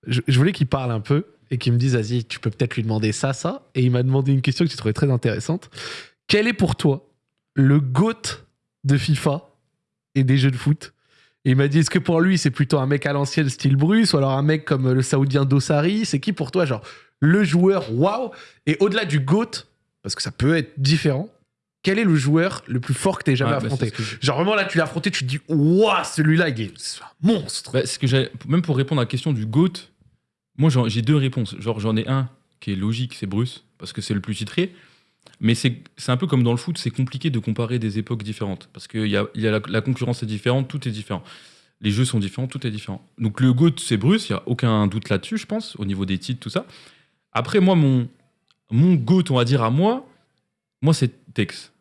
je, je voulais qu'il parle un peu et qu'il me dise Vas-y, tu peux peut-être lui demander ça, ça. Et il m'a demandé une question que j'ai trouvée très intéressante. Quel est pour toi le GOAT de FIFA et des jeux de foot? Et il m'a dit, est-ce que pour lui, c'est plutôt un mec à l'ancienne style Bruce ou alors un mec comme le Saoudien Dossari? C'est qui pour toi, genre, le joueur waouh? Et au-delà du GOAT, parce que ça peut être différent, quel est le joueur le plus fort que tu jamais Ouais, bah, affronté? que Genre, vraiment, là, tu l'as affronté, tu te dis, waouh, celui-là, il est un monstre Bah, ce que j'ai- même pour répondre à la question du GOAT, moi j'ai deux réponses. Genre j'en ai un qui est logique, c'est Bruce, parce que c'est le plus titré. Mais c'est un peu comme dans le foot, c'est compliqué de comparer des époques différentes. Parce que y a, y a la, concurrence est différente, tout est différent. Les jeux sont différents, tout est différent. Donc le GOAT, c'est Bruce, il n'y a aucun doute là-dessus, je pense, au niveau des titres, tout ça. Après, moi, mon, mon GOAT, on va dire à moi, moi, c'est Tex.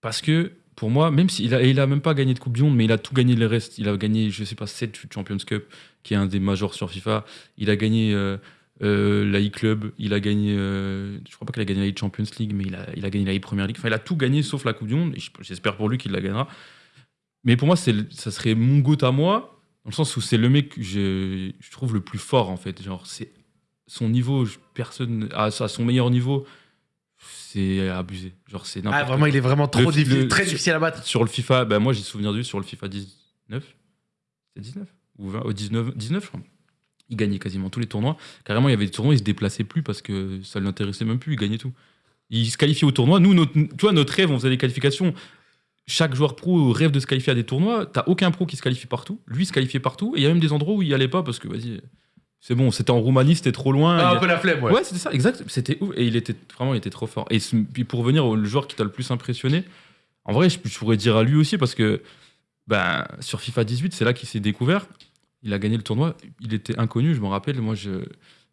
Parce que pour moi, même s'il a, il a même pas gagné de Coupe du Monde, mais il a tout gagné le reste. Il a gagné, je sais pas, 7 Champions Cup, qui est un des majors sur FIFA. Il a gagné euh, euh, la e-Club, il a gagné, euh, je crois pas qu'il a gagné la e-Champions League, mais il a, il a gagné la e-Première League. Enfin, il a tout gagné sauf la Coupe du Monde. J'espère pour lui qu'il la gagnera. Mais pour moi, ça serait mon goût à moi, dans le sens où c'est le mec que je, je trouve le plus fort, en fait. Genre, c'est son niveau, personne, à, à son meilleur niveau, c'est abusé. Genre, c'est n'importe Ah, vraiment, il est vraiment trop Le- difficile, le- très sur- difficile à battre. sur le FIFA, bah moi j'ai souvenir de lui sur le FIFA 19. C'est 19 Ou 20 Au 19, 19, je crois. Il gagnait quasiment tous les tournois. Carrément, il y avait des tournois, il se déplaçait plus parce que ça ne l'intéressait même plus, il gagnait tout. Il se qualifiait au tournoi. Nous, notre, tu vois, notre rêve, on faisait des qualifications. Chaque joueur pro rêve de se qualifier à des tournois. T'as aucun pro qui se qualifie partout. Lui se qualifiait partout. Et il y a même des endroits où il y allait pas parce que, vas-y, c'est bon, c'était en Roumanie, c'était trop loin. Ah, Il un a- peu la flemme, ouais. Ouais, c'était ça, exact. C'était ouf. Et il était vraiment, il était trop fort. Et puis pour revenir au joueur qui t'a le plus impressionné, en vrai, je, je pourrais dire à lui aussi parce que ben, sur FIFA 18, c'est là qu'il s'est découvert. Il a gagné le tournoi. Il était inconnu, je me rappelle. Moi,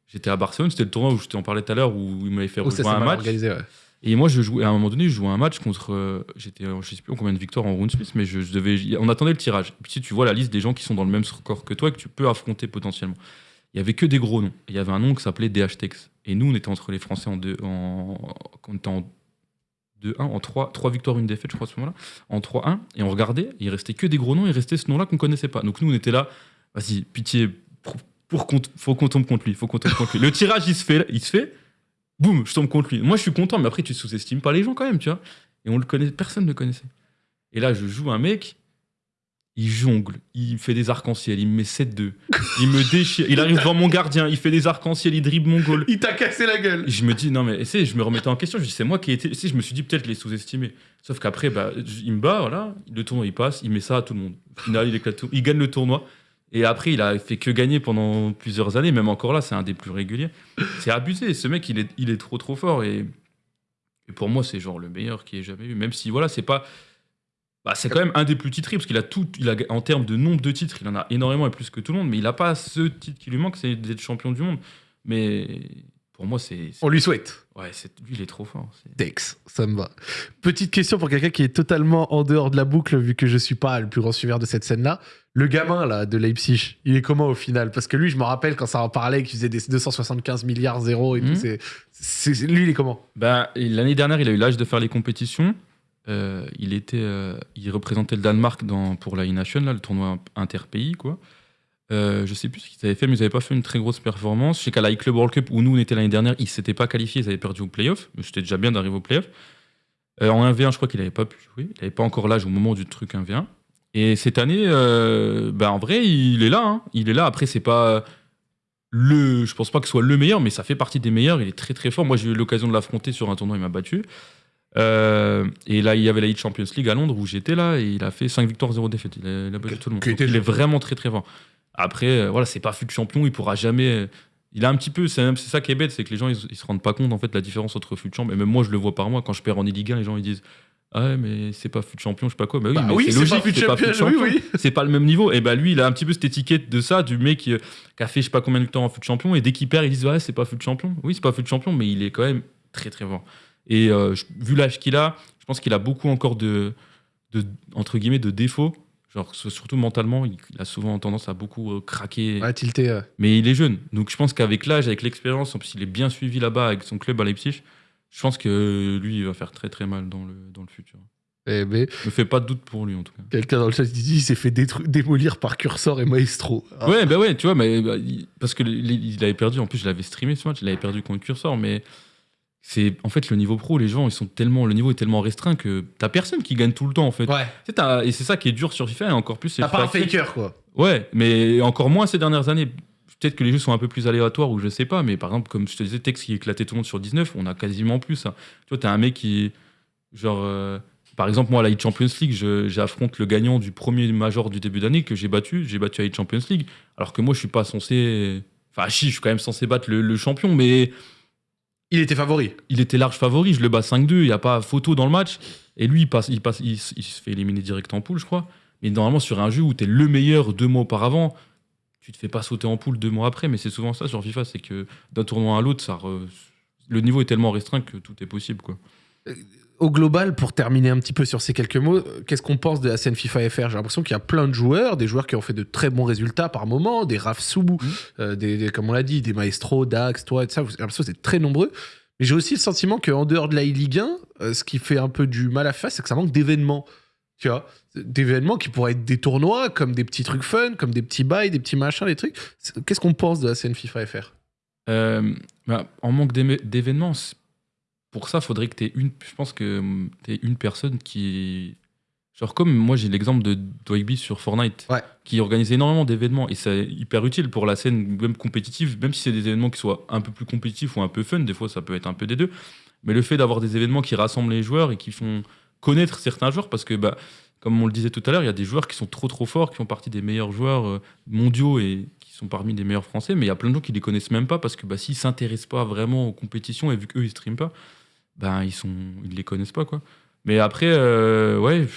j'étais à Barcelone. C'était le tournoi où je t'en parlais tout à l'heure où il m'avait fait Oh, ça, un match. organisé, ouais. Et moi, je jouais, à un moment donné, je jouais un match contre. euh, J'étais, euh, je sais plus en combien de victoires en round Suisse, mais je, je devais, on attendait le tirage. Et puis si tu vois la liste des gens qui sont dans le même score que toi et que tu peux affronter potentiellement, il y avait que des gros noms. Il y avait un nom qui s'appelait DHTX. Et nous, on était entre les Français en deux, en, on était en 2-1, en 3, 3 victoires, une défaite, je crois, à ce moment-là, en 3-1. Et on regardait, il restait que des gros noms, il restait ce nom-là qu'on connaissait pas. Donc nous, on était là, vas-y, pitié, pour, pour qu'on- faut qu'on tombe contre lui, faut qu'on tombe contre lui. Le tirage, il se fait, il se fait, boum, je tombe contre lui. Moi, je suis content, mais après, tu sous-estimes pas les gens quand même, tu vois. Et on le connaît, personne ne le connaissait. Et là, je joue un mec, il jongle, il fait des arcs-en-ciel, il me met 7-2, il me déchire, il arrive devant mon gardien, il fait des arcs-en-ciel, il dribble mon goal. Il t'a cassé la gueule. Et je me dis, non, mais sais, je me remettais en question. Je dis, c'est moi qui ai été. je me suis dit, peut-être je l'ai sous-estimé. Sauf qu'après, bah, il me bat, voilà. Le tournoi, il passe, il met ça à tout le monde. Au final, il, éclate tout- il gagne le tournoi. Et après, il a fait que gagner pendant plusieurs années. Même encore là, c'est un des plus réguliers. C'est abusé. Ce mec, il est, il est trop, trop fort. Et, pour moi, c'est genre le meilleur qui ait jamais eu. Même si, voilà, c'est pas. Bah, c'est quand même un des plus titrés, parce qu'il a tout. Il a, en termes de nombre de titres, il en a énormément et plus que tout le monde. Mais il n'a pas ce titre qui lui manque, c'est d'être champion du monde. Mais pour moi, c'est. On lui souhaite. Ouais, c'est- lui, il est trop fort. c'est- Dex, ça me va. Petite question pour quelqu'un qui est totalement en dehors de la boucle, vu que je suis pas le plus grand suiveur de cette scène-là. Le gamin là de Leipzig, il est comment au final? Parce que lui, je me rappelle quand ça en parlait, qu'il faisait des 275 milliards zéro et tout. Mhm. C'est- lui, il est comment? Bah, L'année dernière, il a eu l'âge de faire les compétitions. Euh, il, était, euh, il représentait le Danemark dans, pour la E-Nation, le tournoi interpays. Quoi. Euh, je sais plus ce qu'ils avaient fait, mais ils n'avaient pas fait une très grosse performance. Je sais qu'à la Club World Cup, où nous on était l'année dernière, ils ne s'étaient pas qualifiés, ils avaient perdu au playoff. Mais c'était déjà bien d'arriver au playoff. Euh, en 1v1, je crois qu'il n'avait pas pu jouer. Il n'avait pas encore l'âge au moment du truc 1v1. Et cette année, euh, bah, en vrai, il est là. hein. Il est là. Après, c'est pas le. Je pense pas que ce soit le meilleur, mais ça fait partie des meilleurs. Il est très très fort. Moi, j'ai eu l'occasion de l'affronter sur un tournoi, il m'a battu. Euh, et là, il y avait la Elite Champions League à Londres où j'étais là, et il a fait 5 victoires, 0 défaites. Il a, il a battu tout le monde. Donc, il est vraiment très très fort. Après, euh, voilà, c'est pas fut champion, il pourra jamais. Il a un petit peu, c'est c'est ça qui est bête, c'est que les gens ils, ils se rendent pas compte en fait la différence entre fut champion. Et même moi, je le vois par moi quand je perds en Ligue 1, les gens ils disent ah ouais, mais c'est pas fut champion, je sais pas quoi. Bah oui, Bah mais oui, c'est logique, c'est pas fut champion, oui, champion. oui. C'est pas le même niveau. Et bah lui, il a un petit peu cette étiquette de ça, du mec qui, euh, qui a fait je sais pas combien de temps en fut champion. Et dès qu'il perd, ils disent ouais, c'est pas fut champion. Oui, c'est pas fut champion, mais il est quand même très très fort. Et euh, vu l'âge qu'il a, je pense qu'il a beaucoup encore de, de entre guillemets de défauts. Genre surtout mentalement, il, a souvent tendance à beaucoup euh, craquer. Ouais, tilté. euh. Mais il est jeune, donc je pense qu'avec l'âge, avec l'expérience, en plus il est bien suivi là-bas avec son club à Leipzig. Je pense que lui, il va faire très très mal dans le, dans le futur. Eh ben, me fais pas de doute pour lui en tout cas. quelqu'un dans le chat dit il s'est fait démolir par Cursor et Maestro. Ah. Ouais, bah ouais, tu vois, mais bah, il- parce que il avait perdu. En plus, je l'avais streamé ce match. Il avait perdu contre Cursor, mais c'est en fait le niveau pro. Les gens, ils sont tellement, le niveau est tellement restreint que t'as personne qui gagne tout le temps en fait. Ouais, t'as- et c'est ça qui est dur sur FIFA et encore plus. t'as pas un faker quoi. Ouais, mais encore moins ces dernières années. Peut-être que les jeux sont un peu plus aléatoires ou je sais pas, mais par exemple, comme je te disais, Tex qui éclatait tout le monde sur 19, on a quasiment plus ça. Tu vois, t'as un mec qui. Genre. euh, par exemple, moi, à la Hit Champions League, j'affronte le gagnant du premier major du début d'année que j'ai battu. J'ai battu à Hit Champions League. Alors que moi, je suis pas censé. Enfin, si, je suis quand même censé battre le, le champion, mais Il était favori. il était large favori. Je le bats 5-2. Il n'y a pas photo dans le match. Et lui, il, passe, il, passe, il, se fait éliminer direct en poule, je crois. Mais normalement, sur un jeu où tu es le meilleur deux mois auparavant, tu te fais pas sauter en poule deux mois après. Mais c'est souvent ça sur FIFA c'est que d'un tournoi à l'autre, ça re- le niveau est tellement restreint que tout est possible. quoi. Au global, pour terminer un petit peu sur ces quelques mots, euh, qu'est-ce qu'on pense de la scène FIFA FR J'ai l'impression qu'il y a plein de joueurs, des joueurs qui ont fait de très bons résultats par moment, des Raf Soubou, euh, des, des- comme on l'a dit, des Maestro, Dax, toi, et tout ça. J'ai l'impression que c'est très nombreux. Mais j'ai aussi le sentiment qu'en dehors de la Ligue 1, euh, ce qui fait un peu du mal à faire, c'est que ça manque d'événements. Tu vois D'événements qui pourraient être des tournois, comme des petits trucs fun, comme des petits bails, des petits machins, des trucs. Qu'est-ce qu'on pense de la scène FIFA FR Euh, bah, en manque d'événements, c'est- pour ça, faudrait que tu aies une. Je pense que tu une personne qui. Genre, comme moi, j'ai l'exemple de Dwayne sur Fortnite, Ouais. qui organise énormément d'événements et c'est hyper utile pour la scène, même compétitive, même si c'est des événements qui soient un peu plus compétitifs ou un peu fun, des fois ça peut être un peu des deux. Mais le fait d'avoir des événements qui rassemblent les joueurs et qui font connaître certains joueurs, parce que, bah, comme on le disait tout à l'heure, il y a des joueurs qui sont trop trop forts, qui font partie des meilleurs joueurs euh, mondiaux et qui sont parmi les meilleurs français, mais il y a plein de gens qui les connaissent même pas parce que bah, s'ils s'intéressent pas vraiment aux compétitions et vu qu'eux ils streament pas, ben ils sont ils les connaissent pas quoi. Mais après euh, ouais,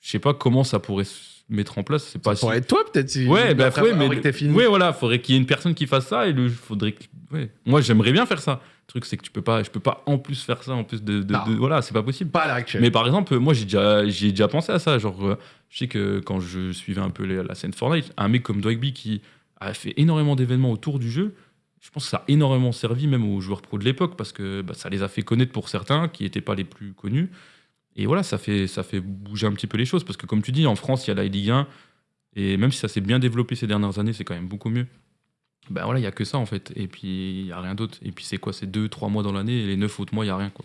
je sais pas comment ça pourrait se mettre en place, c'est pas Ça pourrait si- être toi, peut-être. Si Ouais, bah, après ouais, mais fini. ouais, voilà, faudrait qu'il y ait une personne qui fasse ça et le faudrait que, ouais. Moi, j'aimerais bien faire ça. Le truc c'est que tu peux pas je peux pas en plus faire ça en plus de, de- Non. de- voilà, c'est pas possible. Pas à actuelle. Mais par exemple, moi j'ai déjà, j'y ai déjà pensé à ça. Genre, euh, je sais que quand je suivais un peu la scène Fortnite, un mec comme Dwagby qui a fait énormément d'événements autour du jeu, je pense que ça a énormément servi même aux joueurs pro de l'époque parce que bah, ça les a fait connaître pour certains qui n'étaient pas les plus connus. Et voilà, ça fait, ça fait bouger un petit peu les choses parce que comme tu dis, en France, il y a la Ligue 1 et même si ça s'est bien développé ces dernières années, c'est quand même beaucoup mieux. Ben voilà, il y a que ça en fait. Et puis il y a rien d'autre. Et puis c'est quoi? C'est deux, trois mois dans l'année et les neuf autres mois, il y a rien quoi.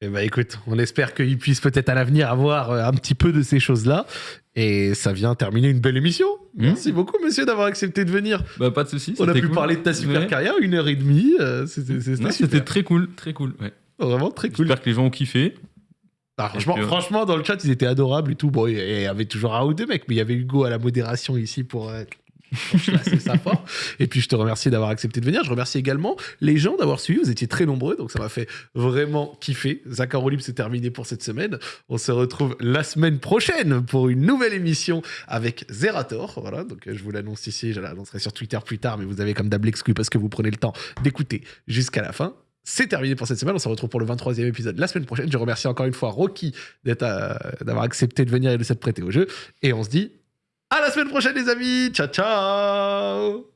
Eh ben écoute, on espère qu'il puisse peut-être à l'avenir avoir euh, un petit peu de ces choses-là. Et ça vient terminer une belle émission. Merci beaucoup, monsieur, d'avoir accepté de venir. Bah pas de soucis. On a pu cool. parler de ta super Ouais. carrière, une heure et demie. euh, C'était très cool, très cool. ouais. Vraiment très cool. J'espère que les gens ont kiffé. Ah, franchement, Et puis, euh, franchement, dans le chat, ils étaient adorables et tout. Bon, il y avait toujours un ou deux mecs, mais il y avait Hugo à la modération ici pour. euh, ça fort. Et puis je te remercie d'avoir accepté de venir. Je remercie également les gens d'avoir suivi. Vous étiez très nombreux, donc ça m'a fait vraiment kiffer. Zachar Olib, c'est terminé pour cette semaine. On se retrouve la semaine prochaine pour une nouvelle émission avec Zerator. Voilà, donc je vous l'annonce ici. Je l'annoncerai sur Twitter plus tard, mais vous avez comme d'hab l'exclu parce que vous prenez le temps d'écouter jusqu'à la fin. C'est terminé pour cette semaine. On se retrouve pour le 23e épisode la semaine prochaine. Je remercie encore une fois Rocky euh, d'avoir accepté de venir et de s'être prêté au jeu. Et on se dit à la semaine prochaine, les amis. Ciao, ciao.